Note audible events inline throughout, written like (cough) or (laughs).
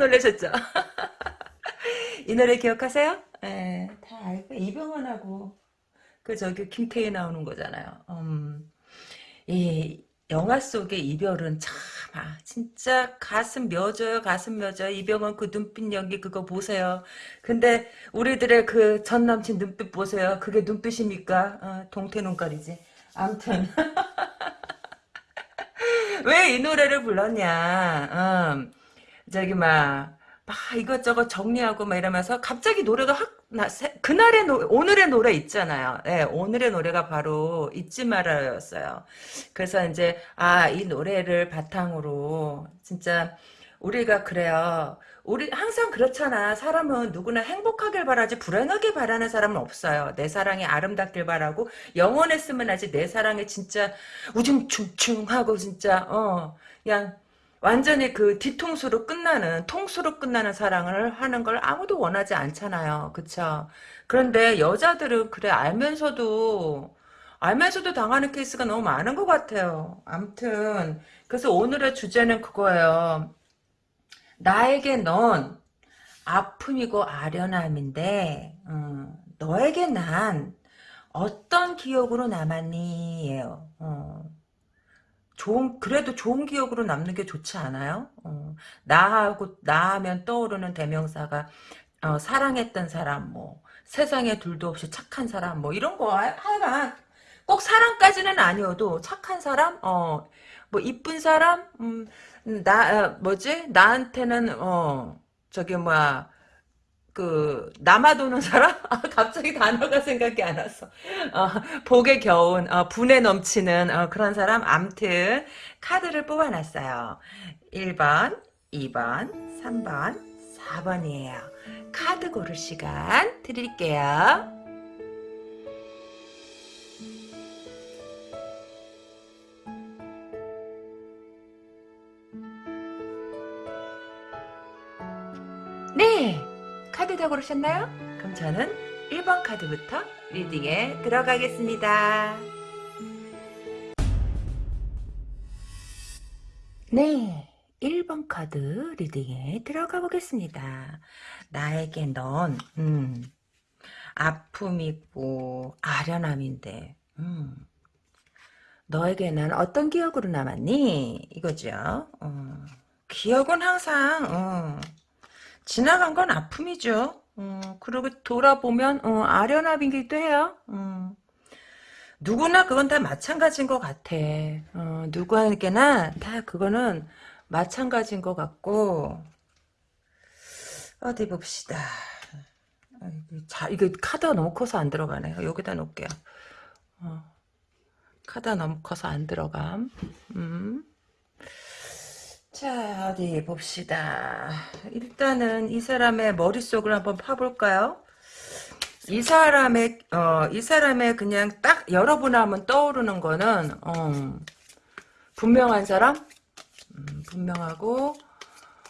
놀라셨죠? (laughs) 이 노래 기억하세요? 네, 다 알고 이병헌하고. 그 저기 김태희 나오는 거잖아요. 음, 이 영화 속의 이별은 참 아, 진짜 가슴 며져요 가슴 며져요 이병헌 그 눈빛 연기 그거 보세요. 근데 우리들의 그 전 남친 눈빛 보세요. 그게 눈빛입니까? 어, 동태 눈깔이지. 암튼. (laughs) 왜 이 노래를 불렀냐? 음, 저기 막, 막 이것저것 정리하고 막 이러면서 갑자기 노래가 확 나, 새, 그날의 노, 오늘의 노래 있잖아요. 네, 오늘의 노래가 바로 잊지 말아요였어요. 그래서 이제 아 이 노래를 바탕으로 진짜 우리가 그래요. 우리 항상 그렇잖아. 사람은 누구나 행복하길 바라지 불행하길 바라는 사람은 없어요. 내 사랑이 아름답길 바라고 영원했으면 하지 내 사랑이 진짜 우중충충하고 진짜 어 그냥 완전히 그 뒤통수로 끝나는 통수로 끝나는 사랑을 하는 걸 아무도 원하지 않잖아요. 그쵸? 그런데 여자들은 그래 알면서도 알면서도 당하는 케이스가 너무 많은 것 같아요. 암튼 그래서 오늘의 주제는 그거예요. 나에게 넌 아픔이고 아련함인데 어, 너에게 난 어떤 기억으로 남았니? 예요. 어. 좋은 그래도 좋은 기억으로 남는 게 좋지 않아요? 어, 나하고 나하면 떠오르는 대명사가 어, 사랑했던 사람, 뭐 세상에 둘도 없이 착한 사람, 뭐 이런 거 하여간 꼭 사랑까지는 아니어도 착한 사람, 어, 뭐 이쁜 사람, 음, 나 어, 뭐지 나한테는 어 저기 뭐야 그 남아 도는 사람? (laughs) 아, 갑자기 단어가 생각이 안 왔어. 어, 복에 겨운 어, 분에 넘치는 어, 그런 사람 암튼 카드를 뽑아놨어요. 1번, 2번, 3번, 4번이에요. 카드 고를 시간 드릴게요. 네. 카드 다 고르셨나요? 그럼 저는 1번 카드부터 리딩에 들어가겠습니다. 네, 1번 카드 리딩에 들어가 보겠습니다. 나에게 넌 음, 아픔이고 아련함인데 음, 너에게 난 어떤 기억으로 남았니? 이거죠. 어, 기억은 항상 어, 지나간 건 아픔이죠. 어, 그리고 돌아보면 어, 아련함이기도 해요. 어. 누구나 그건 다 마찬가지인 것 같아. 어, 누구에게나 다 그거는 마찬가지인 것 같고 어디 봅시다. 자, 이거 카드가 너무 커서 안 들어가네. 여기다 놓을게요. 어, 카드가 너무 커서 안 들어감. 음. 자, 어디 봅시다. 일단은 이 사람의 머릿속을 한번 파볼까요? 이 사람의, 어, 이 사람의 그냥 딱 여러분 하면 떠오르는 거는, 어, 분명한 사람? 음, 분명하고,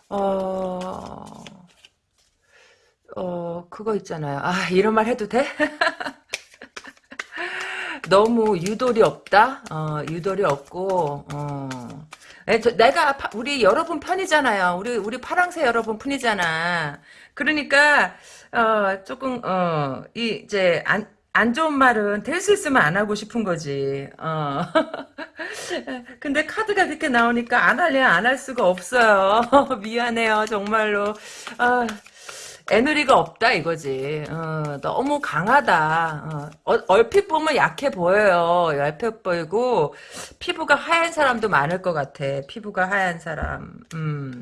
어, 어, 그거 있잖아요. 아, 이런 말 해도 돼? (laughs) 너무 유돌이 없다? 어, 유돌이 없고, 어, 내가 우리 여러분 편이잖아요. 우리 우리 파랑새 여러분 편이잖아. 그러니까 어 조금 어 이제 안 안 좋은 말은 될 수 있으면 안 하고 싶은 거지. 어. (laughs) 근데 카드가 이렇게 나오니까 안 할래 안 할 수가 없어요. (laughs) 미안해요 정말로. 아. 에너리가 없다 이거지. 어, 너무 강하다. 어, 얼핏 보면 약해 보여요. 약해 보이고 피부가 하얀 사람도 많을 것 같아. 피부가 하얀 사람. 음.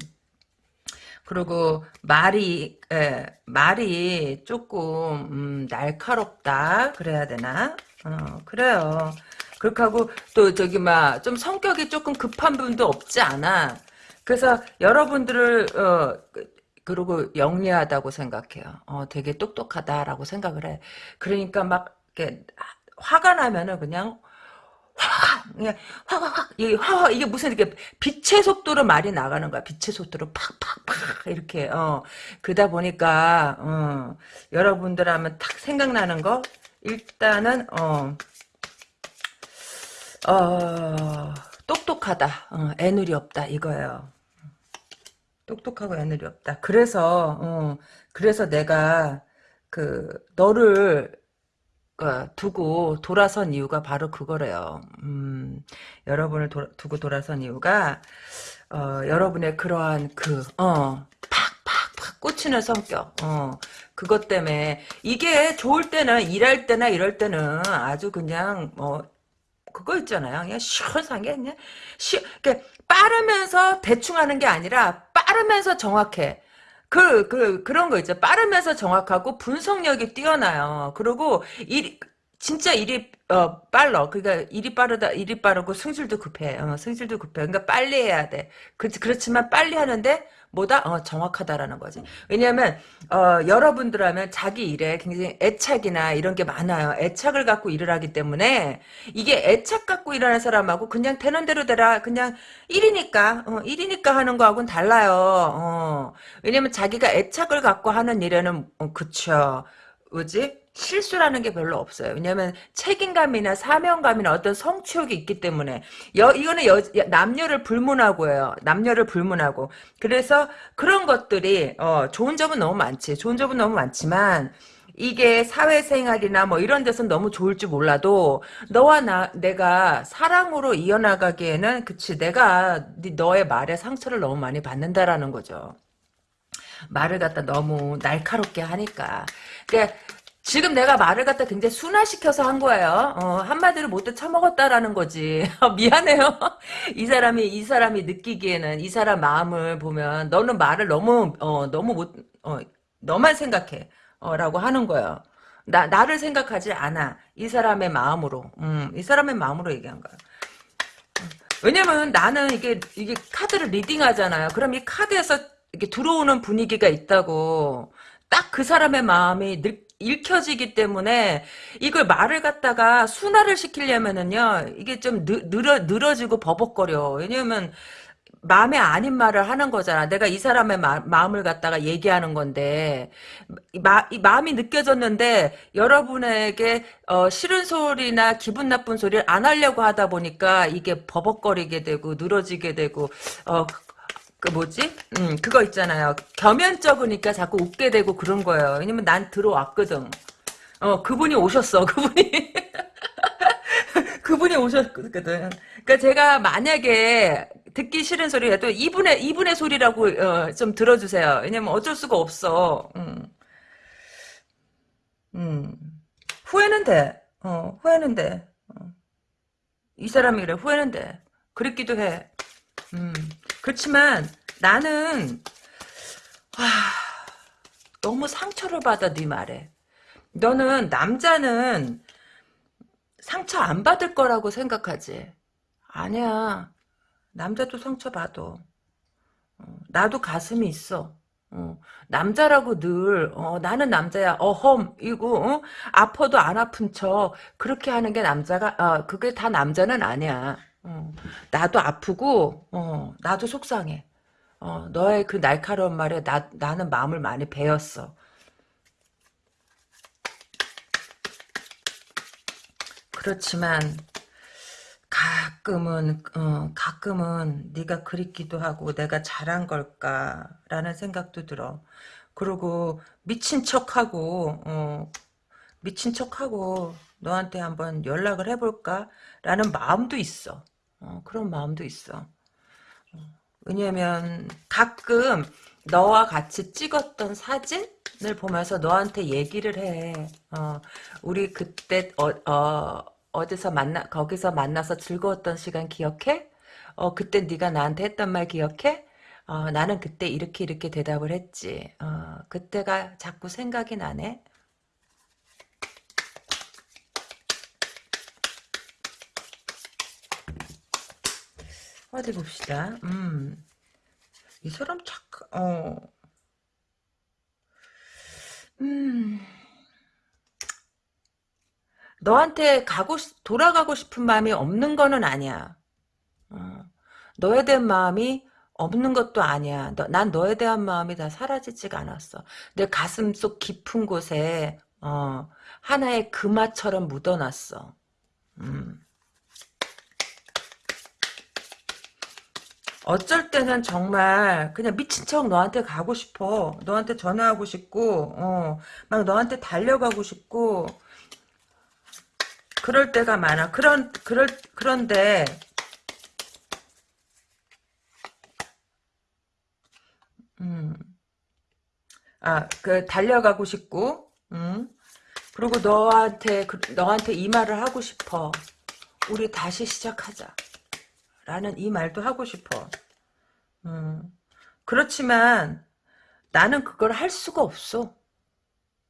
그리고 말이 에, 말이 조금 음, 날카롭다 그래야 되나? 어, 그래요. 그렇게 하고 또 저기 막 좀 성격이 조금 급한 분도 없지 않아. 그래서 여러분들을 어, 그리고 영리하다고 생각해요. 어, 되게 똑똑하다라고 생각을 해. 그러니까 막 이렇게 화가 나면은 그냥 그냥 확확확 이게 확 이게 무슨 이렇게 빛의 속도로 말이 나가는 거야. 빛의 속도로 팍팍팍 이렇게 어 그러다 보니까 어 여러분들 하면 탁 생각나는 거 일단은 어 어, 똑똑하다. 어, 애누리 없다 이거예요. 똑똑하고 애누리 없다. 그래서 어, 그래서 내가 그 너를 어, 두고 돌아선 이유가 바로 그거래요. 음, 여러분을 도, 두고 돌아선 이유가 어, 여러분의 그러한 그 어, 팍팍팍 꽂히는 성격. 어, 그것 때문에 이게 좋을 때는 일할 때나 이럴 때는 아주 그냥 뭐 그거 있잖아요. 그냥 시원하게 그냥 시 그러니까 빠르면서 대충 하는 게 아니라 빠르면서 정확해. 그, 그, 그런 거 있죠. 빠르면서 정확하고 분석력이 뛰어나요. 그리고 일, 진짜 일이, 어, 빨라. 그러니까 일이 빠르다, 일이 빠르고 승질도 급해. 어, 승질도 급해. 그러니까 빨리 해야 돼. 그, 그렇지만 빨리 하는데 뭐다? 어, 정확하다라는 거지. 왜냐면, 어, 여러분들 하면 자기 일에 굉장히 애착이나 이런 게 많아요. 애착을 갖고 일을 하기 때문에 이게 애착 갖고 일하는 사람하고 그냥 되는 대로 되라. 그냥 일이니까, 어, 일이니까 하는 거하고는 달라요. 어, 왜냐면 자기가 애착을 갖고 하는 일에는, 어, 그쵸. 뭐지? 실수라는 게 별로 없어요. 왜냐하면 책임감이나 사명감이나 어떤 성취욕이 있기 때문에 여, 이거는 여, 남녀를 불문하고요. 남녀를 불문하고 그래서 그런 것들이 어, 좋은 점은 너무 많지. 좋은 점은 너무 많지만 이게 사회생활이나 뭐 이런 데서 너무 좋을 줄 몰라도 너와 나 내가 사랑으로 이어나가기에는 그치 내가 너의 말에 상처를 너무 많이 받는다라는 거죠. 말을 갖다 너무 날카롭게 하니까. 그러니까 지금 내가 말을 갖다 굉장히 순화시켜서 한 거예요. 어, 한마디로 못돼 처먹었다라는 거지. (laughs) 미안해요. 이 사람이 이 사람이 느끼기에는 이 사람 마음을 보면 너는 말을 너무 어, 너무 못 어, 너만 생각해. 어, 라고 하는 거예요. 나 나를 생각하지 않아. 이 사람의 마음으로. 음, 이 사람의 마음으로 얘기한 거야. 왜냐면 나는 이게 이게 카드를 리딩하잖아요. 그럼 이 카드에서 이렇게 들어오는 분위기가 있다고 딱 그 사람의 마음이 느, 읽혀지기 때문에 이걸 말을 갖다가 순화를 시키려면은요 이게 좀 느, 늘어, 늘어지고 버벅거려 왜냐면 마음에 아닌 말을 하는 거잖아. 내가 이 사람의 마, 음을 갖다가 얘기하는 건데 마, 이 마음이 느껴졌는데 여러분에게 어, 싫은 소리나 기분 나쁜 소리를 안 하려고 하다 보니까 이게 버벅거리게 되고 늘어지게 되고 어, 그 뭐지? 음, 그거 있잖아요. 겸연쩍으니까 자꾸 웃게 되고 그런 거예요. 왜냐면 난 들어왔거든. 어, 그분이 오셨어. 그분이. (laughs) 그분이 오셨거든. 그러니까 제가 만약에 듣기 싫은 소리라도 이분의 이분의 소리라고 어, 좀 들어주세요. 왜냐면 어쩔 수가 없어. 음. 음. 후회는 돼. 어, 후회는 돼. 어. 이 사람이 그래. 후회는 돼. 그랬기도 해. 음. 그렇지만 나는 와, 너무 상처를 받아 네 말에. 너는 남자는 상처 안 받을 거라고 생각하지. 아니야. 남자도 상처 받아. 어, 나도 가슴이 있어. 어, 남자라고 늘 어, 나는 남자야 어험 이고 어? 아파도 안 아픈 척 그렇게 하는 게 남자가 어, 그게 다 남자는 아니야 어, 나도 아프고, 어, 나도 속상해. 어, 너의 그 날카로운 말에 나, 나는 마음을 많이 베었어. 그렇지만 가끔은 어, 가끔은 네가 그립기도 하고 내가 잘한 걸까라는 생각도 들어. 그리고 미친 척하고 어, 미친 척하고 너한테 한번 연락을 해볼까라는 마음도 있어. 어, 그런 마음도 있어. 왜냐면 가끔 너와 같이 찍었던 사진을 보면서 너한테 얘기를 해. 어, 우리 그때 어, 어, 어디서 만나 거기서 만나서 즐거웠던 시간 기억해? 어, 그때 네가 나한테 했던 말 기억해? 어, 나는 그때 이렇게 이렇게 대답을 했지. 어, 그때가 자꾸 생각이 나네. 어디 봅시다. 음. 이 사람 착, 어. 음. 너한테 가고 싶- 돌아가고 싶은 마음이 없는 거는 아니야. 어. 너에 대한 마음이 없는 것도 아니야. 너, 난 너에 대한 마음이 다 사라지지가 않았어. 내 가슴 속 깊은 곳에 어, 하나의 금화처럼 묻어놨어. 음. 어쩔 때는 정말 그냥 미친 척 너한테 가고 싶어. 너한테 전화하고 싶고, 어, 막 너한테 달려가고 싶고, 그럴 때가 많아. 그런, 그럴, 그런데, 음, 아, 그, 달려가고 싶고, 음, 그리고 너한테, 그, 너한테 이 말을 하고 싶어. 우리 다시 시작하자. 라는 이 말도 하고 싶어. 음, 그렇지만, 나는 그걸 할 수가 없어.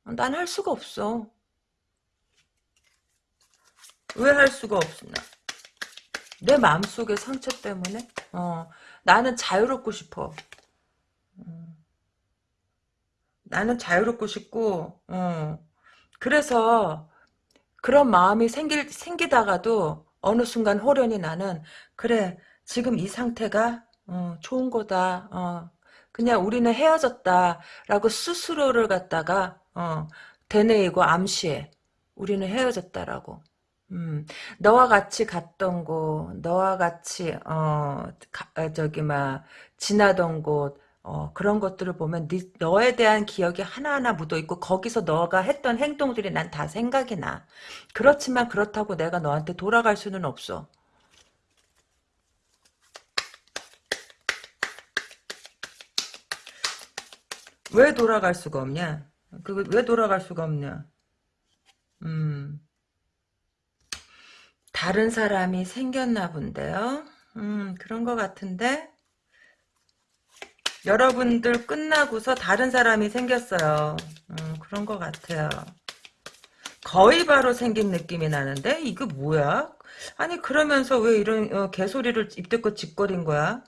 난 할 수가 없어. 왜 할 수가 없나? 내 마음속의 상처 때문에? 어, 나는 자유롭고 싶어. 나는 자유롭고 싶고, 어, 그래서 그런 마음이 생길, 생기다가도 어느 순간 호련히 나는, 그래, 지금 이 상태가, 어, 좋은 거다, 어, 그냥 우리는 헤어졌다라고 스스로를 갖다가, 어, 되뇌이고 암시해. 우리는 헤어졌다라고. 음, 너와 같이 갔던 곳, 너와 같이, 어, 가- 어, 저기, 막, 지나던 곳, 어, 그런 것들을 보면 네, 너에 대한 기억이 하나하나 묻어있고 거기서 너가 했던 행동들이 난 다 생각이 나. 그렇지만 그렇다고 내가 너한테 돌아갈 수는 없어. 왜 돌아갈 수가 없냐? 그왜 돌아갈 수가 없냐? 음, 다른 사람이 생겼나 본데요. 음, 그런 것 같은데 여러분들 끝나고서 다른 사람이 생겼어요. 음, 그런 것 같아요. 거의 바로 생긴 느낌이 나는데 이거 뭐야? 아니 그러면서 왜 이런 어, 개소리를 입대껏 짓거린 거야?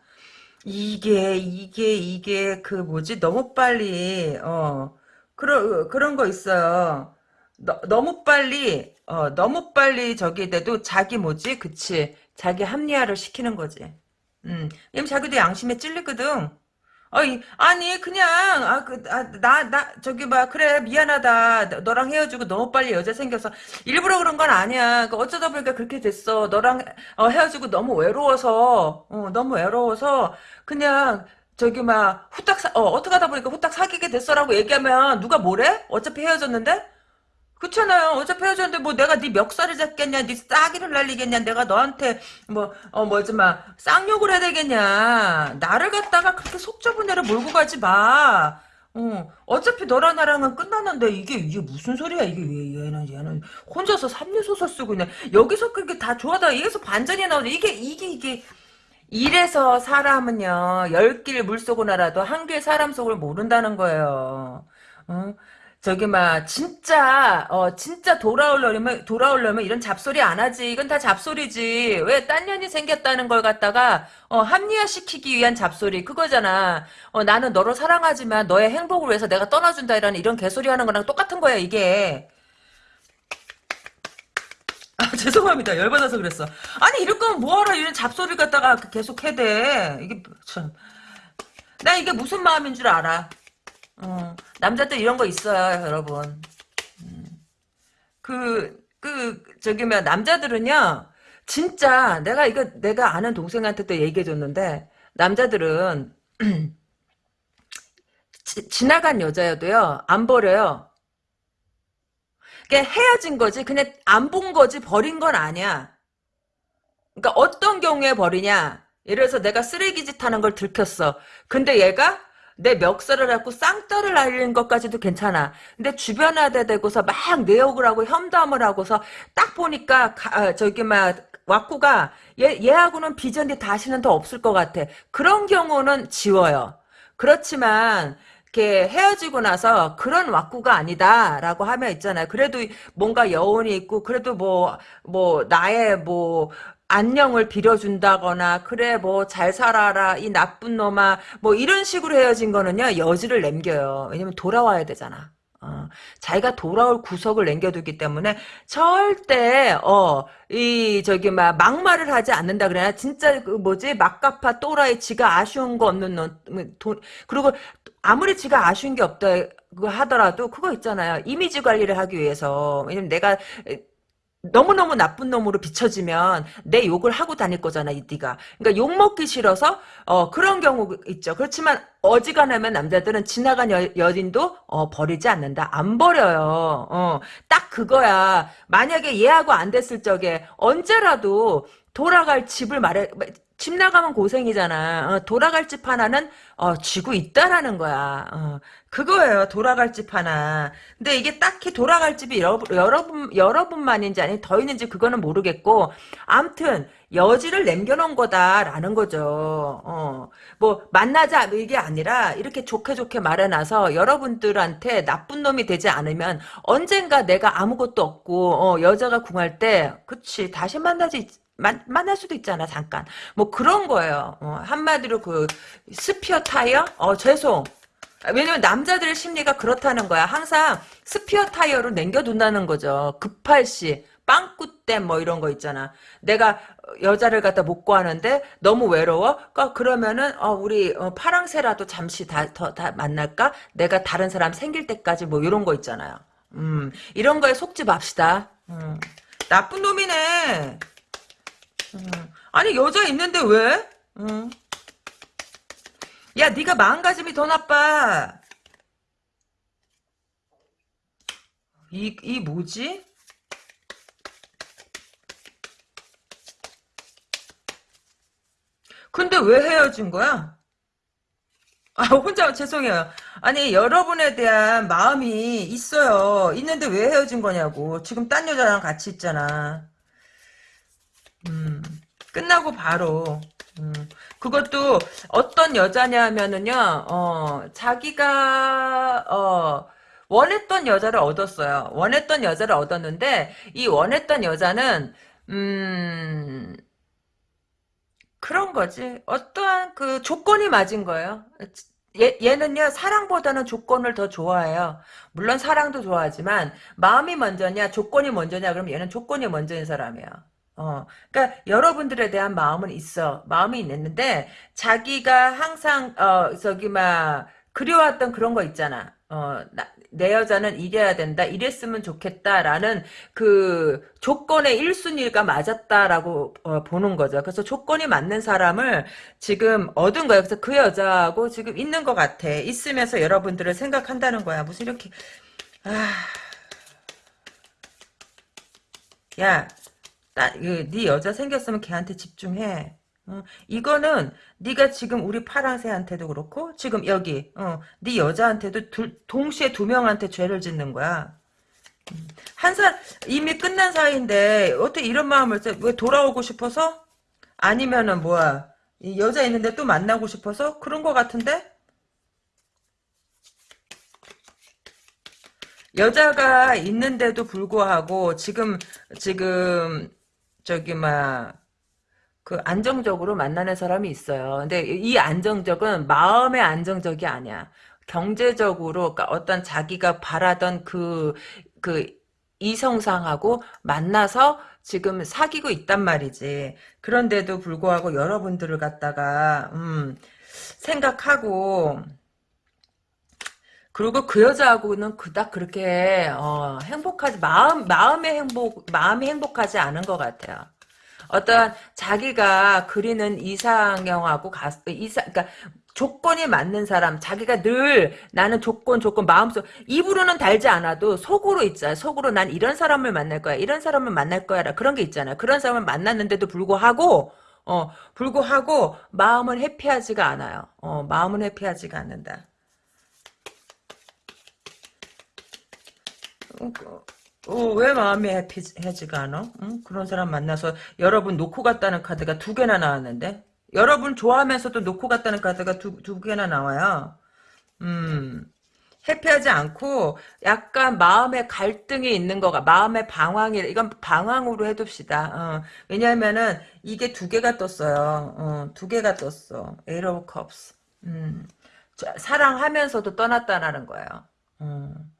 이게 이게 이게 그 뭐지 너무 빨리 어 그런 그런 거 있어요. 너, 너무 빨리 어 너무 빨리 저기 돼도 자기 뭐지 그치 자기 합리화를 시키는 거지. 음, 왜냐면 자기도 양심에 찔리거든. 어이, 아니, 그냥, 아, 그, 아, 나, 나, 저기, 막, 그래, 미안하다. 너- 너랑 헤어지고 너무 빨리 여자 생겨서. 일부러 그런 건 아니야. 그 어쩌다 보니까 그렇게 됐어. 너랑 어, 헤어지고 너무 외로워서, 어, 너무 외로워서, 그냥, 저기, 막, 후딱, 사, 어, 어떻게 하다 보니까 후딱 사귀게 됐어라고 얘기하면 누가 뭐래? 어차피 헤어졌는데? 그렇잖아요. 어차피 헤어졌는데 뭐 내가 네 멱살을 잡겠냐, 네 싸기를 날리겠냐, 내가 너한테 뭐, 어, 뭐지, 막, 쌍욕을 해야 되겠냐. 나를 갖다가 그렇게 속 좁은 애를 몰고 가지 마. 어, 어차피 너랑 나랑은 끝났는데 이게, 이게 무슨 소리야. 이게 왜 얘는, 얘는 혼자서 삼류소설 쓰고 있네. 여기서 그게 다 좋아하다가 여기서 반전이 나오네. 이게, 이게, 이게. 이래서 사람은요, 열 길 물속을 알아도 한 길 사람 속을 모른다는 거예요. 어? 저기 막 진짜 어 진짜 돌아오려면 돌아오려면 이런 잡소리 안 하지. 이건 다 잡소리지. 왜 딴 년이 생겼다는 걸 갖다가 어 합리화시키기 위한 잡소리 그거잖아. 어 나는 너를 사랑하지만 너의 행복을 위해서 내가 떠나준다 이런 이런 개소리 하는 거랑 똑같은 거야 이게. 아, (laughs) 죄송합니다. 열받아서 그랬어. 아니, 이럴 거면 뭐하러 이런 잡소리를 갖다가 계속 해대. 이게, 참. 나 이게 무슨 마음인 줄 알아. 어, 남자들 이런 거 있어요, 여러분. 그, 그, 저기, 뭐, 남자들은요, 진짜, 내가 이거, 내가 아는 동생한테도 얘기해 줬는데, 남자들은, (clears throat) 지, 지나간 여자여도요, 안 버려요. 그냥 헤어진 거지, 그냥 안 본 거지, 버린 건 아니야. 그러니까 어떤 경우에 버리냐? 예를 들어서 내가 쓰레기짓 하는 걸 들켰어. 근데 얘가 내 멱살을 잡고 쌍따를 날리는 것까지도 괜찮아. 근데 주변화대 대고서 막 내욕을 하고 험담을 하고서 딱 보니까 가- 아, 저기 막 왁구가 얘 얘하고는 비전이 다시는 더 없을 것 같아. 그런 경우는 지워요. 그렇지만 이렇게 헤어지고 나서 그런 왁구가 아니다라고 하면 있잖아요. 그래도 뭔가 여운이 있고 그래도 뭐 뭐 나의 뭐 안녕을 빌어준다거나 그래 뭐 잘 살아라 이 나쁜 놈아 뭐 이런 식으로 헤어진 거는요 여지를 남겨요. 왜냐면 돌아와야 되잖아. 어, 자기가 돌아올 구석을 남겨두기 때문에 절대 어 이 저기 막 막말을 하지 않는다 그래야 진짜 그 뭐지? 막가파 또라이 지가 아쉬운 거 없는 놈 돈 그리고 아무리 지가 아쉬운 게 없다 그 하더라도 그거 있잖아요. 이미지 관리를 하기 위해서. 왜냐면 내가 너무너무 나쁜 놈으로 비춰지면 내 욕을 하고 다닐 거잖아, 이 네가. 그러니까 욕 먹기 싫어서 어 그런 경우 있죠. 그렇지만 어지간하면 남자들은 지나간 여, 여인도 어 버리지 않는다. 안 버려요. 어. 딱 그거야. 만약에 얘하고 안 됐을 적에 언제라도 돌아갈 집을 말해 집 나가면 고생이잖아. 어, 돌아갈 집 하나는 어, 쥐고 있다라는 거야. 어, 그거예요. 돌아갈 집 하나. 근데 이게 딱히 돌아갈 집이 여러, 여러분 여러분만인지 아니 더 있는지 그거는 모르겠고 암튼 여지를 남겨놓은 거다라는 거죠. 어, 뭐 만나자 뭐 이게 아니라 이렇게 좋게 좋게 말해놔서 여러분들한테 나쁜 놈이 되지 않으면 언젠가 내가 아무것도 없고 어, 여자가 궁할 때 그치 다시 만나지 만, 만날 수도 있잖아 잠깐. 뭐 그런 거예요. 어, 한마디로 그 스페어 타이어? 어 죄송. 왜냐면 남자들의 심리가 그렇다는 거야. 항상 스페어 타이어로 남겨둔다는 거죠. 급할 시 빵꾸땜 뭐 이런 거 있잖아 내가 여자를 갖다 못 구하는데 너무 외로워 그러니까 그러면은 어, 우리 어, 파랑새라도 잠시 다, 더, 다 만날까 내가 다른 사람 생길 때까지 뭐 이런 거 있잖아요 음 이런 거에 속지 맙시다 음. 나쁜 놈이네 음. 아니 여자 있는데 왜? 음. 야 네가 마음가짐이 더 나빠. 이, 이 뭐지? 근데 왜 헤어진 거야? 아, 혼자, 죄송해요. 아니, 여러분에 대한 마음이 있어요. 있는데 왜 헤어진 거냐고. 지금 딴 여자랑 같이 있잖아. 음, 끝나고 바로 음, 그것도 어떤 여자냐면은요 어, 자기가 어, 원했던 여자를 얻었어요. 원했던 여자를 얻었는데 이 원했던 여자는 음 그런 거지. 어떠한 그 조건이 맞은 거예요. 얘, 얘는요 사랑보다는 조건을 더 좋아해요. 물론 사랑도 좋아하지만 마음이 먼저냐 조건이 먼저냐 그러면 얘는 조건이 먼저인 사람이에요. 어, 그러니까 여러분들에 대한 마음은 있어. 마음이 있는데 자기가 항상 어 저기 막 그리워왔던 그런 거 있잖아. 어, 나, 내 여자는 이래야 된다, 이랬으면 좋겠다라는 그 조건의 1순위가 맞았다라고 어, 보는 거죠. 그래서 조건이 맞는 사람을 지금 얻은 거예요. 그래서 그 여자하고 지금 있는 것 같아. 있으면서 여러분들을 생각한다는 거야. 무슨 이렇게 아, 야, 나, 네 여자 생겼으면 걔한테 집중해. 어, 이거는 네가 지금 우리 파랑새한테도 그렇고 지금 여기 어, 네 여자한테도 둘, 동시에 두 명한테 죄를 짓는 거야. 음, 한사 이미 끝난 사이인데 어떻게 이런 마음을 써? 왜 돌아오고 싶어서? 아니면은 뭐야 여자 있는데 또 만나고 싶어서 그런 거 같은데? 여자가 있는데도 불구하고 지금 지금 저기 막 그 안정적으로 만나는 사람이 있어요. 근데 이 안정적은 마음의 안정적이 아니야. 경제적으로 그러니까 어떤 자기가 바라던 그그 이성상하고 만나서 지금 사귀고 있단 말이지. 그런데도 불구하고 여러분들을 갖다가 음, 생각하고 그리고 그 여자하고는 그닥 그렇게 어, 행복하지 마음 마음의 행복 마음이 행복하지 않은 것 같아요. 어떤 자기가 그리는 이상형하고 가, 이상 그러니까 조건이 맞는 사람 자기가 늘 나는 조건 조건 마음속 입으로는 달지 않아도 속으로 있잖아. 속으로 난 이런 사람을 만날 거야 이런 사람을 만날 거야 그런 게 있잖아요. 그런 사람을 만났는데도 불구하고 어 불구하고 마음은 해피하지가 않아요. 어 마음은 해피하지가 않는다 어, 어, 왜 마음이 해피해지가 않아? 응? 그런 사람 만나서 여러분 놓고 갔다는 카드가 두 개나 나왔는데 여러분 좋아하면서도 놓고 갔다는 카드가 두, 두 개나 나와요. 음, 해피하지 않고 약간 마음의 갈등이 있는 거가 마음의 방황이 이건 방황으로 해둡시다. 어, 왜냐하면은 이게 두 개가 떴어요. 어, 두 개가 떴어. Eight of Cups. 음, 사랑하면서도 떠났다라는 거예요. 음.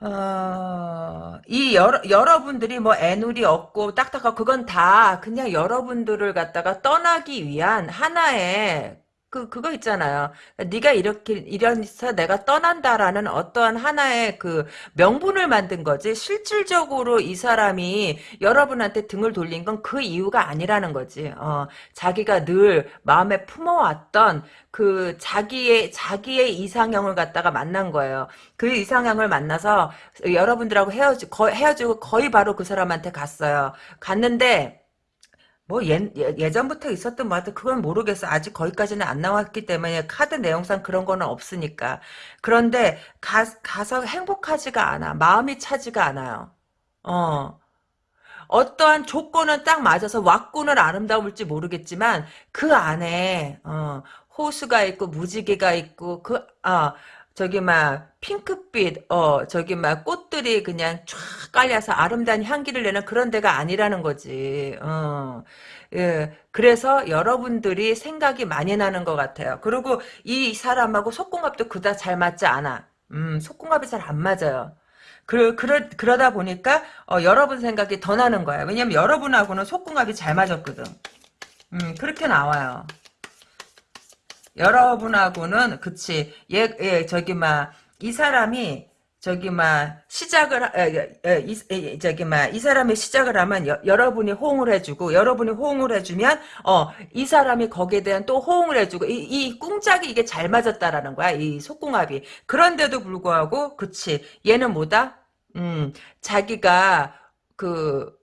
어, 이 여러, 여러분들이 뭐 애누리 없고 딱딱하고 그건 다 그냥 여러분들을 갖다가 떠나기 위한 하나의 그 그거 있잖아요. 네가 이렇게 이래서 내가 떠난다라는 어떠한 하나의 그 명분을 만든 거지. 실질적으로 이 사람이 여러분한테 등을 돌린 건 그 이유가 아니라는 거지. 어, 자기가 늘 마음에 품어왔던 그 자기의 자기의 이상형을 갖다가 만난 거예요. 그 이상형을 만나서 여러분들하고 헤어지 거, 헤어지고 거의 바로 그 사람한테 갔어요. 갔는데 뭐 예, 예, 전부터 있었던 뭐 하여튼 그건 모르겠어. 아직 거기까지는 안 나왔기 때문에 카드 내용상 그런 거는 없으니까. 그런데 가, 가서 행복하지가 않아. 마음이 차지가 않아요. 어. 어떠한 조건은 딱 맞아서 왔구는 아름다울지 모르겠지만 그 안에 어, 호수가 있고 무지개가 있고 그 아, 저기 막 핑크빛 어 저기 막 꽃들이 그냥 쫙 깔려서 아름다운 향기를 내는 그런 데가 아니라는 거지. 어. 예. 그래서 여러분들이 생각이 많이 나는 것 같아요. 그리고 이 사람하고 속궁합도 그다 잘 맞지 않아. 음, 속궁합이 잘 안 맞아요. 그, 그러, 그러다 보니까, 어, 여러분 생각이 더 나는 거야. 왜냐면 여러분하고는 속궁합이 잘 맞았거든. 음, 그렇게 나와요. 여러분하고는 그치 얘, 얘 저기 막 이 사람이 저기 막 시작을 하- 에, 에, 이, 에, 저기 막이 사람이 시작을 하면 여, 여러분이 호응을 해주고 여러분이 호응을 해주면 어 이 사람이 거기에 대한 또 호응을 해주고 이, 이 꿍짝이 이게 잘 맞았다라는 거야 이 속궁합이. 그런데도 불구하고 그치 얘는 뭐다? 음 자기가 그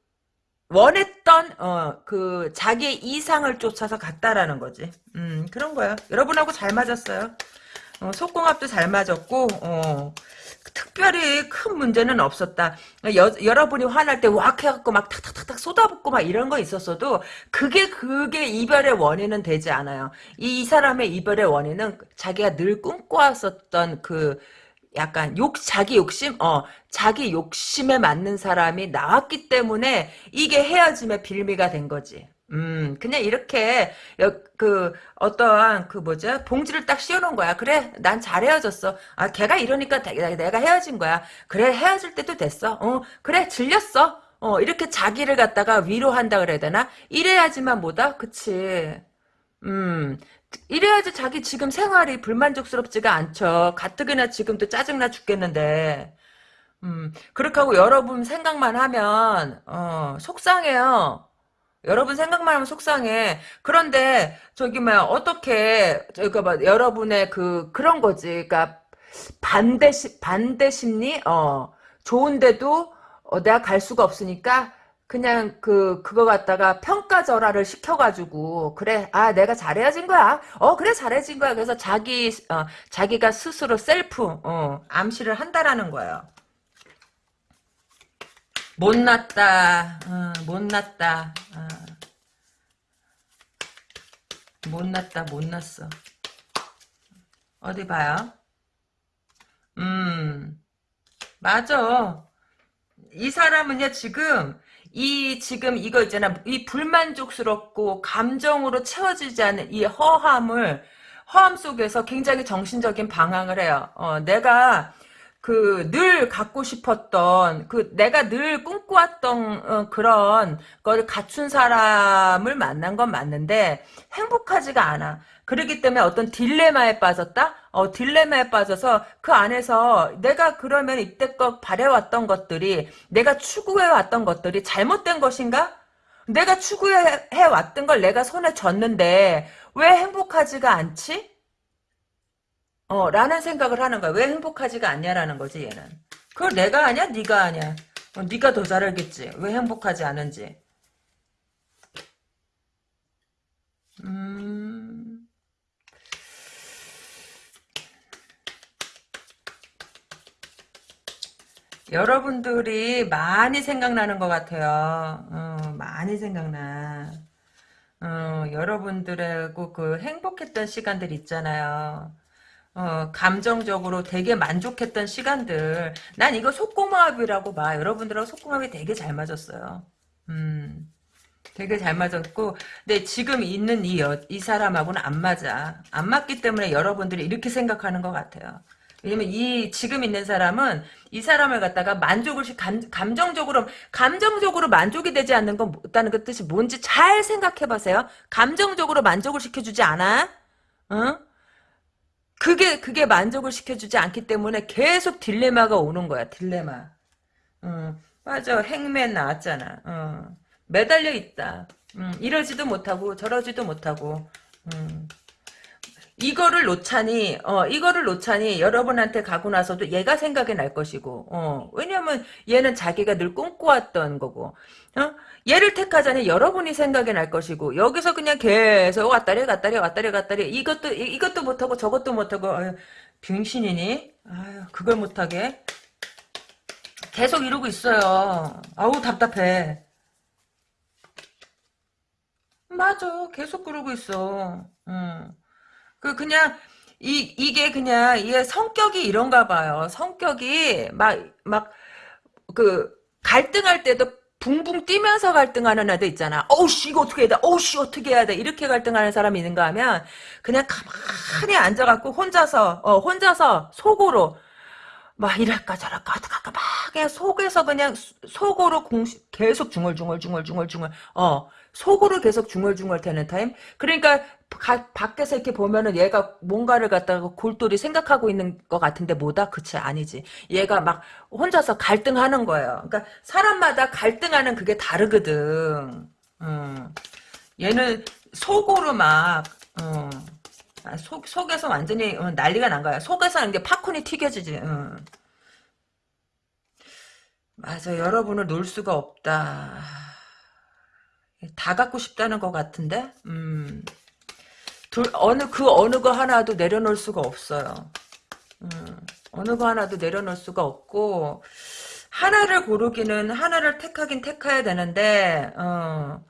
원했던 어 그 자기의 이상을 쫓아서 갔다라는 거지. 음 그런 거야. 여러분하고 잘 맞았어요. 어, 속궁합도 잘 맞았고 어, 특별히 큰 문제는 없었다. 여, 여러분이 화날 때 왁 해갖고 막 탁탁탁탁 쏟아붓고 막 이런 거 있었어도 그게 그게 이별의 원인은 되지 않아요. 이, 이 사람의 이별의 원인은 자기가 늘 꿈꿔왔었던 그 약간 욕 자기 욕심 어 자기 욕심에 맞는 사람이 나왔기 때문에 이게 헤어짐의 빌미가 된 거지. 음 그냥 이렇게 여, 그 어떠한 그 뭐죠 봉지를 딱 씌워놓은 거야. 그래 난 잘 헤어졌어. 아 걔가 이러니까 내가, 내가 헤어진 거야. 그래 헤어질 때도 됐어. 어 그래 질렸어. 어 이렇게 자기를 갖다가 위로한다 그래야 되나? 이래야지만 뭐다 그치. 음, 이래야지 자기 지금 생활이 불만족스럽지가 않죠. 가뜩이나 지금도 짜증나 죽겠는데. 음, 그렇게 하고 여러분 생각만 하면, 어, 속상해요. 여러분 생각만 하면 속상해. 그런데, 저기, 뭐, 어떻게, 뭐, 여러분의 그, 그런 거지. 그니까, 반대, 시, 반대 심리? 어, 좋은데도, 어, 내가 갈 수가 없으니까, 그냥 그 그거 갖다가 평가절하를 시켜가지고 그래 아 내가 잘해야진 거야. 어 그래 잘해진 거야. 그래서 자기 어, 자기가 스스로 셀프 어, 암시를 한다라는 거예요. 못났다 어, 못났다 어. 못났다 못났어. 어디 봐요? 음 맞아. 이 사람은요 지금 이 지금 이거 있잖아 이 불만족스럽고 감정으로 채워지지 않는 이 허함을 허함 속에서 굉장히 정신적인 방황을 해요. 어, 내가 그 늘 갖고 싶었던 그 내가 늘 꿈꿔왔던 어, 그런 걸 갖춘 사람을 만난 건 맞는데 행복하지가 않아. 그러기 때문에 어떤 딜레마에 빠졌다? 어, 딜레마에 빠져서 그 안에서 내가 그러면 이때껏 바래왔던 것들이 내가 추구해왔던 것들이 잘못된 것인가? 내가 추구해왔던 걸 내가 손에 쥐었는데 왜 행복하지가 않지? 어, 라는 생각을 하는 거야. 왜 행복하지가 않냐라는 거지, 얘는. 그걸 내가 아냐? 네가 아냐? 어, 네가 더 잘 알겠지. 왜 행복하지 않은지. 음... 여러분들이 많이 생각나는 것 같아요. 어, 많이 생각나. 어, 여러분들하고 그 행복했던 시간들 있잖아요. 어, 감정적으로 되게 만족했던 시간들. 난 이거 속궁합이라고 봐. 여러분들하고 속궁합이 되게 잘 맞았어요. 음, 되게 잘 맞았고, 근데 지금 있는 이, 여, 이 사람하고는 안 맞아. 안 맞기 때문에 여러분들이 이렇게 생각하는 것 같아요. 왜냐면 이 지금 있는 사람은 이 사람을 갖다가 만족을 시 감, 감정적으로 감정적으로 만족이 되지 않는 건 없다는 그 뜻이 뭔지 잘 생각해 보세요. 감정적으로 만족을 시켜주지 않아? 어? 그게 그게 만족을 시켜주지 않기 때문에 계속 딜레마가 오는 거야. 딜레마. 어, 맞아. 행맨 나왔잖아. 어. 매달려 있다. 음, 이러지도 못하고 저러지도 못하고. 음. 이거를 놓자니, 어, 이거를 놓자니 여러분한테 가고 나서도 얘가 생각이 날 것이고, 어, 왜냐면 얘는 자기가 늘 꿈꿔왔던 거고, 어? 얘를 택하자니 여러분이 생각이 날 것이고, 여기서 그냥 계속 왔다리 갔다리 왔다리 갔다리, 이것도, 이, 것도 못하고 저것도 못하고, 아유, 병신이니? 아유, 그걸 못하게. 계속 이러고 있어요. 아우, 답답해. 맞아. 계속 그러고 있어. 음. 그 그냥 이 이게 그냥 얘 성격이 이런가 봐요. 성격이 막 막 그 갈등할 때도 붕붕 뛰면서 갈등하는 애들 있잖아. 어우씨 이거 어떻게 해야 돼? 어우씨 어떻게 해야 돼? 이렇게 갈등하는 사람이 있는가 하면 그냥 가만히 앉아갖고 혼자서 어 혼자서 속으로 막 이럴까 저럴까 어떡할까 막 그냥 속에서 그냥 속으로 공식 계속 중얼중얼 중얼중얼 중얼 어 속으로 계속 중얼중얼 되는 타임 그러니까 가, 밖에서 이렇게 보면은 얘가 뭔가를 갖다가 골똘히 생각하고 있는 것 같은데 뭐다? 그치 아니지 얘가 막 혼자서 갈등하는 거예요 그러니까 사람마다 갈등하는 그게 다르거든 음. 얘는 속으로 막 어. 아, 속, 속에서 완전히 어, 난리가 난 거야. 속에서는 게 팝콘이 튀겨지지. 어. 맞아. 여러분을 놓을 수가 없다. 다 갖고 싶다는 것 같은데? 음. 둘, 어느, 그 어느 거 하나도 내려놓을 수가 없어요. 음. 어느 거 하나도 내려놓을 수가 없고, 하나를 고르기는, 하나를 택하긴 택해야 되는데, 어.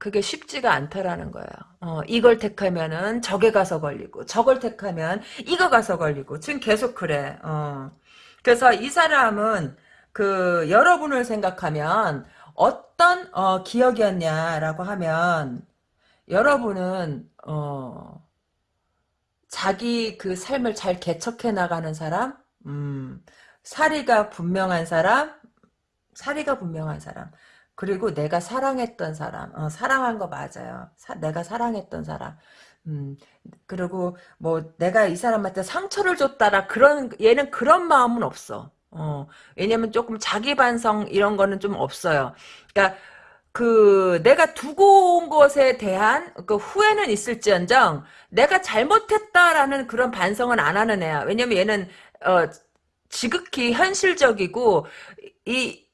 그게 쉽지가 않다라는 거예요. 어, 이걸 택하면은 저게 가서 걸리고 저걸 택하면 이거 가서 걸리고 지금 계속 그래. 어. 그래서 이 사람은 그 여러분을 생각하면 어떤 어, 기억이었냐라고 하면 여러분은 어, 자기 그 삶을 잘 개척해 나가는 사람, 음, 사리가 분명한 사람, 사리가 분명한 사람. 그리고 내가 사랑했던 사람, 어, 사랑한 거 맞아요. 사, 내가 사랑했던 사람. 음, 그리고 뭐 내가 이 사람한테 상처를 줬다라 그런 얘는 그런 마음은 없어. 어, 왜냐면 조금 자기 반성 이런 거는 좀 없어요. 그러니까 그 내가 두고 온 것에 대한 그 후회는 있을지언정 내가 잘못했다라는 그런 반성은 안 하는 애야. 왜냐면 얘는 어 지극히 현실적이고 이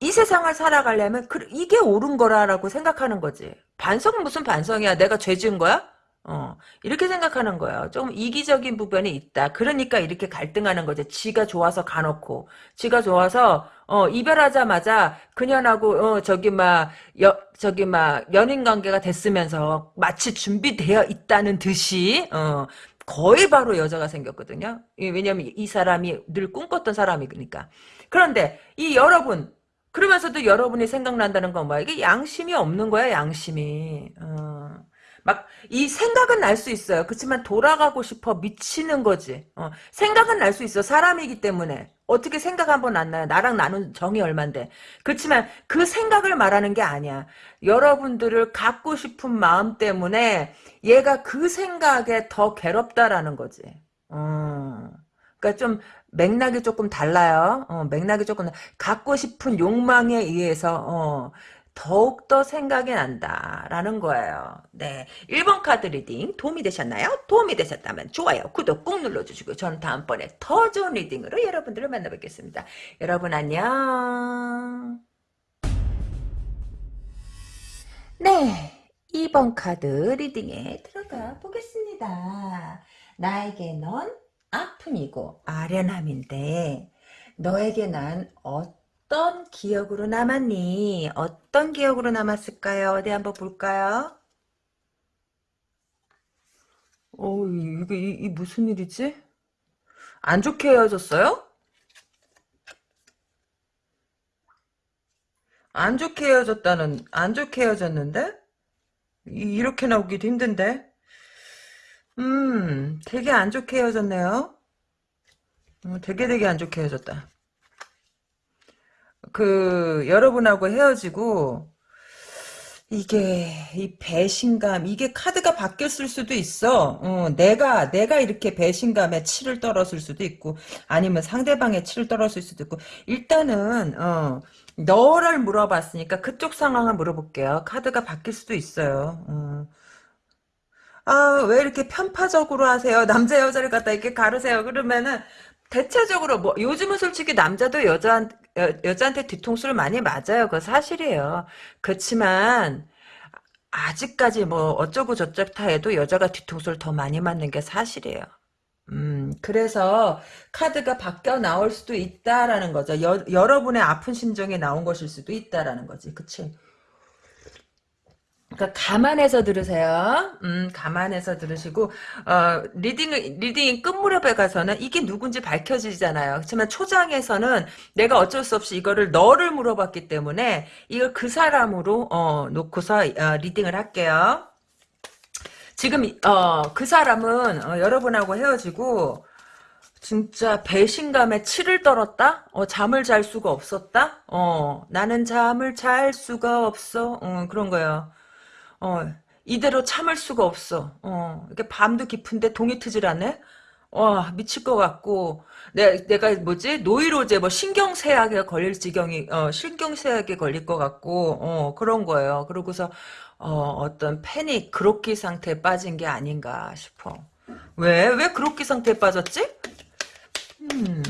이 세상을 살아가려면 그, 이게 옳은 거라라고 생각하는 거지. 반성은 무슨 반성이야? 내가 죄 지은 거야? 어, 이렇게 생각하는 거예요. 좀 이기적인 부분이 있다. 그러니까 이렇게 갈등하는 거지. 지가 좋아서 가놓고, 지가 좋아서, 어, 이별하자마자 그년하고, 어, 저기 막, 여, 저기 막, 연인 관계가 됐으면서 마치 준비되어 있다는 듯이, 어, 거의 바로 여자가 생겼거든요. 왜냐면 이 사람이 늘 꿈꿨던 사람이니까. 그런데 이 여러분, 그러면서도 여러분이 생각난다는 건 뭐야? 이게 양심이 없는 거야, 양심이. 어. 막, 이 생각은 날 수 있어요. 그렇지만 돌아가고 싶어 미치는 거지. 어. 생각은 날 수 있어. 사람이기 때문에. 어떻게 생각 한번 안 나요? 나랑 나눈 정이 얼만데. 그렇지만 그 생각을 말하는 게 아니야. 여러분들을 갖고 싶은 마음 때문에 얘가 그 생각에 더 괴롭다라는 거지. 어. 그러니까 좀 맥락이 조금 달라요. 어, 맥락이 조금 갖고 싶은 욕망에 의해서 어, 더욱더 생각이 난다라는 거예요. 네. 1번 카드 reading 도움이 되셨나요? 도움이 되셨다면 좋아요, 구독 꾹 눌러주시고 저는 다음번에 더 좋은 reading으로 여러분들을 만나 뵙겠습니다. 여러분 안녕. 네. 2번 카드 리딩에 들어가 보겠습니다. 나에게 넌 아픔이고 아련함인데 너에게 난 어떤 기억으로 남았니? 어떤 기억으로 남았을까요? 어디 한번 볼까요? 어, 이게 이, 이 무슨 일이지? 안 좋게 헤어졌어요? 안 좋게 헤어졌다는 안 좋게 헤어졌는데? 이, 이렇게 나오기도 힘든데? 음, 되게 안 좋게 헤어졌네요. 음, 되게 되게 안 좋게 헤어졌다. 그, 여러분하고 헤어지고, 이게 이 배신감 이게 카드가 바뀌었을 수도 있어. 어, 내가 내가 이렇게 배신감에 치를 떨었을 수도 있고 아니면 상대방의 치를 떨었을 수도 있고 일단은 어, 너를 물어봤으니까 그쪽 상황을 물어볼게요. 카드가 바뀔 수도 있어요. 어. 아, 왜 이렇게 편파적으로 하세요? 남자 여자를 갖다 이렇게 가르세요. 그러면은 대체적으로 뭐 요즘은 솔직히 남자도 여자 여, 여자한테 뒤통수를 많이 맞아요. 그거 사실이에요. 그렇지만 아직까지 뭐 어쩌고 저쩌다 해도 여자가 뒤통수를 더 많이 맞는 게 사실이에요. 음, 그래서 카드가 바뀌어 나올 수도 있다라는 거죠. 여, 여러분의 아픈 심정이 나온 것일 수도 있다라는 거지. 그치? 그러니까 감안해서 들으세요. 음, 감안해서 들으시고 어, reading reading 끝 무렵에 가서는 이게 누군지 밝혀지잖아요. 그렇지만 초장에서는 내가 어쩔 수 없이 이거를 너를 물어봤기 때문에 이걸 그 사람으로 어, 놓고서 어, reading을 할게요. 지금 어, 그 사람은 어, 여러분하고 헤어지고 진짜 배신감에 치를 떨었다? 어, 잠을 잘 수가 없었다? 어, 나는 잠을 잘 수가 없어. 어, 그런 거예요. 어, 이대로 참을 수가 없어. 어, 이렇게 밤도 깊은데 동이 트질 않네? 와, 미칠 것 같고, 내, 내가 뭐지? 노이로제, 뭐, 신경쇠약에 걸릴 지경이, 어, 신경쇠약에 걸릴 것 같고, 어, 그런 거예요. 그러고서, 어, 어떤 패닉, 그로기 상태에 빠진 게 아닌가 싶어. 왜? 왜 그로기 상태에 빠졌지? 음.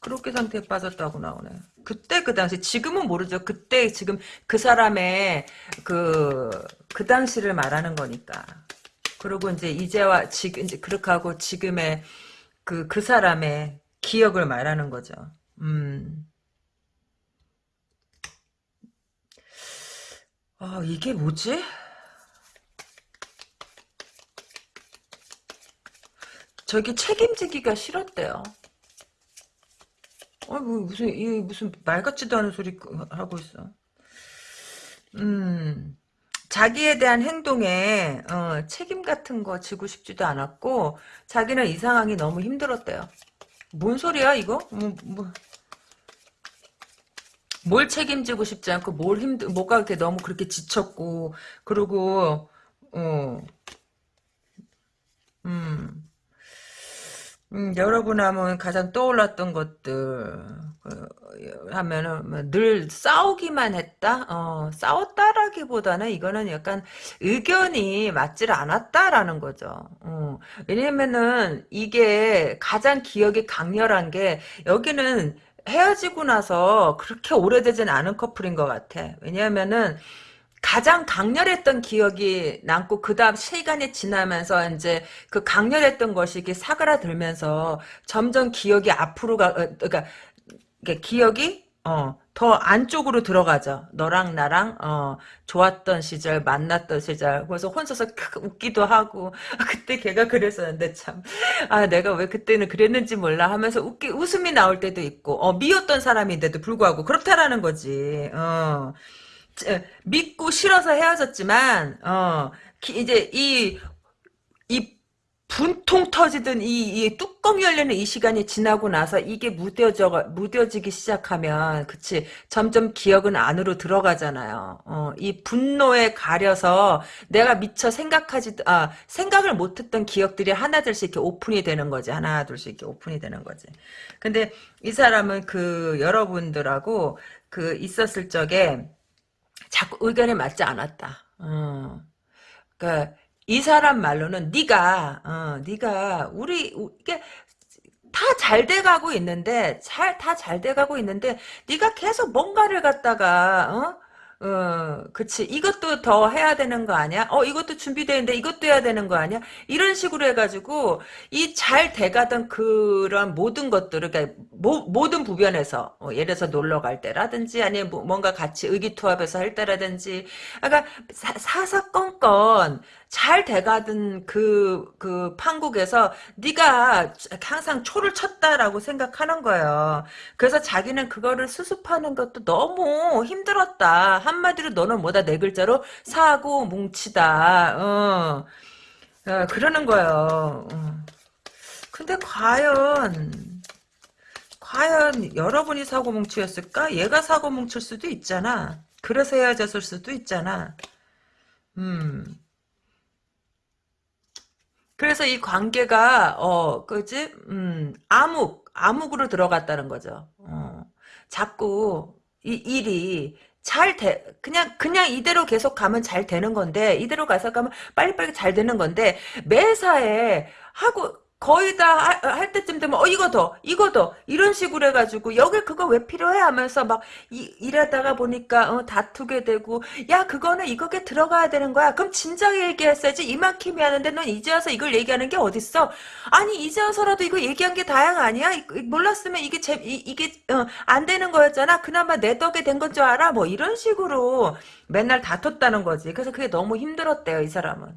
그렇게 상태에 빠졌다고 나오네. 그때 그 당시 지금은 모르죠. 그때 지금 그 사람의 그그 당시를 말하는 거니까. 그리고 이제 이제와 지금 이제 그렇게 하고 지금의 그그 사람의 기억을 말하는 거죠. 음. 아, 이게 뭐지? 저기 책임지기가 싫었대요. 어, 뭐, 무슨, 이, 무슨, 말 같지도 않은 소리 하고 있어. 음, 자기에 대한 행동에, 어, 책임 같은 거 지고 싶지도 않았고, 자기는 이 상황이 너무 힘들었대요. 뭔 소리야, 이거? 뭐, 뭐, 뭘 책임지고 싶지 않고, 뭘 힘들, 뭐가 이렇게 너무 그렇게 지쳤고, 그리고, 어, 음, 음, 여러분 하면 가장 떠올랐던 것들 그, 하면은 뭐늘 싸우기만 했다. 어, 싸웠다라기보다는 이거는 약간 의견이 맞질 않았다라는 거죠. 어, 왜냐면은 이게 가장 기억이 강렬한 게 여기는 헤어지고 나서 그렇게 오래되진 않은 커플인 것 같아. 왜냐면은 가장 강렬했던 기억이 남고 그 다음 시간이 지나면서 이제 그 강렬했던 것이 이게 사그라들면서 점점 기억이 앞으로 가, 어, 그러니까 기억이 어, 더 안쪽으로 들어가죠. 너랑 나랑 어, 좋았던 시절, 만났던 시절. 그래서 혼자서 웃기도 하고 아, (laughs) 그때 걔가 그랬었는데 참. 아, 내가 왜 그때는 그랬는지 몰라 하면서 웃기 웃음이 나올 때도 있고 어, 미웠던 사람인데도 불구하고 그렇다라는 거지. 어. 믿고 싫어서 헤어졌지만 어 이제 이 이 분통 터지던 이, 이 뚜껑 열리는 이 시간이 지나고 나서 이게 무뎌져 무뎌지기 시작하면 그치 점점 기억은 안으로 들어가잖아요. 어, 이 분노에 가려서 내가 미처 생각하지 아 생각을 못했던 기억들이 하나둘씩 이렇게 오픈이 되는 거지 하나 둘씩 이렇게 오픈이 되는 거지. 근데 이 사람은 그 여러분들하고 그 있었을 적에 자꾸 의견에 맞지 않았다. 어. 그러니까 이 사람 말로는 네가 어, 네가 우리 이게 다 잘 돼가고 있는데 잘 다 잘 돼가고 있는데 네가 계속 뭔가를 갖다가 어? 어, 그치. 이것도 더 해야 되는 거 아니야? 어, 이것도 준비되는데 이것도 해야 되는 거 아니야? 이런 식으로 해가지고, 이 잘 돼가던 그런 모든 것들을, 그러니까 모, 모든 부변에서, 어, 예를 들어서 놀러 갈 때라든지, 아니면 뭐, 뭔가 같이 의기투합해서 할 때라든지, 아까 그러니까 사사건건, 잘 돼가던 그, 그 판국에서 네가 항상 초를 쳤다라고 생각하는 거예요. 그래서 자기는 그거를 수습하는 것도 너무 힘들었다. 한마디로 너는 뭐다 네 글자로 사고 뭉치다. 어. 어, 그러는 거예요. 어. 근데 과연 과연 여러분이 사고 뭉치였을까? 얘가 사고 뭉칠 수도 있잖아. 그래서 헤어졌을 수도 있잖아. 음. 그래서 이 관계가 어 그지 음 암흑 암흑으로 들어갔다는 거죠. 어. 자꾸 이 일이 잘 돼, 그냥, 그냥 이대로 계속 가면 잘 되는 건데, 이대로 가서 가면 빨리빨리 잘 되는 건데, 매사에 하고, 거의 다 할 때쯤 되면 어 이거 더 이거 더. 이런 식으로 해가지고 여기 그거 왜 필요해? 하면서 막 이, 일하다가 보니까 어, 다투게 되고 야 그거는 이거게 들어가야 되는 거야. 그럼 진작에 얘기했어야지. 이만큼이 하는데 넌 이제 와서 이걸 얘기하는 게 어딨어? 아니 이제 와서라도 이거 얘기한 게 다양 아니야? 이, 몰랐으면 이게 제 이, 게 어, 안 되는 거였잖아? 그나마 내 덕에 된 건 줄 알아? 뭐 이런 식으로 맨날 다퉜다는 거지. 그래서 그게 너무 힘들었대요 이 사람은.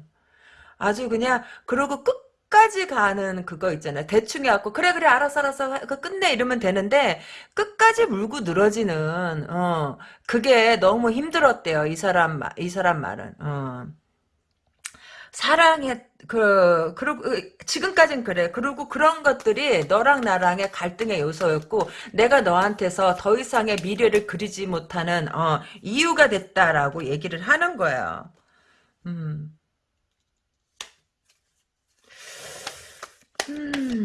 아주 그냥 그러고 끝 끝까지 가는 그거 있잖아요. 대충 해갖고 그래 그래 알았어 알았어 그 끝내 이러면 되는데 끝까지 물고 늘어지는 어 그게 너무 힘들었대요. 이 사람 이 사람 말은 어. 사랑해 그 그리고 지금까진 그래 그리고 그런 것들이 너랑 나랑의 갈등의 요소였고 내가 너한테서 더 이상의 미래를 그리지 못하는 어 이유가 됐다라고 얘기를 하는 거예요. 음. 음,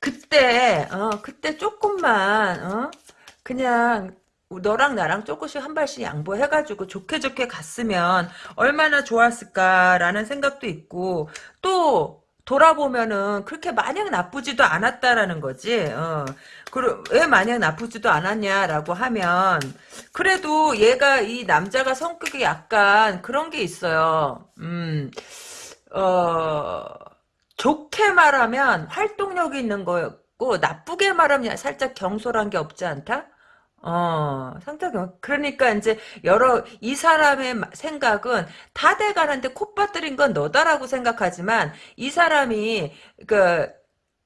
그때, 어, 그때 조금만, 어, 그냥, 너랑 나랑 조금씩 한 발씩 양보해가지고 좋게 좋게 갔으면 얼마나 좋았을까라는 생각도 있고, 또, 돌아보면은 그렇게 마냥 나쁘지도 않았다라는 거지. 어. 그왜 리 마냥 나쁘지도 않았냐라고 하면 그래도 얘가 이 남자가 성격이 약간 그런 게 있어요. 음. 어. 좋게 말하면 활동력이 있는 거였고 나쁘게 말하면 살짝 경솔한 게 없지 않다? 어, 상당히 그러니까 이제 여러 이 사람의 생각은 다 돼가는데 콧바들인 건 너다라고 생각하지만 이 사람이 그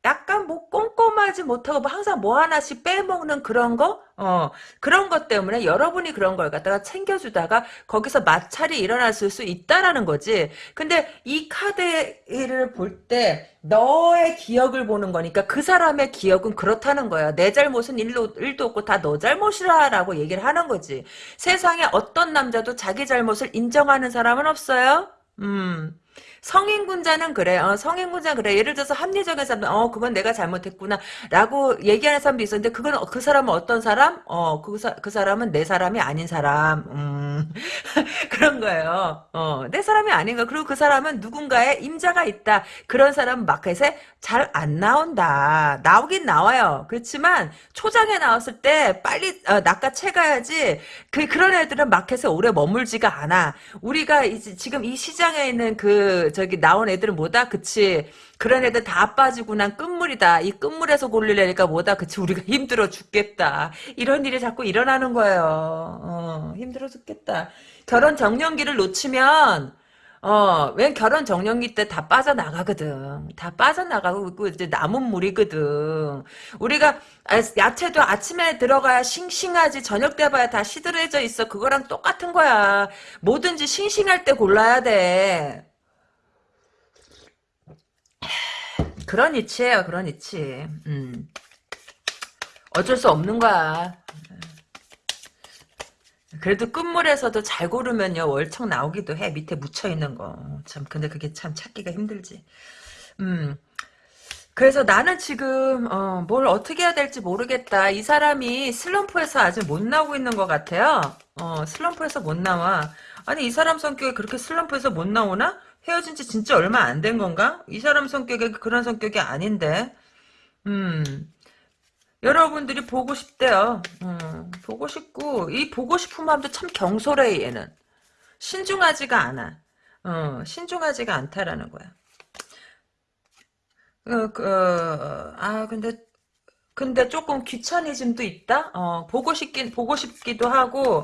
약간 뭐 꼼꼼하지 못하고 뭐 항상 뭐 하나씩 빼먹는 그런 거? 어, 그런 것 때문에 여러분이 그런 걸 갖다가 챙겨주다가 거기서 마찰이 일어났을 수 있다라는 거지. 근데 이 카드를 볼 때 너의 기억을 보는 거니까 그 사람의 기억은 그렇다는 거야. 내 잘못은 일도, 일도 없고 다 너 잘못이라라고 얘기를 하는 거지. 세상에 어떤 남자도 자기 잘못을 인정하는 사람은 없어요? 음. 성인군자는 그래. 어, 성인군자 그래. 예를 들어서 합리적인 사람, 어, 그건 내가 잘못했구나. 라고 얘기하는 사람도 있었는데, 그건, 그 사람은 어떤 사람? 어, 그, 사, 그 사람은 내 사람이 아닌 사람. 음, (laughs) 그런 거예요. 어, 내 사람이 아닌 거. 그리고 그 사람은 누군가의 임자가 있다. 그런 사람은 마켓에 잘 안 나온다. 나오긴 나와요. 그렇지만, 초장에 나왔을 때 빨리, 어, 낚아채 가야지. 그, 그런 애들은 마켓에 오래 머물지가 않아. 우리가 이제 지금 이 시장에 있는 그, 저기 나온 애들은 뭐다? 그치. 그런 애들 다 빠지고 난 끝물이다. 이 끝물에서 골리려니까 뭐다? 그치. 우리가 (laughs) 힘들어 죽겠다. 이런 일이 자꾸 일어나는 거예요. 어, 힘들어 죽겠다. 결혼 정년기를 놓치면 어, 웬 결혼 정년기 때 다 빠져나가거든. 다 빠져나가고, 이제 남은 물이거든. 우리가, 야채도 아침에 들어가야 싱싱하지, 저녁 때 봐야 다 시들해져 있어. 그거랑 똑같은 거야. 뭐든지 싱싱할 때 골라야 돼. 그런 이치예요, 그런 이치. 음. 어쩔 수 없는 거야. 그래도 끝물에서도 잘 고르면요, 월척 나오기도 해. 밑에 묻혀 있는 거. 참, 근데 그게 참 찾기가 힘들지. 음. 그래서 나는 지금, 어, 뭘 어떻게 해야 될지 모르겠다. 이 사람이 슬럼프에서 아직 못 나오고 있는 것 같아요. 어, 슬럼프에서 못 나와. 아니, 이 사람 성격이 그렇게 슬럼프에서 못 나오나? 헤어진 지 진짜 얼마 안 된 건가? 이 사람 성격이 그런 성격이 아닌데. 음. 여러분들이 보고 싶대요. 음, 보고 싶고 이 보고 싶은 마음도 참 경솔해 얘는. 신중하지가 않아. 어, 신중하지가 않다라는 거야. 어, 그, 어, 아 근데 근데 조금 귀차니즘도 있다. 어, 보고 싶긴 보고 싶기도 하고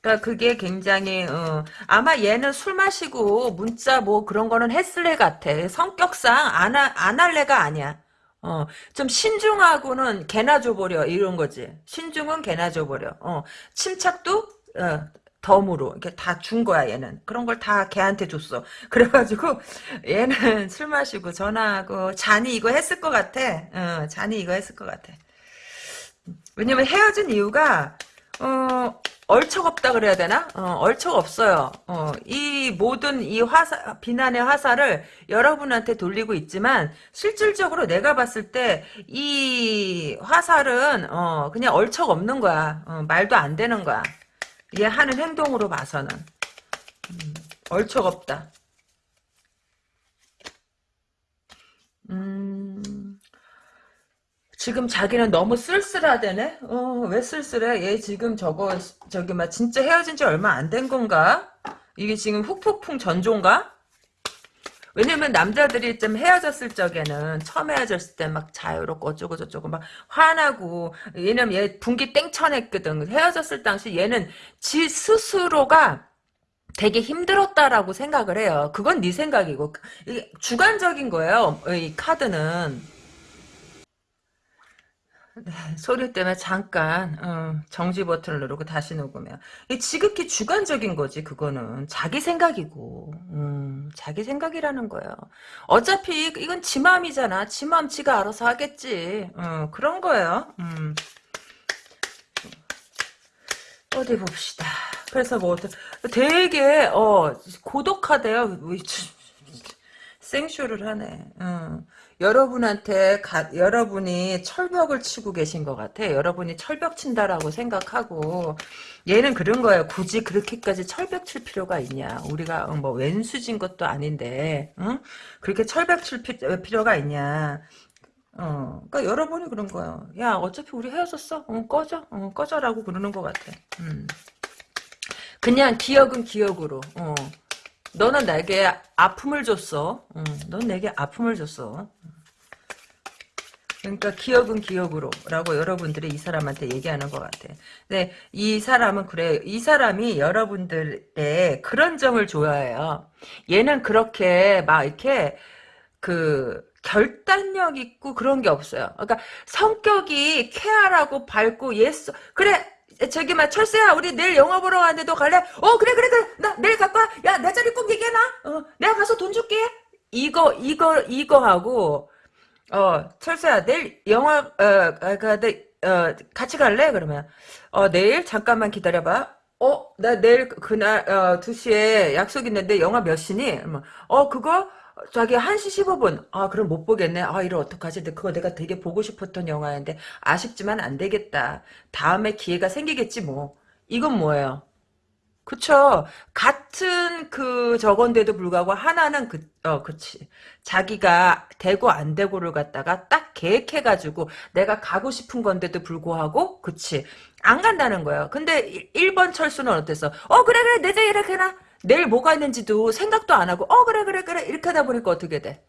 그러니까 그게 굉장히 어, 아마 얘는 술 마시고 문자 뭐 그런 거는 했을 애 같아. 성격상 안, 하, 안 할래가 아니야. 어, 좀 신중하고는 개나 줘버려 이런 거지. 신중은 개나 줘버려. 어, 침착도 어, 덤으로 이렇게 다 준 거야 얘는. 그런 걸 다 걔한테 줬어. (laughs) 그래가지고 얘는 (laughs) 술 마시고 전화하고 잔이 이거 했을 것 같아. 어, 잔이 이거 했을 것 같아. 왜냐면 헤어진 이유가 어, 얼척 없다 그래야 되나? 어, 얼척 없어요. 어, 이 모든 이 화사, 비난의 화살을 여러분한테 돌리고 있지만, 실질적으로 내가 봤을 때, 이 화살은, 어, 그냥 얼척 없는 거야. 어, 말도 안 되는 거야. 얘 하는 행동으로 봐서는. 음, 얼척 없다. 음, 지금 자기는 너무 쓸쓸하대네? 어, 왜 쓸쓸해? 얘 지금 저거, 저기, 막, 진짜 헤어진 지 얼마 안 된 건가? 이게 지금 훅폭풍 전조인가? 왜냐면 남자들이 좀 헤어졌을 적에는, 처음 헤어졌을 때 막 자유롭고 어쩌고 저쩌고 막 화나고, 왜냐면 얘 분기 땡쳐냈거든. 헤어졌을 당시 얘는 지 스스로가 되게 힘들었다라고 생각을 해요. 그건 네 생각이고, 이게 주관적인 거예요. 이 카드는. 네, 소리 때문에 잠깐 어, 정지 버튼을 누르고 다시 녹으면 이 지극히 주관적인 거지 그거는. 자기 생각이고. 음, 자기 생각이라는 거예요. 어차피 이건 지 마음이잖아. 지 마음 지가 알아서 하겠지. 어, 그런 거예요. 음. 어디 봅시다. 그래서 뭐 되게 어, 고독하대요. 생쇼를 하네. 어. 여러분한테 가, 여러분이 철벽을 치고 계신 것 같아. 여러분이 철벽 친다라고 생각하고 얘는 그런 거예요. 굳이 그렇게까지 철벽 칠 필요가 있냐. 우리가 뭐 왼수진 것도 아닌데 응? 그렇게 철벽 칠 피, 필요가 있냐. 어, 그러니까 여러분이 그런 거예요. 야, 어차피 우리 헤어졌어. 어, 꺼져. 어, 꺼져라고 그러는 것 같아. 음. 그냥 기억은 기억으로. 어. 너는 내게 아픔을 줬어. 응, 넌 내게 아픔을 줬어. 그러니까 기억은 기억으로 라고 여러분들이 이 사람한테 얘기하는 것 같아. 근데 이 사람은 그래. 이 사람이 여러분들의 그런 점을 좋아해요. 얘는 그렇게 막 이렇게 그 결단력 있고 그런 게 없어요. 그러니까 성격이 쾌활하고 밝고 yes 그래 저기 막 철수야 우리 내일 영화 보러 가는데 너 갈래? 어 그래 그래 그래 나 내일 갈거야 내 자리 꼭 얘기해놔 어 내가 가서 돈 줄게 이거 이거 이거 하고 어 철수야 내일 영화 어 가데 어 같이 갈래? 그러면 어 내일 잠깐만 기다려봐 어 나 내일 그날 어 2시에 약속 있는데 영화 몇 시니? 어 그거 자기 1시 15분. 아, 그럼 못 보겠네. 아, 이걸 어떡하지? 근데 그거 내가 되게 보고 싶었던 영화인데, 아쉽지만 안 되겠다. 다음에 기회가 생기겠지, 뭐. 이건 뭐예요? 그쵸. 같은 그 저건데도 불구하고 하나는 그, 어, 그치. 자기가 되고 안 되고를 갖다가 딱 계획해가지고 내가 가고 싶은 건데도 불구하고, 그치. 안 간다는 거예요. 근데 1번 철수는 어땠어? 어, 그래, 그래, 내자 이렇게 해놔. 내일 뭐가 있는지도 생각도 안 하고 어 그래 그래 그래 이렇게 하다 보니까 어떻게 돼?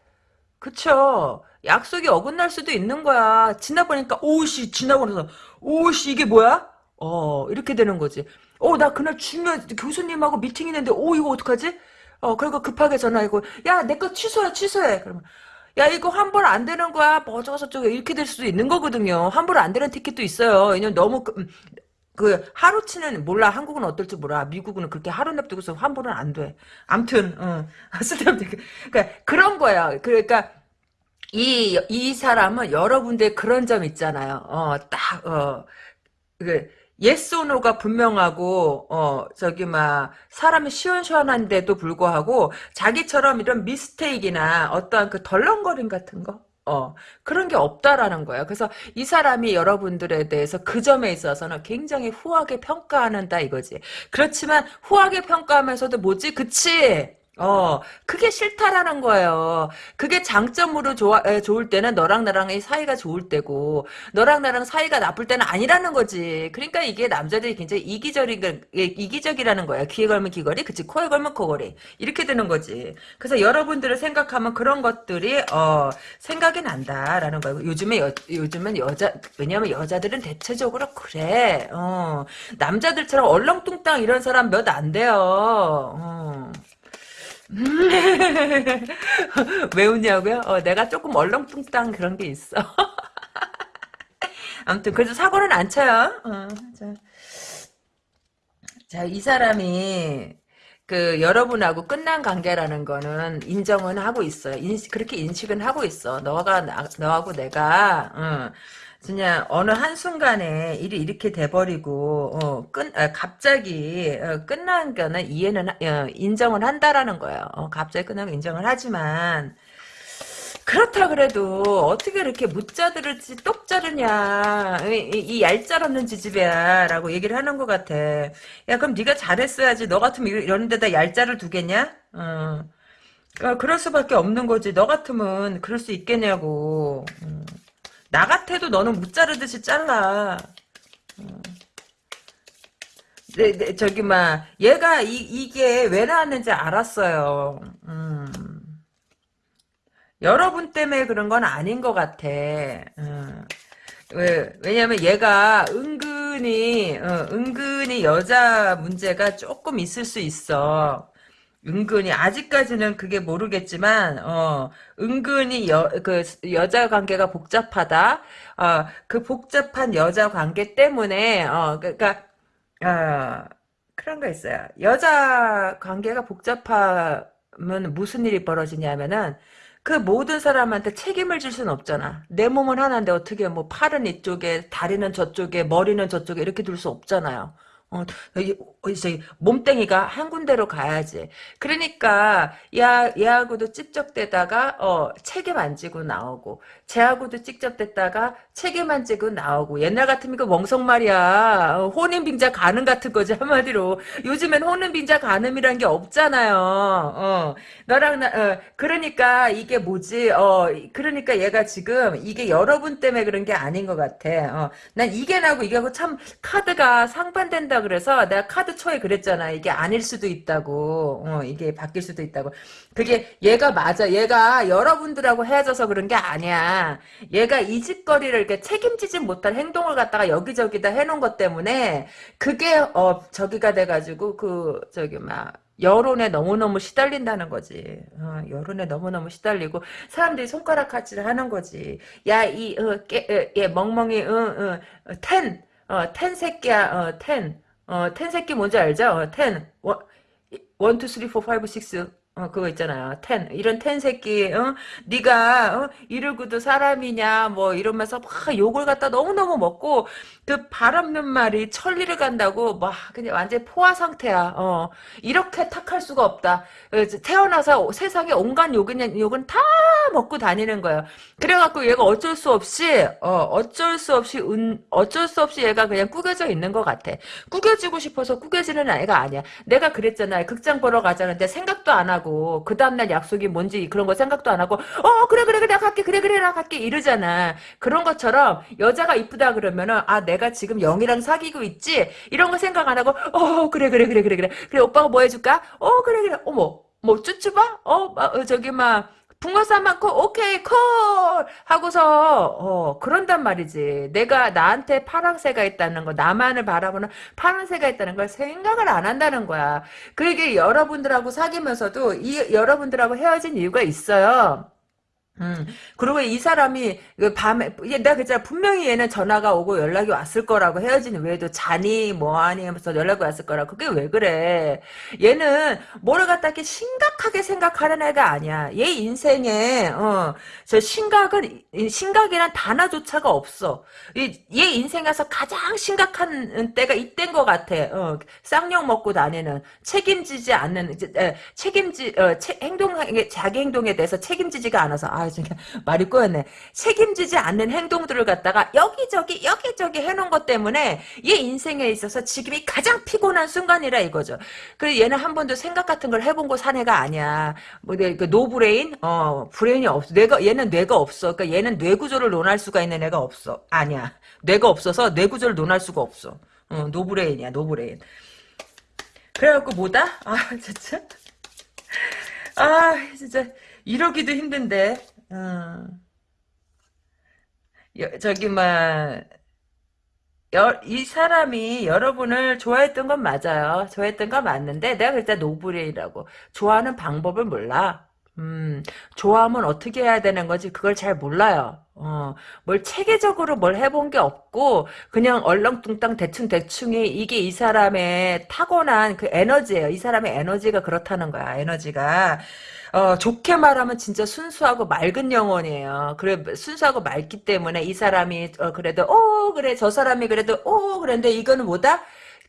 그쵸? 약속이 어긋날 수도 있는 거야. 지나 보니까 오씨 지나고 나서 오씨 이게 뭐야? 어 이렇게 되는 거지. 어 나 그날 중요한 교수님하고 미팅 있는데 오 이거 어떡하지? 어 그리고 급하게 전화하고 야 내 거 취소해 취소해. 그러면 야 이거 환불 안 되는 거야 뭐 어쩌고 저쩌고 이렇게 될 수도 있는 거거든요 환불 안 되는 티켓도 있어요 왜냐면 너무 그, 그 하루치는 몰라 한국은 어떨지 몰라 미국은 그렇게 하루 냅두고서 환불은 안 돼. 암튼 어. (laughs) 쓸데없는 그러니까 그런 거야. 그러니까 이 이 사람은 여러분들 그런 점 있잖아요. 어 딱 어. 그 yes no가 분명하고 어 저기 막 사람이 시원시원한데도 불구하고 자기처럼 이런 mistake나 어떠한 그 덜렁거림 같은 거 어, 그런 게 없다라는 거예요. 그래서 이 사람이 여러분들에 대해서 그 점에 있어서는 굉장히 후하게 평가한다 이거지. 그렇지만 후하게 평가하면서도 뭐지? 그치? 어, 그게 싫다라는 거예요. 그게 장점으로 좋아, 에, 좋을 때는 너랑 나랑의 사이가 좋을 때고, 너랑 나랑 사이가 나쁠 때는 아니라는 거지. 그러니까 이게 남자들이 굉장히 이기적인, 예, 이기적이라는 거야. 귀에 걸면 귀걸이, 그치, 코에 걸면 코걸이. 이렇게 되는 거지. 그래서 여러분들을 생각하면 그런 것들이, 어, 생각이 난다라는 거예요. 요즘에, 여, 요즘은 여자, 왜냐면 여자들은 대체적으로 그래. 어, 남자들처럼 얼렁뚱땅 이런 사람 몇 안 돼요. 어. (laughs) 왜 웃냐고요? 어, 내가 조금 얼렁뚱땅 그런 게 있어. (laughs) 아무튼 그래도 사고는 안 쳐요. 어, 자. 자, 이 사람이 그 여러분하고 끝난 관계라는 거는 인정은 하고 있어요. 인, 그렇게 인식은 하고 있어. 너가 나, 너하고 내가 어, 그냥 어느 한순간에 일이 이렇게 돼버리고 어, 끝 아, 갑자기 어, 끝난 거는 이해는 어, 인정을 한다라는 거예요. 어, 갑자기 끝난 거 인정을 하지만. 그렇다 그래도 어떻게 이렇게 묻자 들을지 똑 자르냐. 이, 이 얄짤 없는 지지배야 라고 얘기를 하는 것 같아. 야 그럼 네가 잘했어야지. 너 같으면 이런 데다 얄짤을 두겠냐? 어. 어, 그럴 수밖에 없는 거지. 너 같으면 그럴 수 있겠냐고. 음. 나 같아도 너는 못 자르듯이 잘라. 네, 네, 저기, 막, 얘가, 이, 이게 왜 나왔는지 알았어요. 음. 여러분 때문에 그런 건 아닌 것 같아. 음. 왜, 왜냐면 얘가 은근히, 어, 은근히 여자 문제가 조금 있을 수 있어. 은근히 아직까지는 그게 모르겠지만 어 은근히 여 그 여자 관계가 복잡하다 어그 복잡한 여자 관계 때문에 어 그러니까 어 그런 거 있어요 여자 관계가 복잡하면 무슨 일이 벌어지냐면은 그 모든 사람한테 책임을 질 수는 없잖아. 내 몸은 하나인데 어떻게 뭐 팔은 이쪽에, 다리는 저쪽에, 머리는 저쪽에 이렇게 둘 수 없잖아요. 어, 이제 몸땡이가 한 군데로 가야지. 그러니까 야 얘하고도 찝쩍대다가 어 책임 안 지고 나오고 쟤하고도 찝쩍댔다가 책임 안 지고 나오고 옛날 같으면 그 멍석 말이야 어, 혼인빙자 가늠 같은 거지 한마디로 요즘엔 혼인빙자 가늠이란 게 없잖아요. 어 너랑 나 어, 그러니까 이게 뭐지? 어 그러니까 얘가 지금 이게 여러분 때문에 그런 게 아닌 것 같아. 어난 이게 나고 이게 하고 참 카드가 상반된다 그래서 내가 카드 초에 그랬잖아. 이게 아닐 수도 있다고. 어, 이게 바뀔 수도 있다고. 그게 얘가 맞아. 얘가 여러분들하고 헤어져서 그런 게 아니야. 얘가 이 짓거리를 이렇게 책임지지 못할 행동을 갖다가 여기저기다 해놓은 것 때문에 그게 어 저기가 돼가지고 그 저기 막 여론에 너무너무 시달린다는 거지. 어, 여론에 너무너무 시달리고 사람들이 손가락 같이를 하는 거지. 야, 이, 어, 깨, 어, 얘, 멍멍이, 어, 어, 텐, 어, 텐 새끼야, 어, 텐. 어, 텐 새끼 뭔지 알죠? 어, 텐. 원, one, two, three, four, five, six. 어, 그거 있잖아요. ten. 이런 ten 새끼, 어? 네가 어? 이러고도 사람이냐, 뭐, 이러면서 막 욕을 갖다 너무 너무 먹고, 그 발 없는 말이 천리를 간다고, 막, 그냥 완전 포화 상태야. 어. 이렇게 탁할 수가 없다. 어, 태어나서 세상에 온갖 욕은, 욕은 다 먹고 다니는 거예요. 그래갖고 얘가 어쩔 수 없이, 어, 어쩔 수 없이, 은, 어쩔 수 없이 얘가 그냥 꾸겨져 있는 것 같아. 꾸겨지고 싶어서 꾸겨지는 아이가 아니야. 내가 그랬잖아. 극장 보러 가자는데 생각도 안 하고, 그 다음날 약속이 뭔지 그런 거 생각도 안 하고, 어, 그래, 그래, 그래, 나 갈게, 그래, 그래, 나 갈게, 이러잖아. 그런 것처럼, 여자가 이쁘다 그러면은, 아, 내가 지금 영이랑 사귀고 있지? 이런 거 생각 안 하고, 어, 그래, 그래, 그래, 그래, 그래. 그래, 오빠가 뭐 해줄까? 어, 그래, 그래. 어머, 뭐, 쭈쭈바? 어, 어 저기, 막, 붕어쌈 많고 오케이 콜 하고서 어 그런단 말이지. 내가 나한테 파랑새가 있다는 거 나만을 바라보는 파랑새가 있다는 걸 생각을 안 한다는 거야. 그게 여러분들하고 사귀면서도 이 여러분들하고 헤어진 이유가 있어요 음, 그리고 이 사람이 그 밤에 내가 그랬잖아. 분명히 얘는 전화가 오고 연락이 왔을 거라고 헤어진 외에도 자니 뭐하니 하면서 연락이 왔을 거라고. 그게 왜 그래? 얘는 뭐를 갖다 이렇게 심각하게 생각하는 애가 아니야. 얘 인생에 어, 저 심각은 심각이란 단어조차가 없어. 얘 인생에서 가장 심각한 때가 이때인 것 같아. 어, 쌍욕 먹고 다니는 책임지지 않는 책임지 어, 행동 자기 행동에 대해서 책임지지가 않아서. 아 진짜 말이 꼬였네. 책임지지 않는 행동들을 갖다가 여기저기 여기저기 해놓은 것 때문에 얘 인생에 있어서 지금이 가장 피곤한 순간이라 이거죠. 그래 얘는 한 번도 생각 같은 걸 해본 거산 애가 아니야. 뭐그 no brain, 어 brain이 없어. 뇌가 얘는 뇌가 없어. 그러니까 얘는 뇌 구조를 논할 수가 있는 애가 없어. 아니야. 뇌가 없어서 뇌 구조를 논할 수가 없어. 어, no brain이야 no brain. 그래갖고 뭐다? 아 진짜. 아 진짜 이러기도 힘든데. 어. 여, 저기 막. 여, 이 사람이 여러분을 좋아했던 건 맞아요. 좋아했던 건 맞는데 내가 그때 no brain이라고 좋아하는 방법을 몰라. 음, 좋아하면 어떻게 해야 되는 거지 그걸 잘 몰라요. 어, 뭘 체계적으로 뭘 해본 게 없고 그냥 얼렁뚱땅 대충 대충이 이게 이 사람의 타고난 그 에너지예요. 이 사람의 에너지가 그렇다는 거야. 에너지가. 어, 좋게 말하면 진짜 순수하고 맑은 영혼이에요. 그래, 순수하고 맑기 때문에 이 사람이, 어, 그래도, 오, 그래, 저 사람이 그래도, 오, 그랬는데 이거는 뭐다?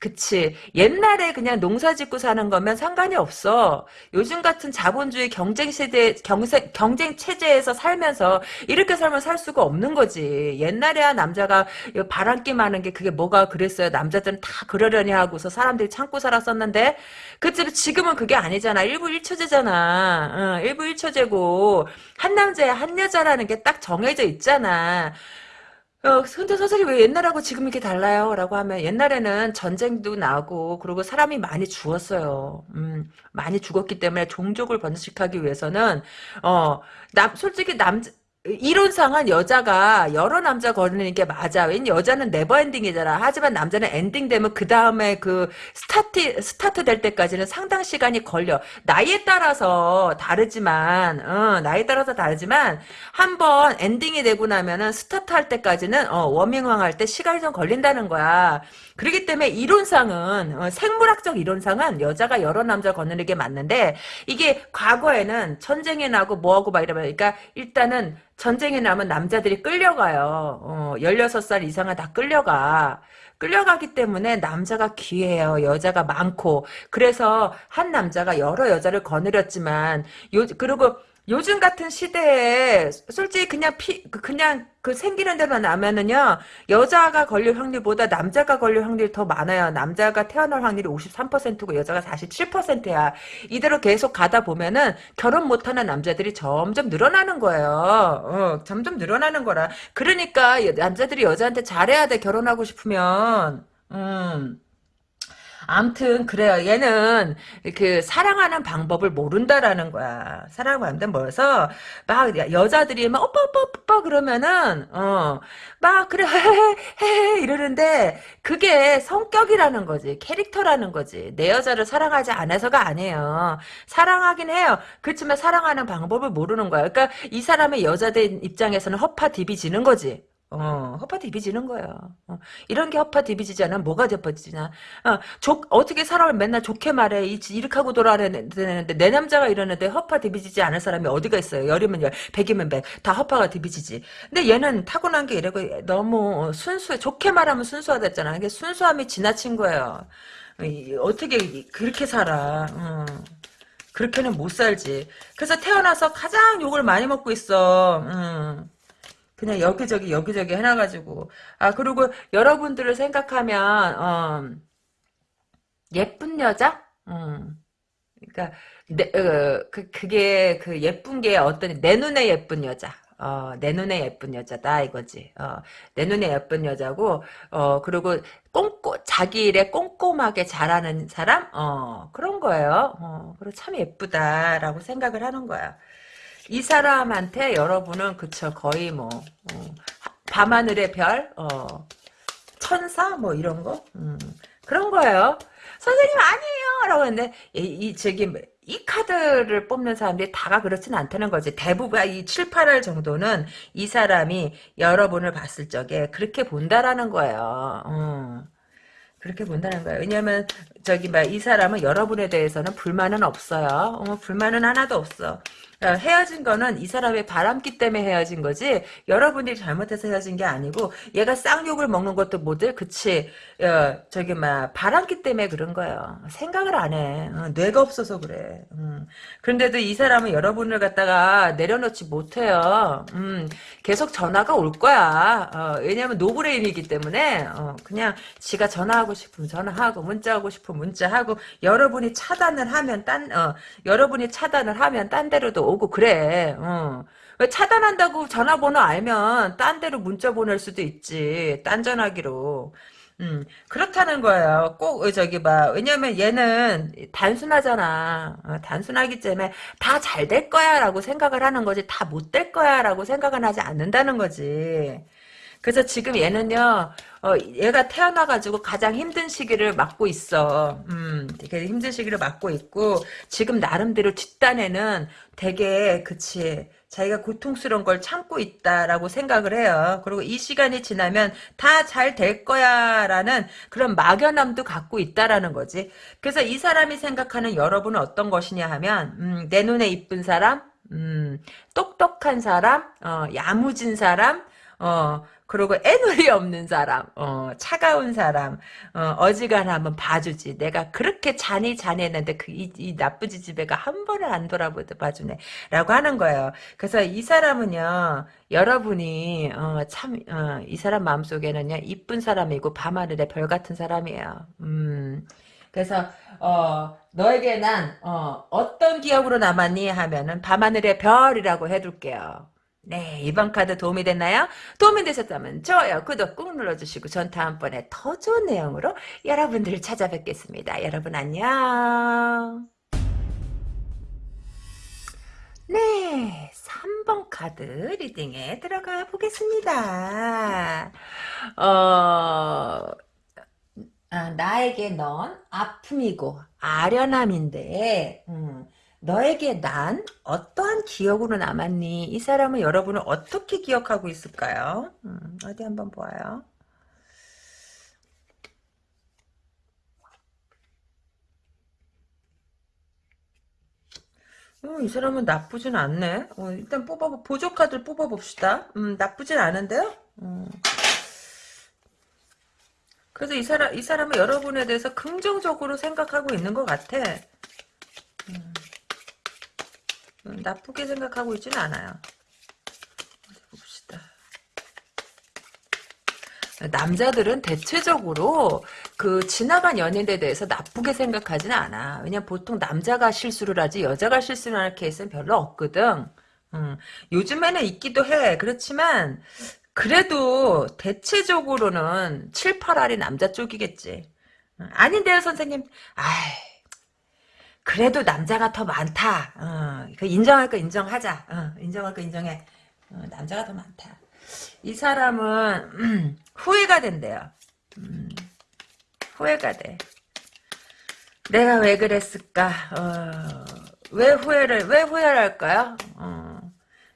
그치. 옛날에 그냥 농사 짓고 사는 거면 상관이 없어. 요즘 같은 자본주의 경쟁 시대, 경세, 경쟁 체제에서 살면서 이렇게 살면 살 수가 없는 거지. 옛날에야 남자가 바람기 많은 게 그게 뭐가 그랬어요. 남자들은 다 그러려니 하고서 사람들이 참고 살았었는데, 그치, 지금은 그게 아니잖아. 일부 일처제잖아. 응, 일부 일처제고, 한 남자야 한 여자라는 게 딱 정해져 있잖아. 어, 근데 선생님 왜 옛날하고 지금 이렇게 달라요? 라고 하면 옛날에는 전쟁도 나고 그리고 사람이 많이 죽었어요. 음, 많이 죽었기 때문에 종족을 번식하기 위해서는 어, 남 솔직히 남 이론상은 여자가 여러 남자 거느는 게 맞아. 왜냐 여자는 never ending이잖아. 하지만 남자는 엔딩 되면 그 다음에 그 스타트 스타트 될 때까지는 상당 시간이 걸려. 나이에 따라서 다르지만, 어, 나이에 따라서 다르지만 한번 ending이 되고 나면은 스타트 할 때까지는 어, 워밍업 할 때 시간이 좀 걸린다는 거야. 그렇기 때문에 이론상은 어, 생물학적 이론상은 여자가 여러 남자 거느는 게 맞는데 이게 과거에는 전쟁이 나고 뭐하고 막 이러면 그러니까 일단은 전쟁이 나면 남자들이 끌려가요. 어, 16살 이상은 다 끌려가. 끌려가기 때문에 남자가 귀해요. 여자가 많고. 그래서 한 남자가 여러 여자를 거느렸지만 요 그리고 요즘 같은 시대에 솔직히 그냥 피 그냥 그 생기는 대로 나면은요 여자가 걸릴 확률보다 남자가 걸릴 확률이 더 많아요. 남자가 태어날 확률이 53%고 여자가 47%야. 이대로 계속 가다 보면은 결혼 못하는 남자들이 점점 늘어나는 거예요. 어, 점점 늘어나는 거라. 그러니까 남자들이 여자한테 잘해야 돼 결혼하고 싶으면. 음. 암튼 그래요. 얘는 그 사랑하는 방법을 모른다라는 거야. 사랑하는데 뭐여서 막 여자들이 막 오빠 오빠 오빠 그러면은 어 막 그래 (laughs) 헤헤 이러는데 그게 성격이라는 거지. 캐릭터라는 거지. 내 여자를 사랑하지 않아서가 아니에요. 사랑하긴 해요. 그렇지만 사랑하는 방법을 모르는 거야. 그러니까 이 사람의 여자들 입장에서는 허파 디비지는 거지. 어, 허파 디비지는 거야. 어, 이런 게 허파 않으면 뭐가 덮어지냐. 어, 조, 어떻게 사람을 맨날 좋게 말해. 이, 이렇게 하고 돌아야 되는데, 내 남자가 이러는데 허파 디비지지 않은 사람이 어디가 있어요. 열이면 열, 백이면 백. 다 허파가 디비지지. 근데 얘는 타고난 게 이러고 너무 순수해. 좋게 말하면 순수하다 했잖아. 이게 순수함이 지나친 거예요. 어떻게 그렇게 살아. 어. 그렇게는 못 살지. 그래서 태어나서 가장 욕을 많이 먹고 있어. 음. 그냥 여기저기 여기저기 해놔가지고 아 그리고 여러분들을 생각하면 어, 예쁜 여자 음. 그러니까 내, 어, 그, 그게 그 예쁜 게 어떤 내 눈에 예쁜 여자 어, 내 눈에 예쁜 여자다 이거지. 어, 내 눈에 예쁜 여자고 어, 그리고 꼼꼼 자기 일에 꼼꼼하게 잘하는 사람 어, 그런 거예요. 어, 그리고 참 예쁘다라고 생각을 하는 거야. 이 사람한테 여러분은 그쵸 거의 뭐 어, 밤하늘의 별, 어, 천사 뭐 이런 거 음, 그런 거예요. 선생님 아니에요 라고 했는데 이, 이 저기 이 카드를 뽑는 사람들이 다가 그렇지는 않다는 거지. 대부분 이 7, 8월 정도는 이 사람이 여러분을 봤을 적에 그렇게 본다라는 거예요. 음. 그렇게 본다는 거예요. 왜냐하면 저기 막이 사람은 여러분에 대해서는 불만은 없어요. 어, 불만은 하나도 없어. 어, 헤어진 거는 이 사람의 바람기 때문에 헤어진 거지 여러분들이 잘못해서 헤어진 게 아니고 얘가 쌍욕을 먹는 것도 뭐들? 그치. 어, 저기 막 바람기 때문에 그런 거예요. 생각을 안해. 어, 뇌가 없어서 그래. 음. 그런데도 이 사람은 여러분을 갖다가 내려놓지 못해요. 음, 계속 전화가 올 거야. 어, 왜냐면 노브레인이기 때문에. 어, 그냥 지가 전화하고 싶으면 전화하고 문자하고 싶으면 문자하고 여러분이 차단을 하면 딴 어, 여러분이 차단을 하면 딴 데로도 오고 그래. 어. 왜 차단한다고 전화번호 알면 딴 데로 문자 보낼 수도 있지. 딴 전화기로. 음, 그렇다는 거예요. 꼭, 저기, 막, 왜냐면 얘는 단순하잖아. 어, 단순하기 때문에 다 잘 될 거야 라고 생각을 하는 거지, 다 못 될 거야 라고 생각은 하지 않는다는 거지. 그래서 지금 얘는요, 어, 얘가 태어나가지고 가장 힘든 시기를 맞고 있어. 음, 되게 힘든 시기를 맞고 있고, 지금 나름대로 뒷단에는 되게, 그치, 자기가 고통스러운 걸 참고 있다라고 생각을 해요. 그리고 이 시간이 지나면 다 잘 될 거야 라는 그런 막연함도 갖고 있다라는 거지. 그래서 이 사람이 생각하는 여러분은 어떤 것이냐 하면, 음, 내 눈에 이쁜 사람, 음, 똑똑한 사람, 어, 야무진 사람, 어, 그리고 애놀이 없는 사람, 어, 차가운 사람, 어, 지간하면 봐주지. 내가 그렇게 잔이 잔했는데 그, 이, 이 나쁜 지지배가 한 번을 안 돌아보도 봐주네. 라고 하는 거예요. 그래서 이 사람은요, 여러분이, 어, 참, 어, 이 사람 마음속에는요, 이쁜 사람이고 밤하늘의 별 같은 사람이에요. 음. 그래서 어 너에게 난 어, 어떤 기억으로 남았니 하면은 밤하늘의 별이라고 해둘게요. 네, 이번 카드 도움이 됐나요? 도움이 되셨다면 좋아요, 구독 꾹 눌러주시고 전 다음번에 더 좋은 내용으로 여러분들을 찾아뵙겠습니다. 여러분 안녕. 네, 3번 카드 리딩에 들어가 보겠습니다. 어, 아, 나에게 넌 아픔이고 아련함인데 음, 너에게 난 어떠한 기억으로 남았니? 이 사람은 여러분을 어떻게 기억하고 있을까요? 음, 어디 한번 보아요. 어, 이 사람은 나쁘진 않네. 어, 일단 뽑아 보조 카드를 뽑아봅시다. 음, 나쁘진 않은데요? 음. 그래서 이 사람 이 사람은 여러분에 대해서 긍정적으로 생각하고 있는 것 같아. 음. 음, 나쁘게 생각하고 있지는 않아요. 봅시다. 남자들은 대체적으로 그 지나간 연인에 대해서 나쁘게 생각하지는 않아. 왜냐 보통 남자가 실수를 하지 여자가 실수를 하는 케이스는 별로 없거든. 음, 요즘에는 있기도 해. 그렇지만 그래도 대체적으로는 7, 8알이 남자 쪽이겠지. 음, 아닌데요 선생님. 아이 그래도 남자가 더 많다. 어, 그 인정할 거 인정하자. 어, 인정할 거 인정해. 어, 남자가 더 많다. 이 사람은 음, 후회가 된대요. 음, 후회가 돼. 내가 왜 그랬을까? 어, 왜 후회를 왜 후회를 할까요?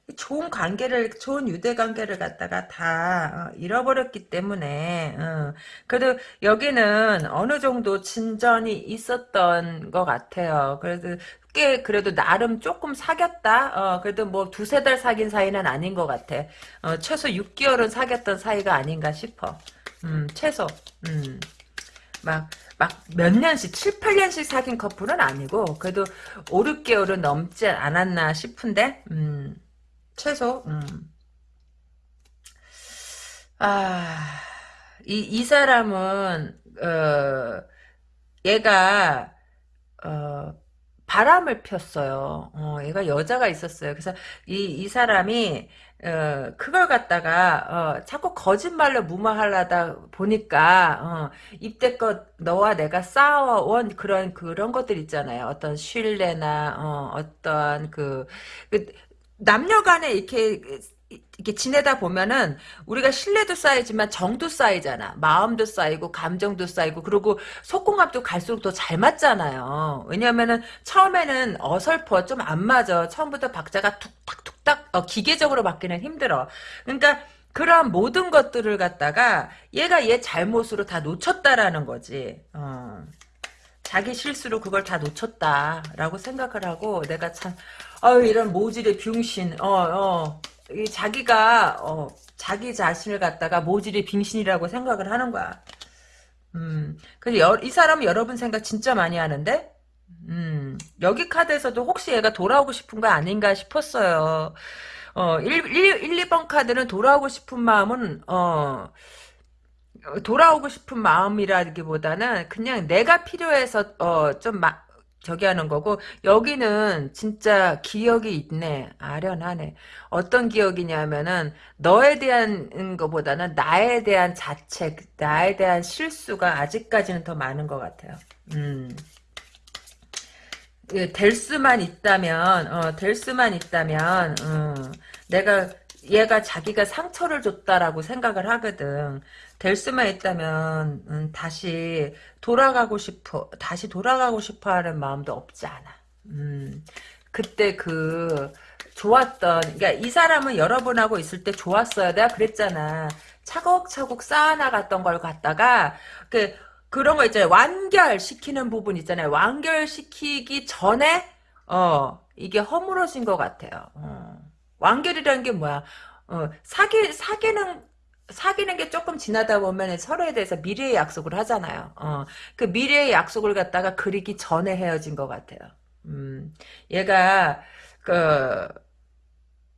어, 좋은 관계를 좋은 유대 관계를 갖다가 다 어, 잃어버렸기 때문에 어. 그래도 여기는 어느 정도 진전이 있었던 것 같아요. 그래도 꽤 그래도 나름 조금 사귀었다. 어, 그래도 뭐 두세 달 사귄 사이는 아닌 것 같아. 어, 최소 6개월은 사귀었던 사이가 아닌가 싶어. 음, 최소. 음. 막, 막 몇 년씩, 7, 8년씩 사귄 커플은 아니고, 그래도 5, 6개월은 넘지 않았나 싶은데, 음. 최소 음. 아, 이, 이 사람은 어, 얘가 어, 바람을 폈어요. 어, 얘가 여자가 있었어요. 그래서 이, 이 사람이 어, 그걸 갖다가 어, 자꾸 거짓말로 무마하려다 보니까 어, 이때껏 너와 내가 쌓아온 그런 그런 것들 있잖아요. 어떤 신뢰나 어, 어떤 그, 그 남녀간에 이렇게 이렇게 지내다 보면은 우리가 신뢰도 쌓이지만 정도 쌓이잖아. 마음도 쌓이고 감정도 쌓이고 그리고 속궁합도 갈수록 더 잘 맞잖아요. 왜냐하면은 처음에는 어설퍼 좀 안 맞아. 처음부터 박자가 툭탁툭탁 어, 기계적으로 맞기는 힘들어. 그러니까 그런 모든 것들을 갖다가 얘가 얘 잘못으로 다 놓쳤다라는 거지. 어. 자기 실수로 그걸 다 놓쳤다라고 생각을 하고 내가 참 어유 이런 모질의 병신 어어 이 자기가 어 자기 자신을 갖다가 모질의 빙신이라고 생각을 하는 거야. 음, 그래서 이 사람은 여러분 생각 진짜 많이 하는데, 음, 여기 카드에서도 혹시 얘가 돌아오고 싶은 거 아닌가 싶었어요. 어, 1, 1, 1 2번 카드는 돌아오고 싶은 마음은, 어, 돌아오고 싶은 마음이라기보다는 그냥 내가 필요해서, 어, 좀 마, 저기 하는 거고 여기는 진짜 기억이 있네 아련하네 어떤 기억이냐면은 너에 대한 것보다는 나에 대한 자책 나에 대한 실수가 아직까지는 더 많은 것 같아요 음. 예, 될 수만 있다면 어, 될 수만 있다면 어, 내가 얘가 자기가 상처를 줬다라고 생각을 하거든. 될 수만 있다면 음, 다시 돌아가고 싶어 다시 돌아가고 싶어하는 마음도 없지 않아. 음, 그때 그 좋았던 그러니까 이 사람은 여러분하고 있을 때 좋았어요. 내가 그랬잖아. 차곡차곡 쌓아나갔던 걸 갖다가 그 그런 거 있잖아요. 완결시키는 부분 있잖아요. 완결시키기 전에 어 이게 허물어진 것 같아요. 어. 완결이라는 게 뭐야? 어, 사기 사기는 사귀는 게 조금 지나다 보면 서로에 대해서 미래의 약속을 하잖아요. 어, 그 미래의 약속을 갖다가 그리기 전에 헤어진 것 같아요. 음, 얘가 그,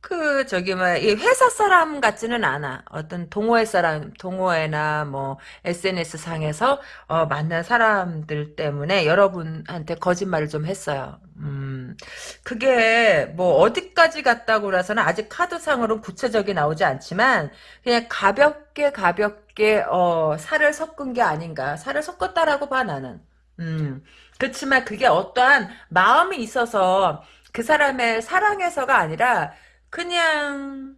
그 저기 뭐이 회사 사람 같지는 않아. 어떤 동호회 사람, 동호회나 뭐 SNS 상에서 어, 만난 사람들 때문에 여러분한테 거짓말을 좀 했어요. 음, 그게 뭐 어디까지 갔다고 해서는 아직 카드상으로는 구체적이 나오지 않지만 그냥 가볍게 가볍게 어, 살을 섞은 게 아닌가. 살을 섞었다라고 봐 나는. 음, 그렇지만 그게 어떠한 마음이 있어서 그 사람의 사랑해서가 아니라 그냥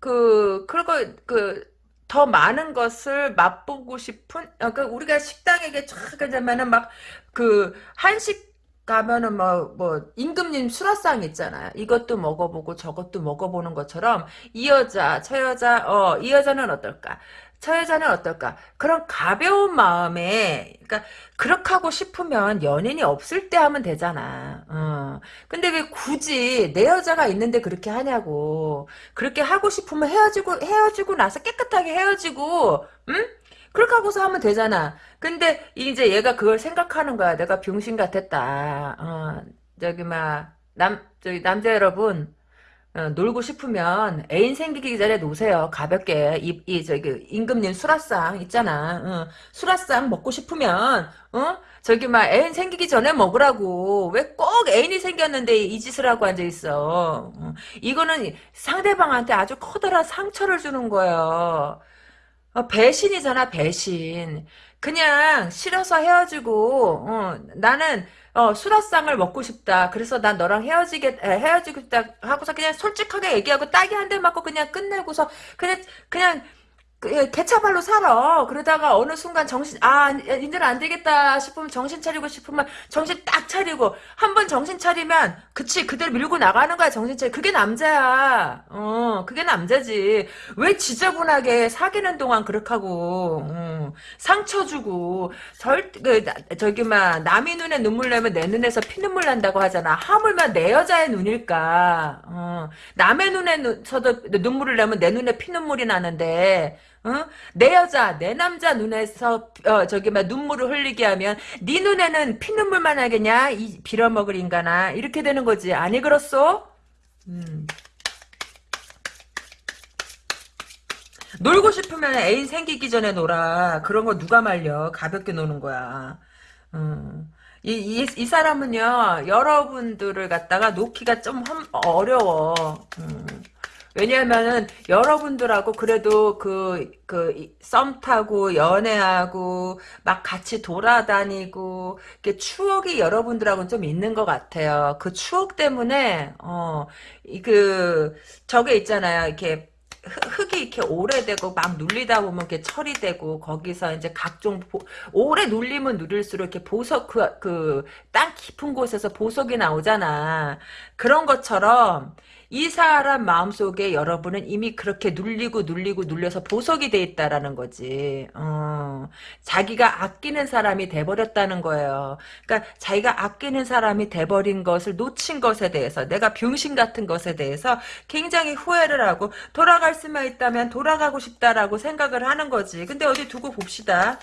그 그리고 그 더 많은 것을 맛보고 싶은 어, 그 우리가 식당에 쫙 가자면은 막 그 한식 가면은 뭐, 뭐, 임금님 수라상 있잖아요. 이것도 먹어보고 저것도 먹어보는 것처럼, 이 여자, 저 여자, 어, 이 여자는 어떨까? 저 여자는 어떨까? 그런 가벼운 마음에, 그러니까 그렇게 하고 싶으면 연인이 없을 때 하면 되잖아. 어. 근데 왜 굳이 내 여자가 있는데 그렇게 하냐고. 그렇게 하고 싶으면 헤어지고 헤어지고 나서 깨끗하게 헤어지고, 응? 그렇게 하고서 하면 되잖아. 근데 이제 얘가 그걸 생각하는 거야. 내가 병신 같았다. 어, 저기 막 남 저기 남자 여러분. 어, 놀고 싶으면 애인 생기기 전에 노세요. 가볍게 이, 이 저기 임금님 수라상 있잖아. 어, 수라상 먹고 싶으면 어 저기 막 애인 생기기 전에 먹으라고. 왜 꼭 애인이 생겼는데 이 짓을 하고 앉아 있어. 어, 이거는 상대방한테 아주 커다란 상처를 주는 거예요. 어, 배신이잖아 배신. 그냥 싫어서 헤어지고 어, 나는 어, 수라상을 먹고 싶다. 그래서 난 너랑 헤어지게, 헤어지고 싶다 하고서 그냥 솔직하게 얘기하고 딱이 한 대 맞고 그냥 끝내고서 그냥, 그냥, 개차발로 살아. 그러다가 어느 순간 정신, 아, 이제는 안 되겠다 싶으면 정신 차리고 싶으면 정신 딱 차리고, 한 번 정신 차리면, 그치, 그대로 밀고 나가는 거야, 정신 차리. 그게 남자야. 어, 그게 남자지. 왜 지저분하게 사귀는 동안 그렇게 하고, 어, 상처 주고, 절, 그, 저기, 막, 남의 눈에 눈물 내면 내 눈에서 피눈물 난다고 하잖아. 하물며 내 여자의 눈일까. 어, 남의 눈에서도 눈물을 내면 내 눈에 피눈물이 나는데, 어? 내 여자, 내 남자 눈에서 어, 저기 막 눈물을 흘리게 하면 네 눈에는 피눈물만 하겠냐? 이 빌어먹을 인간아. 이렇게 되는 거지. 아니 그렇소? 음. 놀고 싶으면 애인 생기기 전에 놀아. 그런 거 누가 말려. 가볍게 노는 거야. 음. 이, 이, 이 사람은요, 여러분들을 갖다가 놓기가 좀 어려워. 음. 왜냐면은 여러분들하고 그래도 그, 그, 썸 타고 연애하고 막 같이 돌아다니고 그 추억이 여러분들하고는 좀 있는 것 같아요. 그 추억 때문에, 어, 그, 저게 있잖아요. 이렇게 흙이 이렇게 오래되고 막 눌리다 보면 이렇게 철이 되고 거기서 이제 각종 보, 오래 눌리면 눌릴수록 이렇게 보석 그그땅 깊은 곳에서 보석이 나오잖아. 그런 것처럼 이 사람 마음속에 여러분은 이미 그렇게 눌리고 눌리고 눌려서 보석이 돼 있다라는 거지. 어. 어, 자기가 아끼는 사람이 돼버렸다는 거예요. 그러니까 자기가 아끼는 사람이 돼버린 것을 놓친 것에 대해서 내가 병신 같은 것에 대해서 굉장히 후회를 하고 돌아갈 수만 있다면 돌아가고 싶다라고 생각을 하는 거지. 근데 어디 두고 봅시다.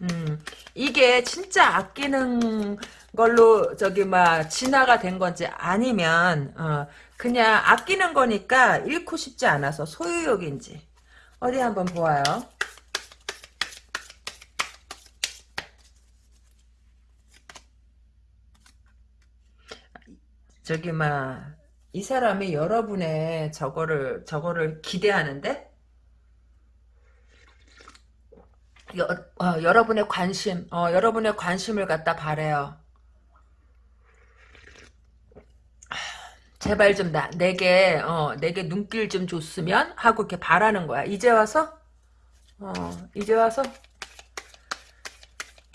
음, 이게 진짜 아끼는 걸로 저기 막 진화가 된 건지 아니면 어, 그냥 아끼는 거니까 잃고 싶지 않아서 소유욕인지 어디 한번 보아요. 저기 막 이 사람이 여러분의 저거를 저거를 기대하는데 여, 어, 여러분의 관심 어, 여러분의 관심을 갖다 바래요. 제발 좀 나, 내게, 어, 내게 눈길 좀 줬으면 하고 이렇게 바라는 거야. 이제 와서? 어, 이제 와서?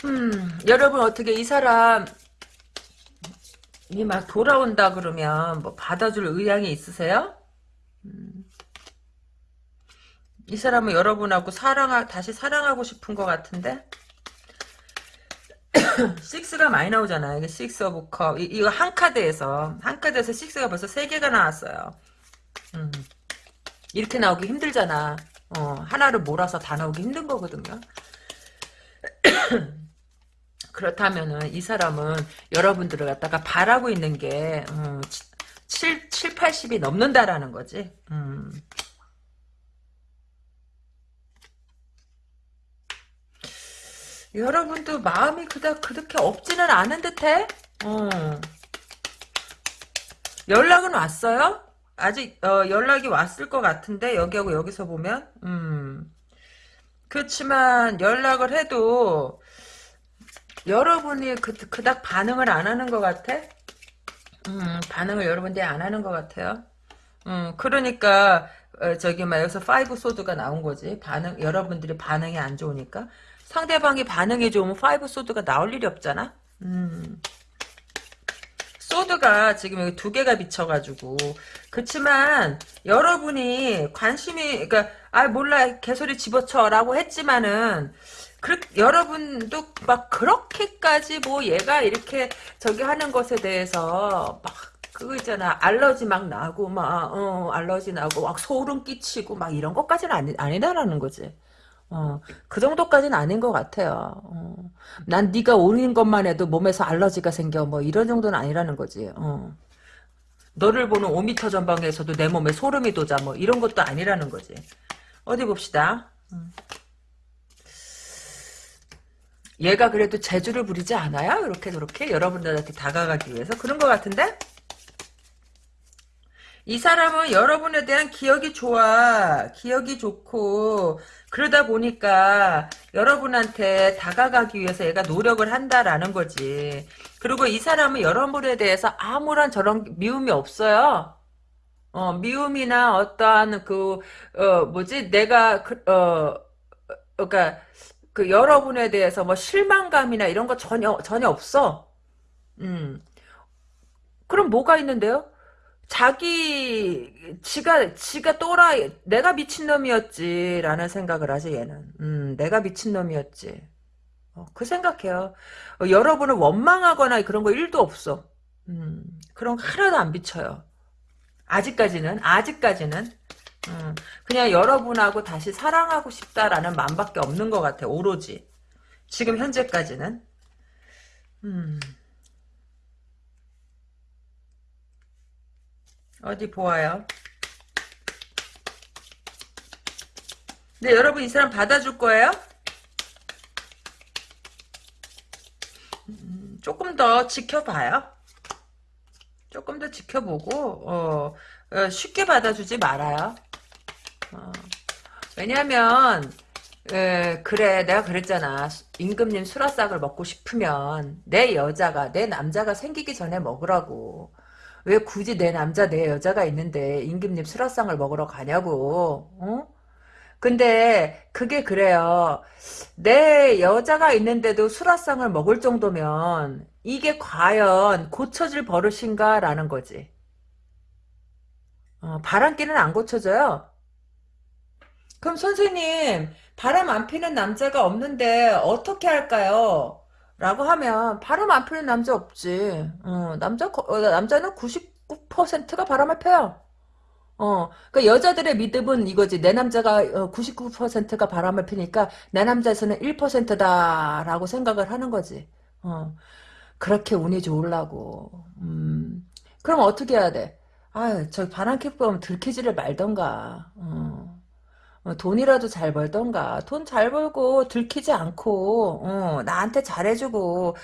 음, 여러분 어떻게 이 사람, 이막 돌아온다 그러면 뭐 받아줄 의향이 있으세요? 음, 이 사람은 여러분하고 사랑하, 다시 사랑하고 싶은 것 같은데? six가 많이 나오잖아요. 이게 six of cup. 이, 이거 한 카드에서 한 카드에서 six가 벌써 세 개가 나왔어요. 음. 이렇게 나오기 힘들잖아. 어, 하나를 몰아서 다 나오기 힘든 거거든요. (clears throat) 그렇다면은 이 사람은 여러분들을 갖다가 바라고 있는 게 음, 7, 7, 80이 넘는다라는 거지. 음. 여러분도 마음이 그닥 그렇게 없지는 않은 듯해? 어. 연락은 왔어요? 아직 어, 연락이 왔을 것 같은데 여기하고 여기서 보면 음. 그렇지만 연락을 해도 여러분이 그, 그닥 반응을 안 하는 것 같아? 음, 반응을 여러분들이 안 하는 것 같아요. 음, 그러니까 어, 저기 막 여기서 five sword가 나온 거지. 반응 여러분들이 반응이 안 좋으니까. 상대방이 반응이 좋으면 five sword가 나올 일이 없잖아. 음. 소드가 지금 여기 두 개가 비쳐가지고 그렇지만 여러분이 관심이 그러니까 아 몰라 개소리 집어쳐라고 했지만은 그 여러분도 막 그렇게까지 뭐 얘가 이렇게 저기 하는 것에 대해서 막 그거 있잖아 알러지 막 나고 막 어, 알러지 나고 막 소름 끼치고 막 이런 것까지는 아니, 아니다라는 거지. 어, 그 정도까지는 아닌 것 같아요. 어. 난 네가 오는 것만 해도 몸에서 알러지가 생겨 뭐 이런 정도는 아니라는 거지. 어. 너를 보는 5m 전방에서도 내 몸에 소름이 돋아 뭐 이런 것도 아니라는 거지. 어디 봅시다. 음. 얘가 그래도 재주를 부리지 않아요? 이렇게 저렇게 여러분들한테 다가가기 위해서 그런 것 같은데? 이 사람은 여러분에 대한 기억이 좋아. 기억이 좋고 그러다 보니까 여러분한테 다가가기 위해서 얘가 노력을 한다라는 거지. 그리고 이 사람은 여러분에 대해서 아무런 저런 미움이 없어요. 어, 미움이나 어떠한 그, 어, 뭐지, 내가, 그, 어, 그니까, 그 여러분에 대해서 뭐 실망감이나 이런 거 전혀, 전혀 없어. 음. 그럼 뭐가 있는데요? 자기 지가 지가 또라이 내가 미친놈이었지라는 생각을 하지 얘는. 음 내가 미친놈이었지. 어, 그 생각해요. 어, 여러분을 원망하거나 그런 거 1도 없어. 음 그런 거 하나도 안 비쳐요. 아직까지는 아직까지는. 음, 그냥 여러분하고 다시 사랑하고 싶다라는 마음밖에 없는 것 같아 오로지. 지금 현재까지는. 음 어디 보아요. 네, 여러분 이 사람 받아줄 거예요? 음, 조금 더 지켜봐요. 조금 더 지켜보고 어, 어, 쉽게 받아주지 말아요. 어, 왜냐하면 에, 그래 내가 그랬잖아 임금님 수라싹을 먹고 싶으면 내 여자가 내 남자가 생기기 전에 먹으라고 왜 굳이 내 남자 내 여자가 있는데 임금님 수라상을 먹으러 가냐고 어? 근데 그게 그래요 내 여자가 있는데도 수라상을 먹을 정도면 이게 과연 고쳐질 버릇인가 라는 거지 어, 바람기는 안 고쳐져요 그럼 선생님 바람 안 피는 남자가 없는데 어떻게 할까요? 라고 하면 바람 안 피는 남자 없지. 어, 남자 어, 남자는 99%가 바람을 펴요. 어, 그 여자들의 믿음은 이거지. 내 남자가 99%가 바람을 피니까 내 남자에서는 1%다라고 생각을 하는 거지. 어, 그렇게 운이 좋으려고. 음, 그럼 어떻게 해야 돼? 아유, 저 바람 캐 보면 들키지를 말던가. 어. 어, 돈이라도 잘 벌던가. 돈 잘 벌고 들키지 않고 어, 나한테 잘해주고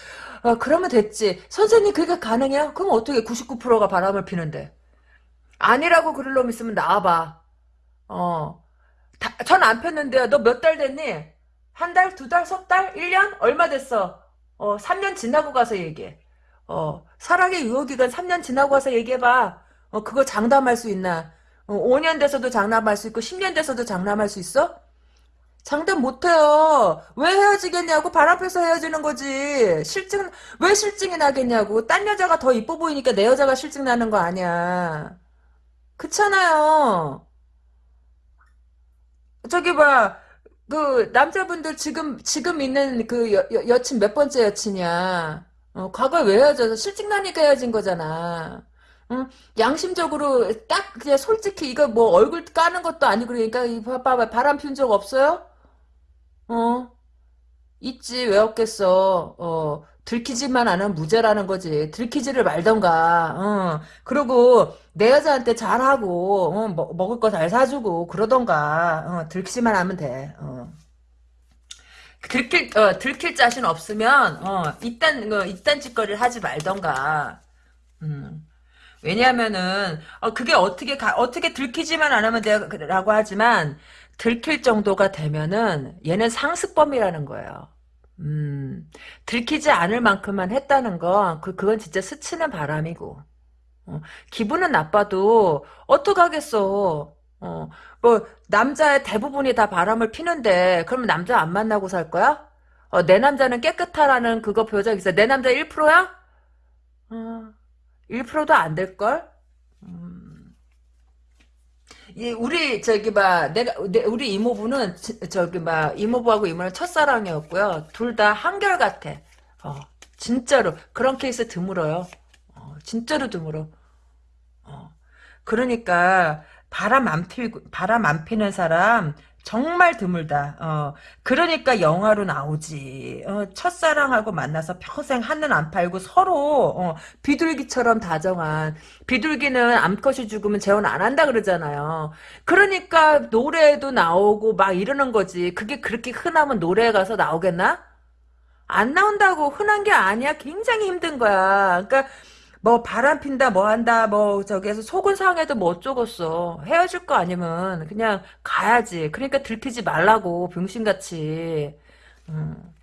어, 그러면 됐지. 선생님 그게 가능해요? 그럼 어떻게 99%가 바람을 피는데? 아니라고 그럴 놈 있으면 나와봐. 어. 전안 폈는데요. 너 몇 달 됐니? 한 달, 두 달, 석 달, 1년? 얼마 됐어? 어, 3년 지나고 가서 얘기해. 어, 사랑의 유효기간 3년 지나고 가서 얘기해봐. 어, 그거 장담할 수 있나? 어, 5년 돼서도 장담할 수 있고 10년 돼서도 장담할 수 있어? 장담 못해요. 왜 헤어지겠냐고 바람 펴서 헤어지는 거지. 실증 왜 실증이 나겠냐고. 딴 여자가 더 이뻐 보이니까 내 여자가 실증 나는 거 아니야. 그렇잖아요. 저기 봐. 그 남자분들 지금 지금 있는 그 여, 여, 친몇 번째 여친이야. 어, 과거에 왜 헤어져서 실증 나니까 헤어진 거잖아. 응? 양심적으로 딱 그냥 솔직히 이거 뭐 얼굴 까는 것도 아니고 그러니까 이 봐봐 바람 피운 적 없어요? 어? 있지. 왜 없겠어? 어. 들키지만 않은 무죄라는 거지. 들키지를 말던가. 어 그리고 내 여자한테 잘하고 어, 먹, 먹을 거 잘 사주고 그러던가. 어, 들키지만 하면 돼. 어. 들킬 어, 들킬 자신 없으면 어 이딴 어, 이딴 짓거리를 하지 말던가. 음. 왜냐하면은 어, 그게 어떻게 가, 어떻게 들키지만 안 하면 돼라고 하지만 들킬 정도가 되면은 얘는 상습범이라는 거예요. 음, 들키지 않을 만큼만 했다는 건 그, 그건 진짜 스치는 바람이고 어, 기분은 나빠도 어떡하겠어. 어, 뭐 남자의 대부분이 다 바람을 피는데 그러면 남자 안 만나고 살 거야? 어, 내 남자는 깨끗하라는 그거 표적 있어. 내 남자 1%야? 어. 1%도 안 될걸? 음. 우리 저기 봐 내가 우리 이모부는 저기 봐 이모부하고 이모는 첫사랑이었고요. 둘 다 한결 같아. 어, 진짜로 그런 케이스 드물어요. 어, 진짜로 드물어. 어. 그러니까 바람 안 피고 바람 안 피는 사람 정말 드물다. 어, 그러니까 영화로 나오지. 어, 첫사랑하고 만나서 평생 한눈 안 팔고 서로 어, 비둘기처럼 다정한 비둘기는 암컷이 죽으면 재혼 안 한다 그러잖아요. 그러니까 노래도 나오고 막 이러는 거지. 그게 그렇게 흔하면 노래에 가서 나오겠나? 안 나온다고 흔한 게 아니야. 굉장히 힘든 거야. 그러니까 뭐 바람 핀다 뭐 한다 뭐 저기에서 속은 상해도 뭐 어쩌겠어. 헤어질 거 아니면 그냥 가야지. 그러니까 들키지 말라고 병신같이. 음.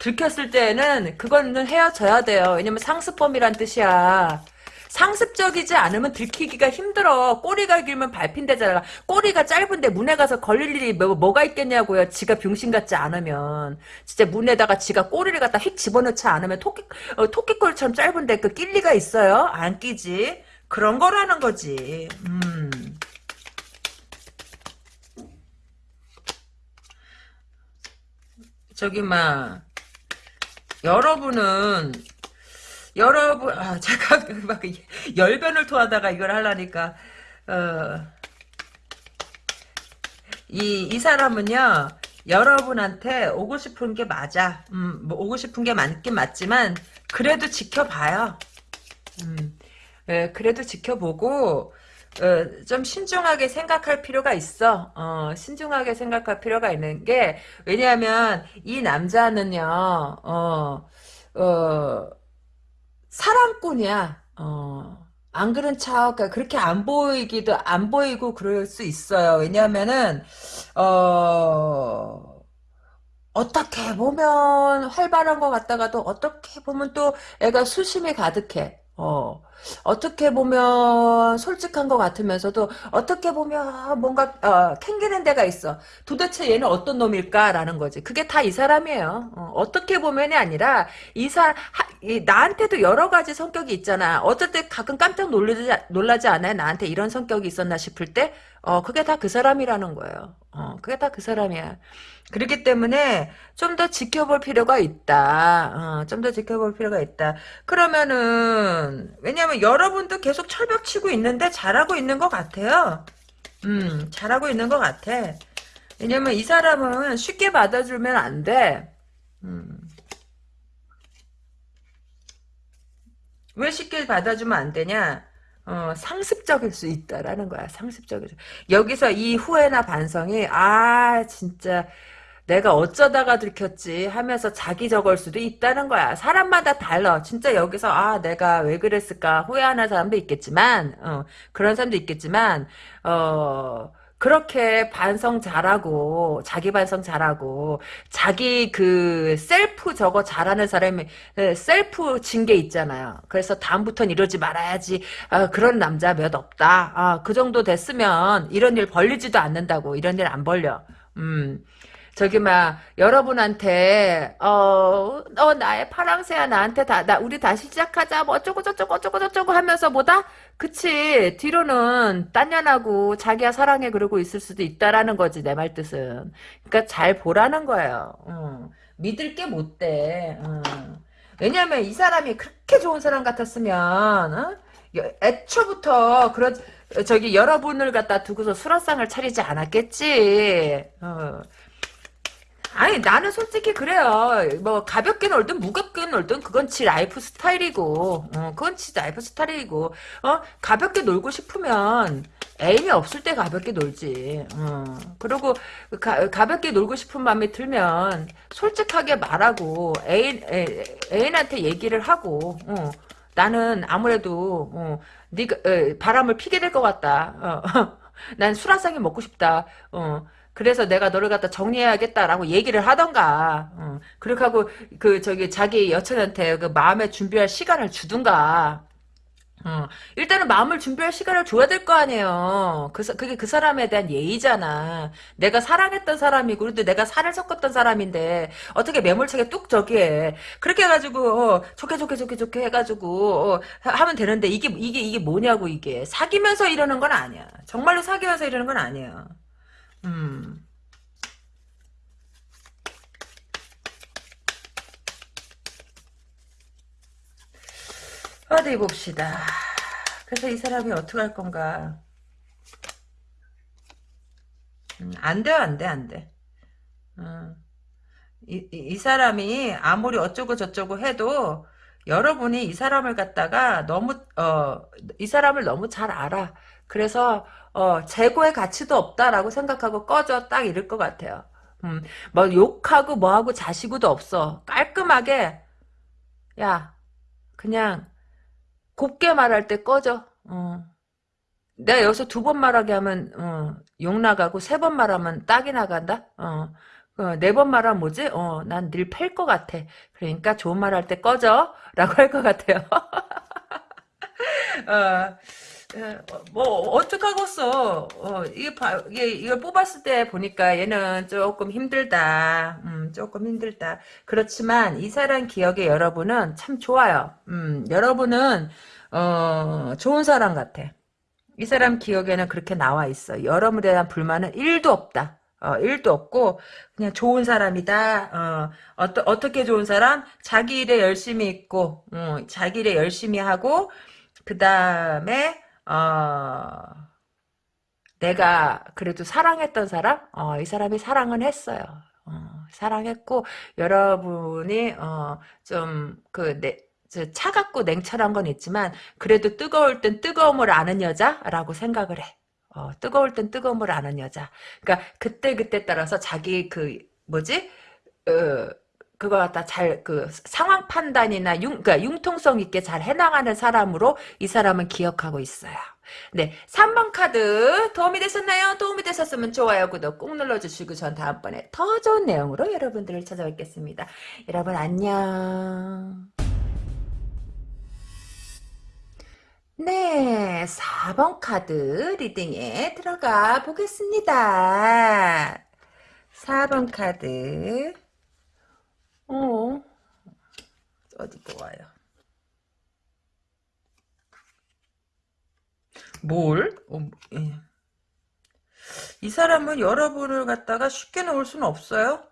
들켰을 때는 그거는 헤어져야 돼요. 왜냐면 상습범이란 뜻이야 상습적이지 않으면 들키기가 힘들어. 꼬리가 길면 밟힌대잖아. 꼬리가 짧은데 문에 가서 걸릴 일이 뭐, 가 있겠냐고요. 지가 병신 같지 않으면. 진짜 문에다가 지가 꼬리를 갖다 휙 집어넣지 않으면 토끼, 어, 토끼꼬리처럼 짧은데 그 낄 리가 있어요? 안 끼지. 그런 거라는 거지. 음. 저기, 막, 여러분은 여러분, 아, 제가 (laughs) 막 열변을 토하다가 이걸 하려니까, 어, 이, 이 사람은요, 여러분한테 오고 싶은 게 맞아. 음, 뭐 오고 싶은 게 맞긴 맞지만, 그래도 지켜봐요. 음, 예, 그래도 지켜보고, 어, 좀 신중하게 생각할 필요가 있어. 어, 신중하게 생각할 필요가 있는 게, 왜냐하면, 이 남자는요, 어, 어, 사랑꾼이야. 어. 안 그런 척 그렇게 안 보이기도 안 보이고 그럴 수 있어요. 왜냐하면은 어 어떻게 보면 활발한 것 같다가도 어떻게 보면 또 애가 수심이 가득해. 어 어떻게 보면 솔직한 것 같으면서도 어떻게 보면 뭔가 어, 캥기는 데가 있어. 도대체 얘는 어떤 놈일까라는 거지. 그게 다 이 사람이에요. 어, 떻게 보면이 아니라 이 사, 이, 나한테도 여러 가지 성격이 있잖아. 어떨 때 가끔 깜짝 놀라지, 놀라지 않아요? 나한테 이런 성격이 있었나 싶을 때? 어, 그게 다 그 사람이라는 거예요. 어, 그게 다 그 사람이야. 그렇기 때문에 좀 더 지켜볼 필요가 있다. 어, 좀 더 지켜볼 필요가 있다. 그러면은 왜냐면 여러분도 계속 철벽 치고 있는데 잘하고 있는 것 같아요. 음, 잘하고 있는 것 같아. 왜냐면 이 사람은 쉽게 받아주면 안 돼. 음. 왜 쉽게 받아주면 안 되냐? 어, 상습적일 수 있다라는 거야. 상습적일 수. 여기서 이 후회나 반성이 아 진짜 내가 어쩌다가 들켰지 하면서 자기 적을 수도 있다는 거야. 사람마다 달라. 진짜 여기서 아 내가 왜 그랬을까 후회하는 사람도 있겠지만 어, 그런 사람도 있겠지만 어 그렇게 반성 잘하고 자기 반성 잘하고 자기 그 셀프 저거 잘하는 사람이 셀프 징계 있잖아요. 그래서 다음부터는 이러지 말아야지. 아, 그런 남자 몇 없다. 아, 그 정도 됐으면 이런 일 벌리지도 않는다고. 이런 일 안 벌려. 음. 저기 막 여러분한테 어, 어 나의 파랑새야 나한테 다 나 우리 다시 시작하자 뭐 어쩌고 저쩌고 어쩌고 저쩌고 하면서 뭐다 그치 뒤로는 딴년하고 자기야 사랑해 그러고 있을 수도 있다라는 거지 내 말 뜻은 그러니까 잘 보라는 거예요 어. 믿을 게 못돼 어. 왜냐면 이 사람이 그렇게 좋은 사람 같았으면 어? 애초부터 그런 저기 여러분을 갖다 두고서 수라상을 차리지 않았겠지 어. 아니 나는 솔직히 그래요. 뭐 가볍게 놀든 무겁게 놀든 그건 지 lifestyle이고 어, 그건 지 lifestyle이고 어 가볍게 놀고 싶으면 애인이 없을 때 가볍게 놀지. 어. 그리고 가, 가볍게 놀고 싶은 마음이 들면 솔직하게 말하고 애인 애, 애인한테 얘기를 하고 어. 나는 아무래도 어, 네가 에, 바람을 피게 될 것 같다. 어. (laughs) 난 술한상이 먹고 싶다. 어. 그래서 내가 너를 갖다 정리해야겠다라고 얘기를 하던가 어. 그렇게 하고 그 저기 자기 여친한테 그 마음의 준비할 시간을 주든가 어. 일단은 마음을 준비할 시간을 줘야 될 거 아니에요. 그, 그게 그 사람에 대한 예의잖아. 내가 사랑했던 사람이고, 그래도 내가 살을 섞었던 사람인데, 어떻게 매몰차게 뚝 저기 해. 그렇게 해가지고, 어, 좋게 좋게 좋게 좋게 해가지고, 어, 하면 되는데, 이게, 이게, 이게 뭐냐고, 이게. 사귀면서 이러는 건 아니야. 정말로 사귀면서 이러는 건 아니야. 음. 어디 봅시다. 그래서 이 사람이 어떻게 할 건가? 음, 안 돼, 안 돼, 안 돼. 음. 이, 이, 이 사람이 아무리 어쩌고 저쩌고 해도 여러분이 이 사람을 갖다가 너무 어 이 사람을 너무 잘 알아. 그래서 어, 재고의 가치도 없다라고 생각하고 꺼져 딱 이럴 것 같아요. 음, 뭐 욕하고 뭐하고 자시고도 없어. 깔끔하게 야 그냥 곱게 말할 때 꺼져. 어. 내가 여기서 두 번 말하게 하면 어, 욕 나가고 세 번 말하면 딱이 나간다. 어. 어, 네번 말하면 뭐지? 어, 난 늘 팰 것 같아. 그러니까 좋은 말 할 때 꺼져. 라고 할 것 같아요. (laughs) 어, 예, 뭐 어떡하겠어. 어, 이게 봐, 이게 이걸 뽑았을 때 보니까 얘는 조금 힘들다. 음, 조금 힘들다. 그렇지만 이 사람 기억에 여러분은 참 좋아요. 음, 여러분은 어, 좋은 사람 같아. 이 사람 기억에는 그렇게 나와 있어. 여러분에 대한 불만은 1도 없다. 어, 1도 없고 그냥 좋은 사람이다. 어, 어떠, 어떻게 좋은 사람? 자기 일에 열심히 있고 어, 자기 일에 열심히 하고 그 다음에 어, 내가 그래도 사랑했던 사람, 어, 이 사람이 사랑은 했어요. 어, 사랑했고 여러분이 어, 좀그 차갑고 냉철한 건 있지만 그래도 뜨거울 땐 뜨거움을 아는 여자라고 생각을 해. 어, 뜨거울 땐 뜨거움을 아는 여자. 그러니까 그때 그때 따라서 자기 그 뭐지? 어, 그거 갖다 잘, 그, 상황 판단이나 융, 그니까 융통성 있게 잘 해나가는 사람으로 이 사람은 기억하고 있어요. 네. 3번 카드 도움이 되셨나요? 도움이 되셨으면 좋아요, 구독 꾹 눌러주시고 전 다음번에 더 좋은 내용으로 여러분들을 찾아뵙겠습니다. 여러분 안녕. 네, 4번 카드 리딩에 들어가 보겠습니다. 4번 카드. 어, 어디 보아요. 뭘? 어, 예. 이 사람은 여러분을 갖다가 쉽게 놓을 수는 없어요.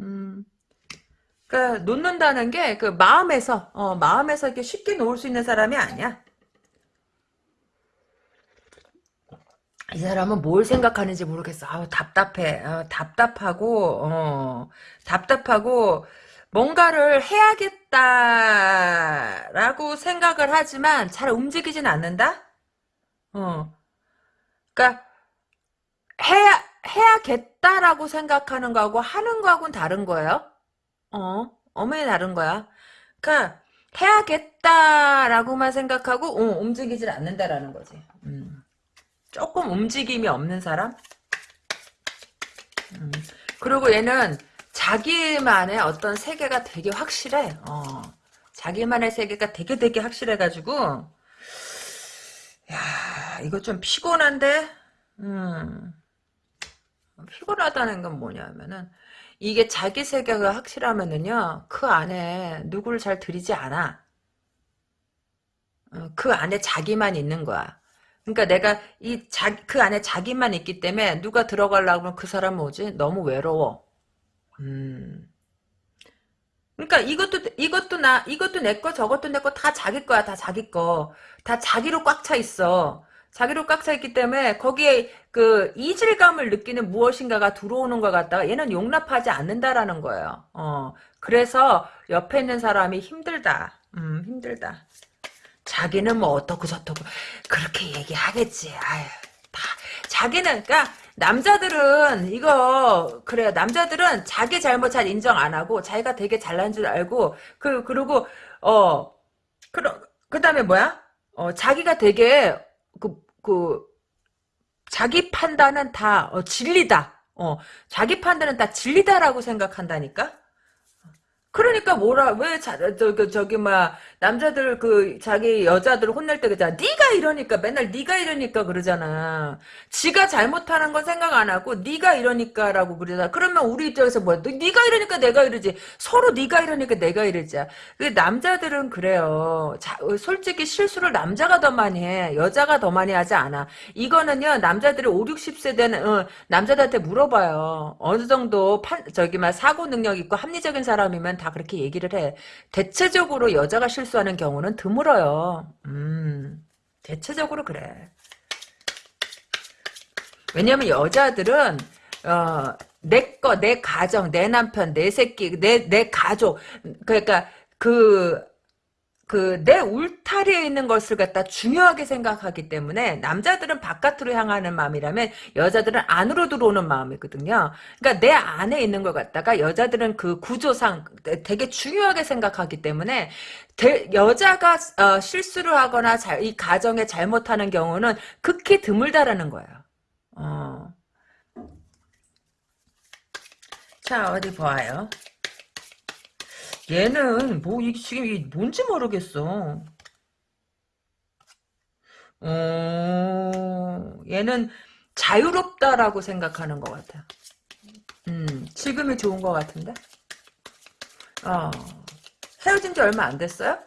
음. 그러니까 놓는다는 게 그 마음에서 어, 마음에서 이렇게 쉽게 놓을 수 있는 사람이 아니야. 이 사람은 뭘 생각하는지 모르겠어. 아우 답답해. 어, 답답하고 어, 답답하고 뭔가를 해야겠다라고 생각을 하지만 잘 움직이진 않는다. 어. 그러니까 해야 해야겠다라고 생각하는 거하고 하는 거하고는 다른 거예요. 어, 어머니 다른 거야. 그러니까 해야겠다라고만 생각하고 어, 움직이질 않는다라는 거지. 음. 조금 움직임이 없는 사람? 음. 그리고 얘는 자기만의 어떤 세계가 되게 확실해. 어. 자기만의 세계가 되게 되게 확실해가지고 야 이거 좀 피곤한데? 음. 피곤하다는 건 뭐냐면은 이게 자기 세계가 확실하면은요 그 안에 누구를 잘 들이지 않아. 어, 그 안에 자기만 있는 거야. 그러니까 내가 이 자, 그 안에 자기만 있기 때문에 누가 들어가려고 하면 그 사람 뭐지? 너무 외로워. 음. 그러니까 이것도 이것도 나 이것도 내 거 저것도 내 거 다 자기 거야 다 자기 거 다 자기로 꽉 차 있어 자기로 꽉 차 있기 때문에 거기에 그 이질감을 느끼는 무엇인가가 들어오는 것 같다가 얘는 용납하지 않는다라는 거예요 어 그래서 옆에 있는 사람이 힘들다 음 힘들다 자기는 뭐 어떻고 저떻고 그렇게 얘기하겠지. 아유, 다 자기는 그러니까 남자들은 이거 그래요. 남자들은 자기 잘못 잘 인정 안 하고 자기가 되게 잘난 줄 알고 그 그리고 어 그러 그다음에 뭐야? 어 자기가 되게 그그 자기 판단은 다 어, 진리다. 어 자기 판단은 다 진리다라고 생각한다니까. 그러니까 뭐라 왜 자, 저, 그, 저기 막 남자들 그 자기 여자들 혼낼 때 그잖아. 네가 이러니까 맨날 네가 이러니까 그러잖아. 지가 잘못하는 건 생각 안 하고 네가 이러니까라고 그러잖아. 그러면 우리 입장에서 뭐야? 너, 네가 이러니까 내가 이러지. 서로 네가 이러니까 내가 이러지. 그 남자들은 그래요. 자, 솔직히 실수를 남자가 더 많이 해. 여자가 더 많이 하지 않아. 이거는요 남자들이 5, 60세 되는 어, 남자들한테 물어봐요. 어느 정도 판, 저기 막 사고 능력 있고 합리적인 사람이면 다 그렇게 얘기를 해. 대체적으로 여자가 실수하는 경우는 드물어요. 음, 대체적으로 그래. 왜냐면 여자들은 어, 내 거, 내 가정, 내 남편, 내 새끼, 내, 내 가족, 그러니까, 그, 그, 내 울타리에 있는 것을 갖다 중요하게 생각하기 때문에, 남자들은 바깥으로 향하는 마음이라면, 여자들은 안으로 들어오는 마음이거든요. 그러니까 내 안에 있는 걸 갖다가, 여자들은 그 구조상 되게 중요하게 생각하기 때문에, 대, 여자가 어, 실수를 하거나 잘, 이 가정에 잘못하는 경우는 극히 드물다라는 거예요. 어. 자, 어디 보아요. 얘는 뭐 이게 지금 이게 뭔지 모르겠어. 어, 얘는 자유롭다라고 생각하는 것 같아. 음, 지금이 좋은 것 같은데? 어, 헤어진 지 얼마 안 됐어요?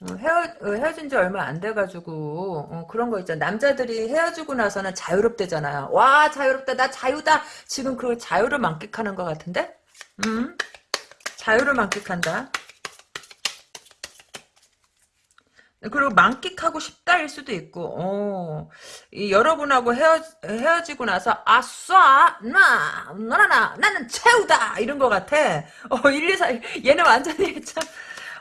어, 헤어, 어, 헤어진 지 얼마 안 돼가지고, 어, 그런 거 있잖아. 남자들이 헤어지고 나서는 자유롭대잖아요. 와, 자유롭다. 나 자유다. 지금 그 자유를 만끽하는 것 같은데? 음? 자유를 만끽한다. 그리고 만끽하고 싶다일 수도 있고, 어, 이 여러분하고 헤어, 헤어지고 나서, 아싸, 나, 너나, 나는 최우다! 이런 것 같아. 어, 1, 2, 4, 얘는 완전히 참,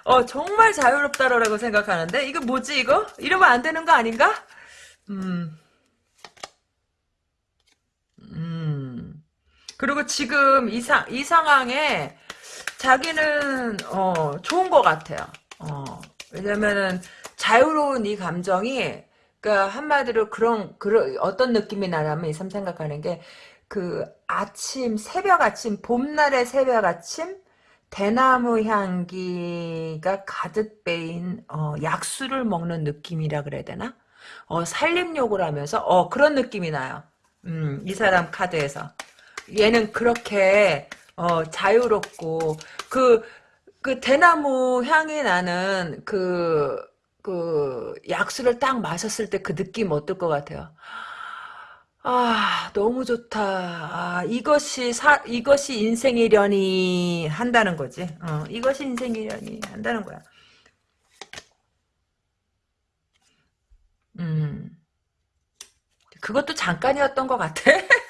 어, 정말 자유롭다라고 생각하는데, 이거 뭐지, 이거? 이러면 안 되는 거 아닌가? 음, 음. 그리고 지금 이 상, 이 상황에, 자기는 어 좋은 것 같아요. 어 왜냐면은 자유로운 이 감정이 그러니까 한마디로 그런 그런 어떤 느낌이 나냐면 이 사람 생각하는 게 그 아침 새벽 아침 봄날의 새벽 아침 대나무 향기가 가득 배인 어, 약수를 먹는 느낌이라 그래야 되나? 어, 살림욕을 하면서 어, 그런 느낌이 나요. 음, 이 사람 카드에서 얘는 그렇게 어, 자유롭고 그, 그 대나무 향이 나는 그, 그 약수를 딱 마셨을 때 그 느낌 어떨 것 같아요? 아, 너무 좋다. 아, 이것이 사, 이것이 인생이려니 한다는 거지. 어, 이것이 인생이려니 한다는 거야. 음, 그것도 잠깐이었던 것 같아. (laughs)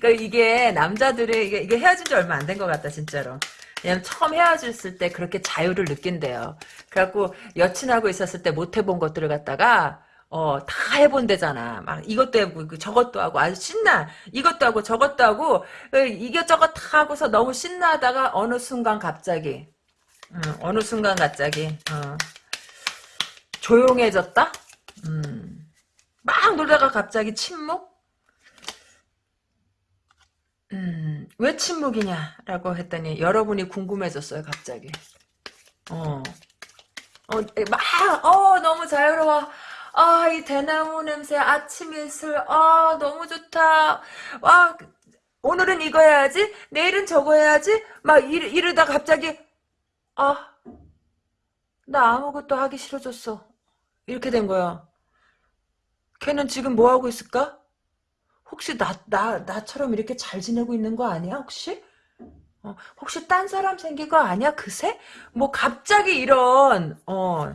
그러니까 이게 남자들이 이게, 이게 헤어진 지 얼마 안 된 것 같다, 진짜로. 왜냐면 처음 헤어졌을 때 그렇게 자유를 느낀대요. 그래갖고 여친하고 있었을 때 못 해본 것들을 갖다가 어, 다 해본대잖아. 막 이것도 해보고 저것도 하고 아주 신나. 이것도 하고 저것도 하고 그 이것저것 다 하고서 너무 신나다가 어느 순간 갑자기 음, 어느 순간 갑자기 어, 조용해졌다? 음, 막 놀다가 갑자기 침묵? 음, 왜 침묵이냐라고 했더니 여러분이 궁금해졌어요, 갑자기. 어. 어, 막, 어, 너무 자유로워. 아, 이 대나무 냄새, 아침 이슬, 아, 너무 좋다. 와, 오늘은 이거 해야지, 내일은 저거 해야지, 막 이르, 이러다 갑자기, 아, 나 아무것도 하기 싫어졌어. 이렇게 된 거야. 걔는 지금 뭐 하고 있을까? 혹시 나, 나, 나처럼 이렇게 잘 지내고 있는 거 아니야, 혹시? 어, 혹시 딴 사람 생긴 거 아니야, 그새? 뭐, 갑자기 이런, 어,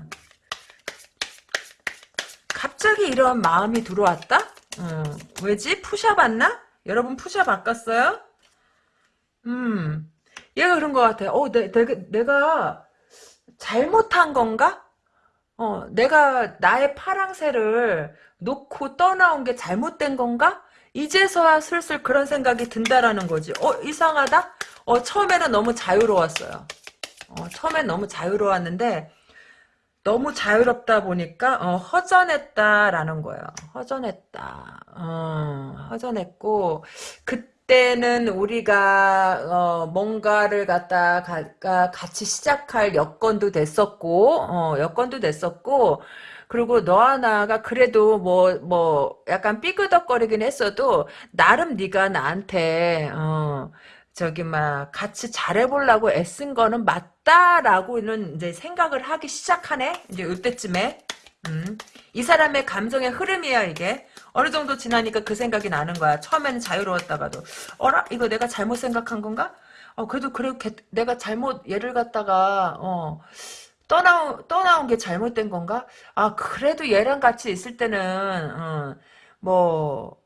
갑자기 이런 마음이 들어왔다? 어, 왜지? 푸샤 봤나? 여러분 푸샤 바꿨어요? 음, 얘가 그런 것 같아. 어, 내, 내가, 내가 잘못한 건가? 어, 내가 나의 파랑새를 놓고 떠나온 게 잘못된 건가? 이제서야 슬슬 그런 생각이 든다라는 거지. 어, 이상하다? 어, 처음에는 너무 자유로웠어요. 어, 처음엔 너무 자유로웠는데, 너무 자유롭다 보니까, 어, 허전했다라는 거예요. 허전했다. 어, 허전했고, 그때는 우리가, 어, 뭔가를 갖다 가 같이 시작할 여건도 됐었고, 어, 여건도 됐었고, 그리고 너와 나가 그래도 뭐, 뭐, 약간 삐그덕거리긴 했어도, 나름 네가 나한테, 어, 저기, 막, 같이 잘해보려고 애쓴 거는 맞다라고는 이제 생각을 하기 시작하네? 이제 이때쯤에. 음. 이 사람의 감정의 흐름이야, 이게. 어느 정도 지나니까 그 생각이 나는 거야. 처음에는 자유로웠다가도. 어라? 이거 내가 잘못 생각한 건가? 어, 그래도, 그래, 내가 잘못, 얘를 갖다가, 어, 떠나온, 떠나온 게 잘못된 건가? 아, 그래도 얘랑 같이 있을 때는, 어, 뭐,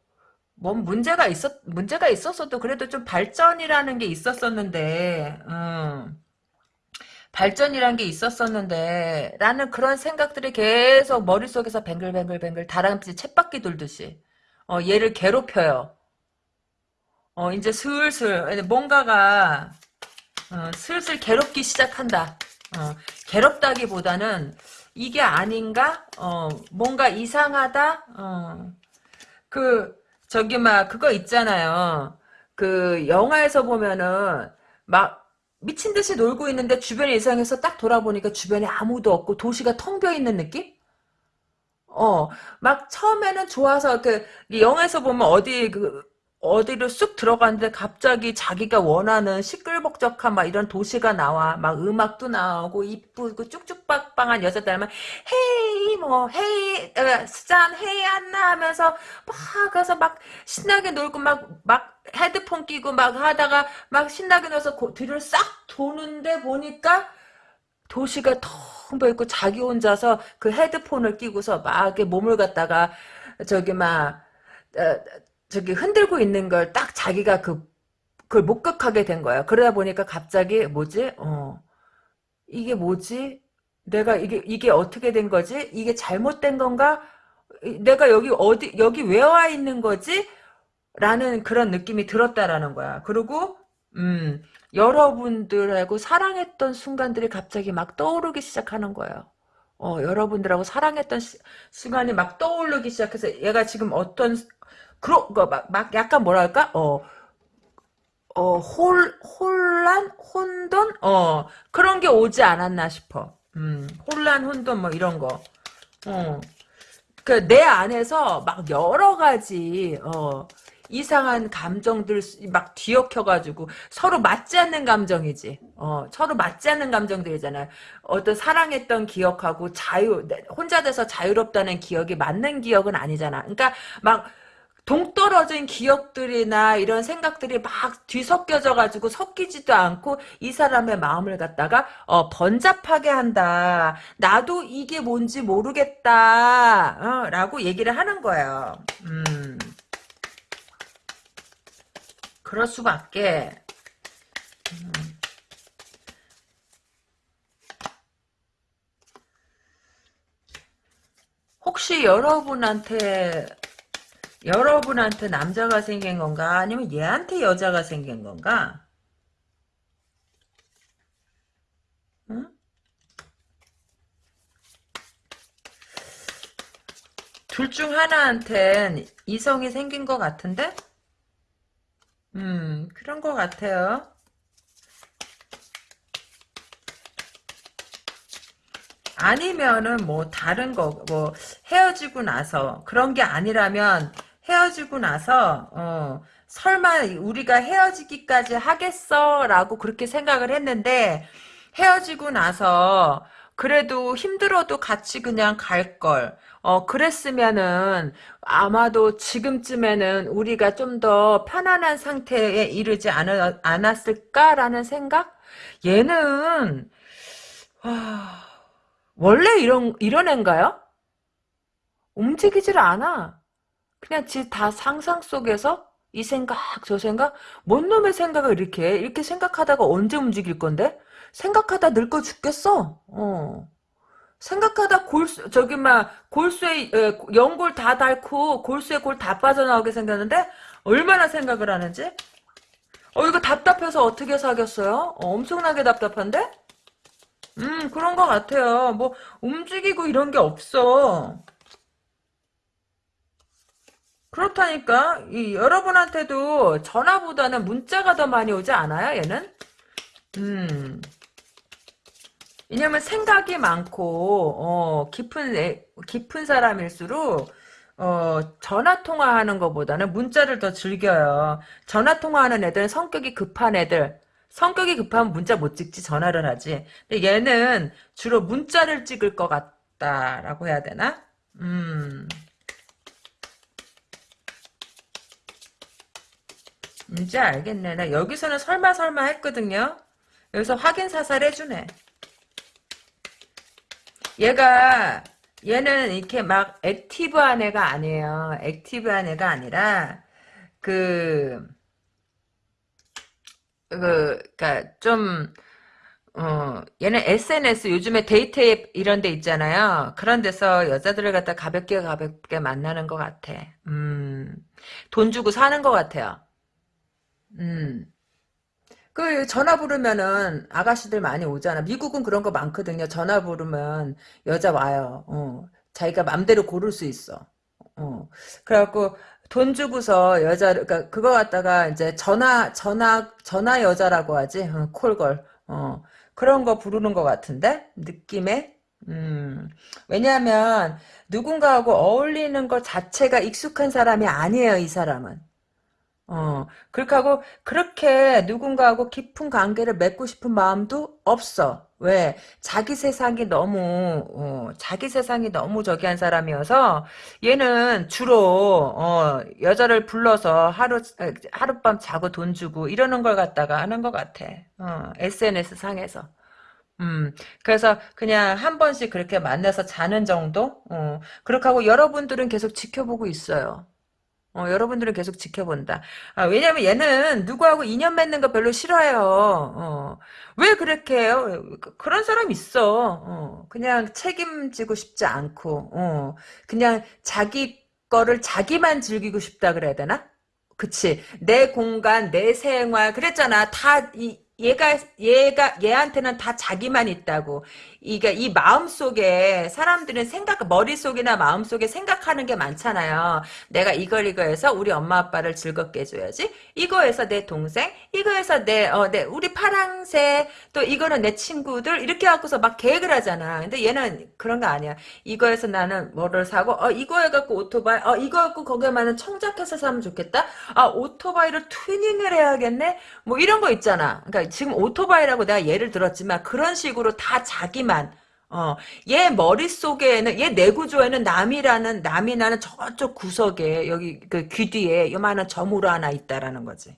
뭔 문제가 있었, 문제가 있었어도 그래도 좀 발전이라는 게 있었었는데, 음, 발전이란 게 있었었는데, 라는 그런 생각들이 계속 머릿속에서 뱅글뱅글뱅글 다람쥐 챗바퀴 돌듯이, 어, 얘를 괴롭혀요. 어, 이제 슬슬, 뭔가가, 어, 슬슬 괴롭기 시작한다. 어, 괴롭다기보다는 이게 아닌가? 어, 뭔가 이상하다? 어, 그, 저기, 막, 그거 있잖아요. 그, 영화에서 보면은, 막, 미친 듯이 놀고 있는데 주변에 이상해서 딱 돌아보니까 주변에 아무도 없고 도시가 텅 비어 있는 느낌? 어, 막 처음에는 좋아서 그 영화에서 보면 어디 그 어디로 쑥 들어갔는데 갑자기 자기가 원하는 시끌벅적한 막 이런 도시가 나와. 막 음악도 나오고 이쁘고 쭉쭉빡빡한 여자들 하면 헤이 뭐 헤이 어, 수잔 헤이 안나 하면서 막 가서 막 신나게 놀고 막막 헤드폰 끼고 막 하다가 막 신나게 놀서 뒤를 싹 도는데 보니까 도시가 텅 비어 있고 자기 혼자서 그 헤드폰을 끼고서 막 이렇게 몸을 갖다가 저기 막 어, 저기 흔들고 있는 걸 딱 자기가 그 그걸 목격하게 된 거야. 그러다 보니까 갑자기 뭐지? 어 이게 뭐지? 내가 이게 이게 어떻게 된 거지? 이게 잘못된 건가? 내가 여기 어디 여기 왜 와 있는 거지? 라는 그런 느낌이 들었다라는 거야. 그리고 음 여러분들하고 사랑했던 순간들이 갑자기 막 떠오르기 시작하는 거예요. 어, 여러분들하고 사랑했던 시, 순간이 막 떠오르기 시작해서 얘가 지금 어떤 그런 거막 막 약간 뭐랄까 어 어, 홀, 혼란? 혼돈? 어, 그런 게 오지 않았나 싶어. 음, 혼란, 혼돈, 뭐, 이런 거. 어. 그, 내 안에서 막 여러 가지, 어, 이상한 감정들 막 뒤엉켜가지고 서로 맞지 않는 감정이지. 어, 서로 맞지 않는 감정들이잖아요. 어떤 사랑했던 기억하고 자유, 혼자 돼서 자유롭다는 기억이 맞는 기억은 아니잖아. 그러니까 막 동떨어진 기억들이나 이런 생각들이 막 뒤섞여져 가지고 섞이지도 않고 이 사람의 마음을 갖다가 어, 번잡하게 한다. 나도 이게 뭔지 모르겠다. 어, 라고 얘기를 하는 거예요. 음. 그럴 수밖에. 음. 혹시 여러분한테 여러분한테 남자가 생긴 건가? 아니면 얘한테 여자가 생긴 건가? 응? 둘중 하나한텐 이성이 생긴 것 같은데? 음, 그런 것 같아요. 아니면은 뭐 다른 거, 뭐 헤어지고 나서 그런 게 아니라면 헤어지고 나서 어, 설마 우리가 헤어지기까지 하겠어 라고 그렇게 생각을 했는데 헤어지고 나서 그래도 힘들어도 같이 그냥 갈 걸. 어, 그랬으면은 아마도 지금쯤에는 우리가 좀 더 편안한 상태에 이르지 않, 않았을까라는 생각? 얘는 와, 원래 이런 이런 애인가요? 움직이질 않아. 그냥 지 다 상상 속에서 이 생각 저 생각 뭔 놈의 생각을 이렇게 해? 이렇게 생각하다가 언제 움직일 건데? 생각하다 늙어 죽겠어. 어. 생각하다 골수 저기 막 골수에 에, 연골 다 닳고 골수에 골 다 빠져나오게 생겼는데 얼마나 생각을 하는지? 어 이거 답답해서 어떻게 사겠어요? 어, 엄청나게 답답한데? 음 그런 것 같아요. 뭐 움직이고 이런 게 없어. 그렇다니까. 이 여러분한테도 전화보다는 문자가 더 많이 오지 않아요 얘는? 음. 왜냐면 생각이 많고 어 깊은 애, 깊은 사람일수록 어 전화 통화하는 것보다는 문자를 더 즐겨요. 전화 통화하는 애들은 성격이 급한 애들. 성격이 급하면 문자 못 찍지 전화를 하지. 근데 얘는 주로 문자를 찍을 것 같다라고 해야 되나? 음 이제 알겠네. 나 여기서는 설마 설마 했거든요. 여기서 확인 사살 해주네. 얘가 얘는 이렇게 막 active한 애가 아니에요. active한 애가 아니라 그 그, 그니까, 좀, 어, 얘는 SNS, 요즘에 데이트 앱 이런 데 있잖아요. 그런 데서 여자들을 갖다 가볍게 가볍게 만나는 것 같아. 음, 돈 주고 사는 것 같아요. 음. 그 전화 부르면은 아가씨들 많이 오잖아. 미국은 그런 거 많거든요. 전화 부르면 여자 와요. 어. 자기가 맘대로 고를 수 있어. 어. 그래갖고 돈 주고서 여자 그러니까 그거 갖다가 이제 전화 전화 전화 여자라고 하지. 어, 콜걸. 어. 그런 거 부르는 것 같은데 느낌에. 음. 왜냐하면 누군가하고 어울리는 것 자체가 익숙한 사람이 아니에요. 이 사람은. 어, 그렇게 하고, 그렇게 누군가하고 깊은 관계를 맺고 싶은 마음도 없어. 왜? 자기 세상이 너무, 어, 자기 세상이 너무 저기 한 사람이어서, 얘는 주로, 어, 여자를 불러서 하루, 하룻밤 자고 돈 주고, 이러는 걸 갖다가 하는 것 같아. 어, SNS 상에서. 음, 그래서 그냥 한 번씩 그렇게 만나서 자는 정도? 어, 그렇게 하고 여러분들은 계속 지켜보고 있어요. 어, 여러분들은 계속 지켜본다. 아, 왜냐면 얘는 누구하고 인연 맺는 거 별로 싫어해요. 어. 왜 그렇게 해요? 그, 그런 사람 있어. 어. 그냥 책임지고 싶지 않고, 어. 그냥 자기 거를 자기만 즐기고 싶다 그래야 되나? 그치. 내 공간, 내 생활, 그랬잖아. 다, 이, 얘가 얘가 얘한테는 다 자기만 있다고. 이게 이 마음 속에 사람들은 생각 머릿 속이나 마음 속에 생각하는 게 많잖아요. 내가 이걸 이거 해서 우리 엄마 아빠를 즐겁게 해줘야지. 이거 해서 내 동생, 이거 해서 내 어 내 우리 파랑새 또 이거는 내 친구들 이렇게 갖고서 막 계획을 하잖아. 근데 얘는 그런 거 아니야. 이거 해서 나는 뭐를 사고 어 이거 해갖고 오토바이 어 이거 갖고 거기에만은 청자켓을 사면 좋겠다. 아 오토바이를 튜닝을 해야겠네. 뭐 이런 거 있잖아. 그러니까 지금 오토바이라고 내가 예를 들었지만 그런 식으로 다 자기만 어, 얘 머릿속에는, 얘 내구조에는 남이라는, 남이라는 저쪽 구석에, 여기, 그 귀 뒤에 요만한 점으로 하나 있다라는 거지.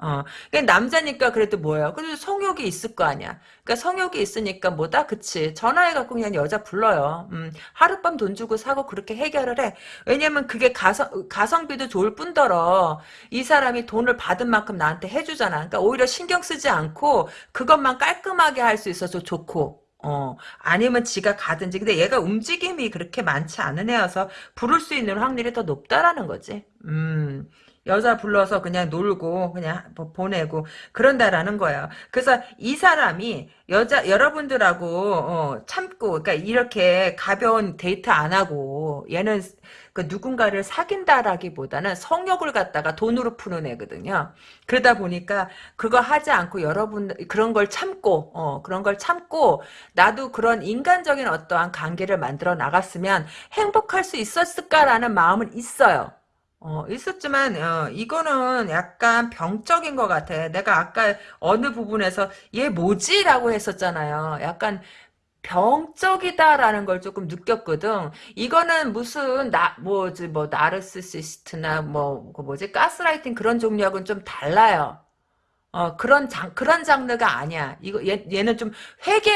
어, 그 남자니까 그래도 뭐예요? 그래도 성욕이 있을 거 아니야. 그러니까 성욕이 있으니까 뭐다? 그치. 전화해갖고 그냥 여자 불러요. 음, 하룻밤 돈 주고 사고 그렇게 해결을 해. 왜냐면 그게 가성, 가성비도 좋을 뿐더러 이 사람이 돈을 받은 만큼 나한테 해주잖아. 그러니까 오히려 신경 쓰지 않고 그것만 깔끔하게 할 수 있어서 좋고. 어, 아니면 지가 가든지. 근데 얘가 움직임이 그렇게 많지 않은 애여서 부를 수 있는 확률이 더 높다라는 거지. 음. 여자 불러서 그냥 놀고 그냥 뭐 보내고 그런다라는 거예요. 그래서 이 사람이 여자 여러분들하고 어, 참고 그러니까 이렇게 가벼운 데이트 안 하고 얘는 그 누군가를 사귄다라기보다는 성욕을 갖다가 돈으로 푸는 애거든요. 그러다 보니까 그거 하지 않고 여러분 그런 걸 참고 어, 그런 걸 참고 나도 그런 인간적인 어떠한 관계를 만들어 나갔으면 행복할 수 있었을까라는 마음은 있어요. 어, 있었지만, 어, 이거는 약간 병적인 것 같아. 내가 아까 어느 부분에서, 얘 뭐지? 라고 했었잖아요. 약간, 병적이다라는 걸 조금 느꼈거든. 이거는 무슨 나 뭐지 뭐 나르시시스트나 뭐 그 뭐지 가스라이팅 그런 종류하고는 좀 달라요. 어 그런 장 그런 장르가 아니야. 이거 얘 얘는 좀 회개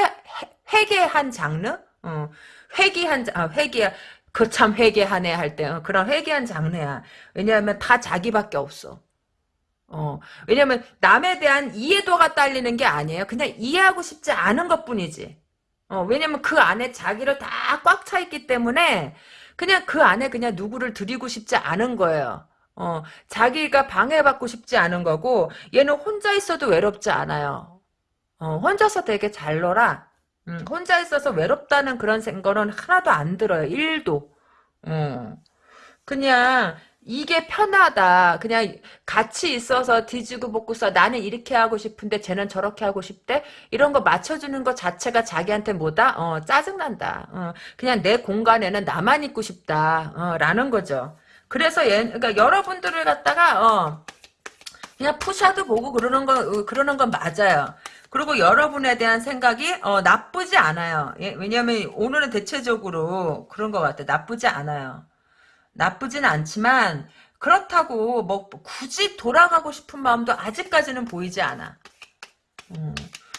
회개한 장르? 어 회개한 아 회개 그참 회개하네 할 때, 어, 그런 회개한 장르야. 왜냐하면 다 자기밖에 없어. 어, 왜냐면 남에 대한 이해도가 딸리는 게 아니에요. 그냥 이해하고 싶지 않은 것 뿐이지. 어, 왜냐면 그 안에 자기를 다 꽉 차 있기 때문에 그냥 그 안에 그냥 누구를 들이고 싶지 않은 거예요. 어, 자기가 방해받고 싶지 않은 거고 얘는 혼자 있어도 외롭지 않아요. 어, 혼자서 되게 잘 놀아. 음, 혼자 있어서 외롭다는 그런 생각은 하나도 안 들어요. 1도. 어. 그냥 이게 편하다. 그냥 같이 있어서 뒤지고 볶고서 나는 이렇게 하고 싶은데 쟤는 저렇게 하고 싶대. 이런 거 맞춰주는 것 자체가 자기한테 뭐다? 어, 짜증난다. 어, 그냥 내 공간에는 나만 있고 싶다. 어, 라는 거죠. 그래서 얘, 그러니까 여러분들을 갖다가 어, 그냥 푸샤도 보고 그러는 거 어, 그러는 건 맞아요. 그리고 여러분에 대한 생각이 어, 나쁘지 않아요. 예, 왜냐하면 오늘은 대체적으로 그런 것 같아. 나쁘지 않아요. 나쁘진 않지만 그렇다고 뭐 굳이 돌아가고 싶은 마음도 아직까지는 보이지 않아. 음.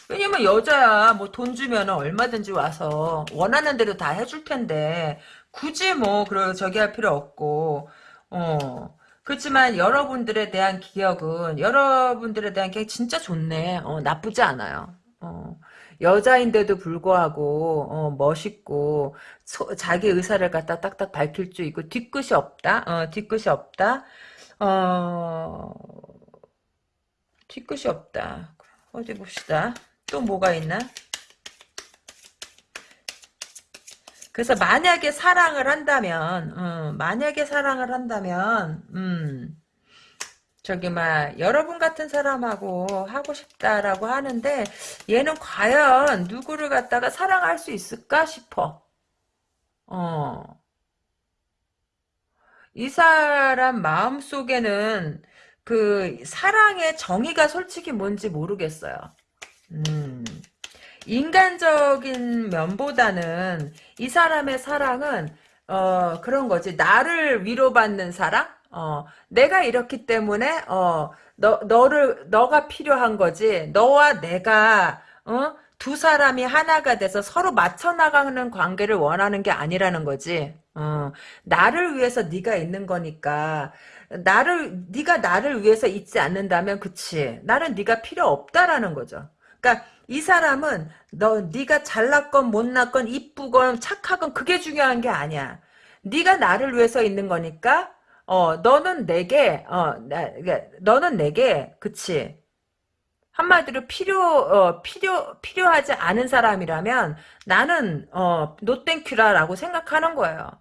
왜냐면 여자야 뭐 돈 주면 얼마든지 와서 원하는 대로 다 해줄 텐데 굳이 뭐 그런 저기 할 필요 없고 어 그렇지만 여러분들에 대한 기억은 여러분들에 대한 기억 진짜 좋네. 어, 나쁘지 않아요. 어, 여자인데도 불구하고 어, 멋있고 소, 자기 의사를 갖다 딱딱 밝힐 수 있고 뒤끝이 없다. 어, 뒤끝이 없다. 어, 뒤끝이 없다. 어디 봅시다. 또 뭐가 있나? 그래서 만약에 사랑을 한다면, 음, 만약에 사랑을 한다면, 음, 저기 막 여러분 같은 사람하고 하고 싶다라고 하는데 얘는 과연 누구를 갖다가 사랑할 수 있을까 싶어. 어. 이 사람 마음 속에는 그 사랑의 정의가 솔직히 뭔지 모르겠어요. 음. 인간적인 면보다는 이 사람의 사랑은 어 그런 거지. 나를 위로받는 사랑? 어 내가 이렇기 때문에 어너 너를 너가 필요한 거지. 너와 내가 어두 사람이 하나가 돼서 서로 맞춰 나가는 관계를 원하는 게 아니라는 거지. 어 나를 위해서 네가 있는 거니까 나를 네가 나를 위해서 있지 않는다면 그치. 나는 네가 필요 없다라는 거죠. 그러니까 이 사람은 너 네가 잘났건 못났건 이쁘건 착하건 그게 중요한 게 아니야. 네가 나를 위해서 있는 거니까 어 너는 내게 어 나, 그러니까 너는 내게 그치 한마디로 필요 어, 필요 필요하지 않은 사람이라면 나는 어 노땡큐라라고 생각하는 거예요.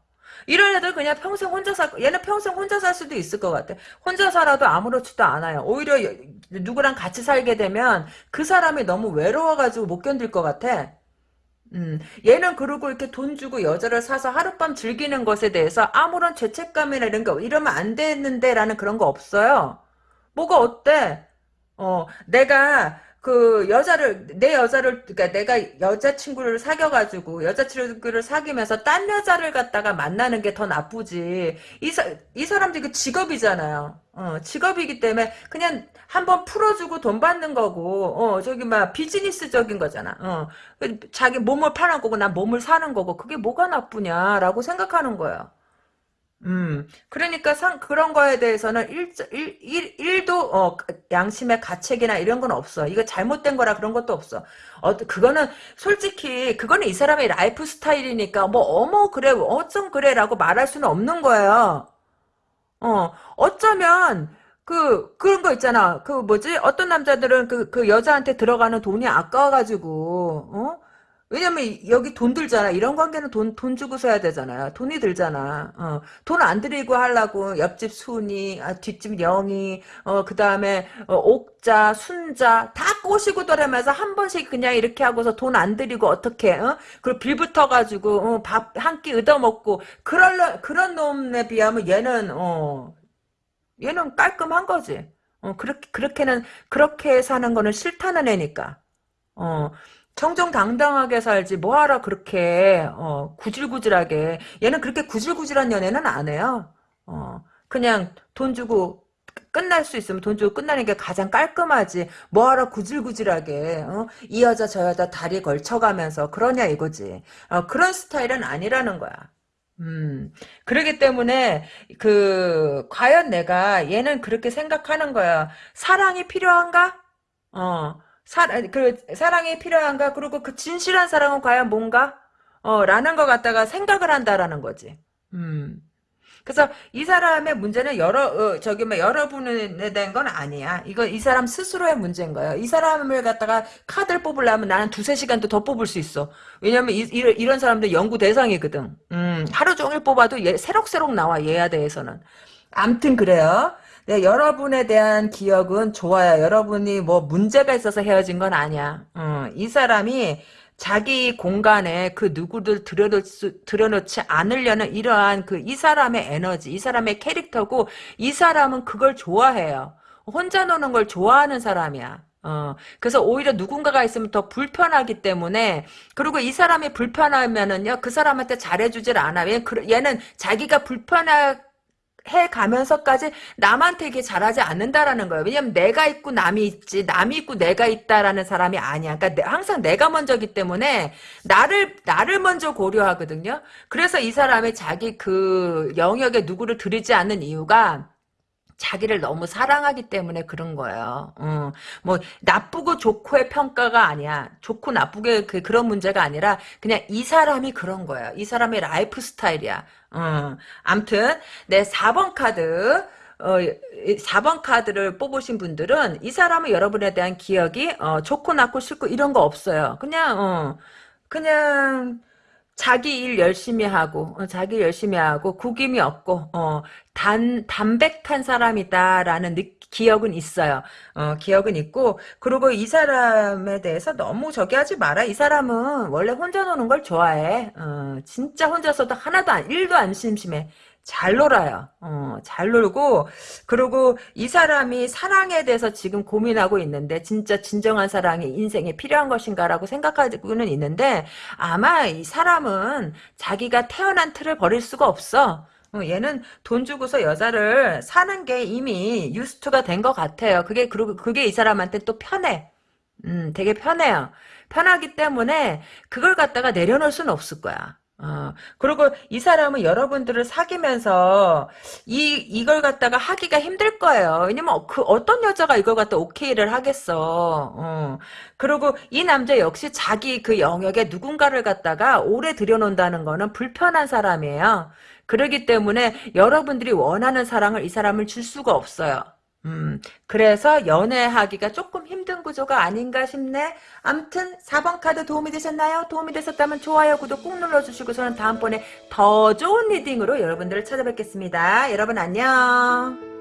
이런 애들 그냥 평생 혼자 살, 얘는 평생 혼자 살 수도 있을 것 같아. 혼자 살아도 아무렇지도 않아요. 오히려 누구랑 같이 살게 되면 그 사람이 너무 외로워가지고 못 견딜 것 같아. 음, 얘는 그러고 이렇게 돈 주고 여자를 사서 하룻밤 즐기는 것에 대해서 아무런 죄책감이나 이런 거, 이러면 안 되는데 라는 그런 거 없어요. 뭐가 어때? 어, 내가 그 여자를 내 여자를 그러니까 내가 여자친구를 사귀어가지고 여자친구를 사귀면서 딴 여자를 갖다가 만나는 게 더 나쁘지. 이, 사, 이 사람들이 그 직업이잖아요. 어, 직업이기 때문에 그냥 한번 풀어주고 돈 받는 거고 어 저기 막 비즈니스적인 거잖아. 어 자기 몸을 파는 거고 난 몸을 사는 거고 그게 뭐가 나쁘냐라고 생각하는 거예요 음, 그러니까 상, 그런 거에 대해서는 일, 일, 일, 일도, 어, 양심의 가책이나 이런 건 없어. 이거 잘못된 거라 그런 것도 없어. 어, 그거는, 솔직히, 그거는 이 사람의 lifestyle이니까, 뭐, 어머, 그래, 어쩜 그래, 라고 말할 수는 없는 거예요. 어, 어쩌면, 그, 그런 거 있잖아. 그, 뭐지? 어떤 남자들은 그, 그 여자한테 들어가는 돈이 아까워가지고, 어? 왜냐면 여기 돈 들잖아. 이런 관계는 돈, 돈 주고 서야 되잖아요. 돈이 들잖아. 어, 돈안 들이고 하려고 옆집 순이, 아, 뒷집 영이, 어, 그 다음에 어, 옥자, 순자 다 꼬시고 돌아면서 한 번씩 그냥 이렇게 하고서 돈 안 들이고 어떻게, 어? 그리고 빌 붙어가지고 어, 밥 한 끼 얻어먹고 그런 그런 놈에 비하면 얘는 어, 얘는 깔끔한 거지. 어, 그렇게 그렇게는 그렇게 사는 거는 싫다는 애니까. 어. 정정당당하게 살지 뭐하러 그렇게 어, 구질구질하게. 얘는 그렇게 구질구질한 연애는 안 해요. 어, 그냥 돈 주고 끝날 수 있으면 돈 주고 끝나는 게 가장 깔끔하지. 뭐하러 구질구질하게 어? 이 여자 저 여자 다리 걸쳐가면서 그러냐 이거지. 어, 그런 스타일은 아니라는 거야. 음. 그러기 때문에 그 과연 내가 얘는 그렇게 생각하는 거야. 사랑이 필요한가? 어 사, 그, 사랑이 필요한가? 그리고 그 진실한 사랑은 과연 뭔가? 어, 라는 것 갖다가 생각을 한다라는 거지. 음. 그래서 이 사람의 문제는 여러, 어, 저기 뭐 여러분에 대한 건 아니야. 이거 이 사람 스스로의 문제인 거예요. 이 사람을 갖다가 카드를 뽑으려면 나는 두세 시간도 더 뽑을 수 있어. 왜냐면 이, 이런, 이런 사람들 연구 대상이거든. 음, 하루 종일 뽑아도 얘, 새록새록 나와, 얘야 대해서는. 암튼 그래요. 네, 여러분에 대한 기억은 좋아요. 여러분이 뭐 문제가 있어서 헤어진 건 아니야. 어, 이 사람이 자기 공간에 그 누구를 들여놓지, 들여놓 지 않으려는 이러한 그 이 사람의 에너지, 이 사람의 캐릭터고 이 사람은 그걸 좋아해요. 혼자 노는 걸 좋아하는 사람이야. 어, 그래서 오히려 누군가가 있으면 더 불편하기 때문에, 그리고 이 사람이 불편하면은요, 그 사람한테 잘해주질 않아. 얘는 자기가 불편할 해 가면서까지 남한테 이게 잘하지 않는다라는 거예요. 왜냐면 내가 있고 남이 있지, 남이 있고 내가 있다라는 사람이 아니야. 그러니까 항상 내가 먼저기 때문에 나를 나를 먼저 고려하거든요. 그래서 이 사람이 자기 그 영역에 누구를 들이지 않는 이유가 자기를 너무 사랑하기 때문에 그런 거예요. 어, 뭐 나쁘고 좋고의 평가가 아니야. 좋고 나쁘게 그, 그런 문제가 아니라 그냥 이 사람이 그런 거야. 이 사람의 lifestyle이야. 어, 암튼 내 4번 카드 어, 4번 카드를 뽑으신 분들은 이 사람은 여러분에 대한 기억이 어, 좋고 나고 싫고 이런 거 없어요. 그냥 어, 그냥 자기 일 열심히 하고 어, 자기 열심히 하고 구김이 없고 어, 단 담백한 사람이다라는 느, 기억은 있어요. 어, 기억은 있고 그리고 이 사람에 대해서 너무 저기 하지 마라. 이 사람은 원래 혼자 노는 걸 좋아해. 어, 진짜 혼자서도 하나도 안, 일도 안 심심해. 잘 놀아요. 어, 잘 놀고 그리고 이 사람이 사랑에 대해서 지금 고민하고 있는데 진짜 진정한 사랑이 인생에 필요한 것인가라고 생각하고는 있는데 아마 이 사람은 자기가 태어난 틀을 버릴 수가 없어. 어, 얘는 돈 주고서 여자를 사는 게 이미 유스트가 된 것 같아요. 그게 그리고 그게 이 사람한테 또 편해. 음, 되게 편해요. 편하기 때문에 그걸 갖다가 내려놓을 수는 없을 거야. 어, 그리고 이 사람은 여러분들을 사귀면서 이, 이걸 갖다가 하기가 힘들 거예요. 왜냐면 그 어떤 여자가 이걸 갖다 오케이를 하겠어. 어. 그리고 이 남자 역시 자기 그 영역에 누군가를 갖다가 오래 들여놓는다는 거는 불편한 사람이에요. 그러기 때문에 여러분들이 원하는 사랑을 이 사람을 줄 수가 없어요. 음, 그래서 연애하기가 조금 힘든 구조가 아닌가 싶네. 암튼 4번 카드 도움이 되셨나요? 도움이 되셨다면 좋아요, 구독 꾹 눌러주시고 저는 다음번에 더 좋은 reading으로 여러분들을 찾아뵙겠습니다. 여러분 안녕.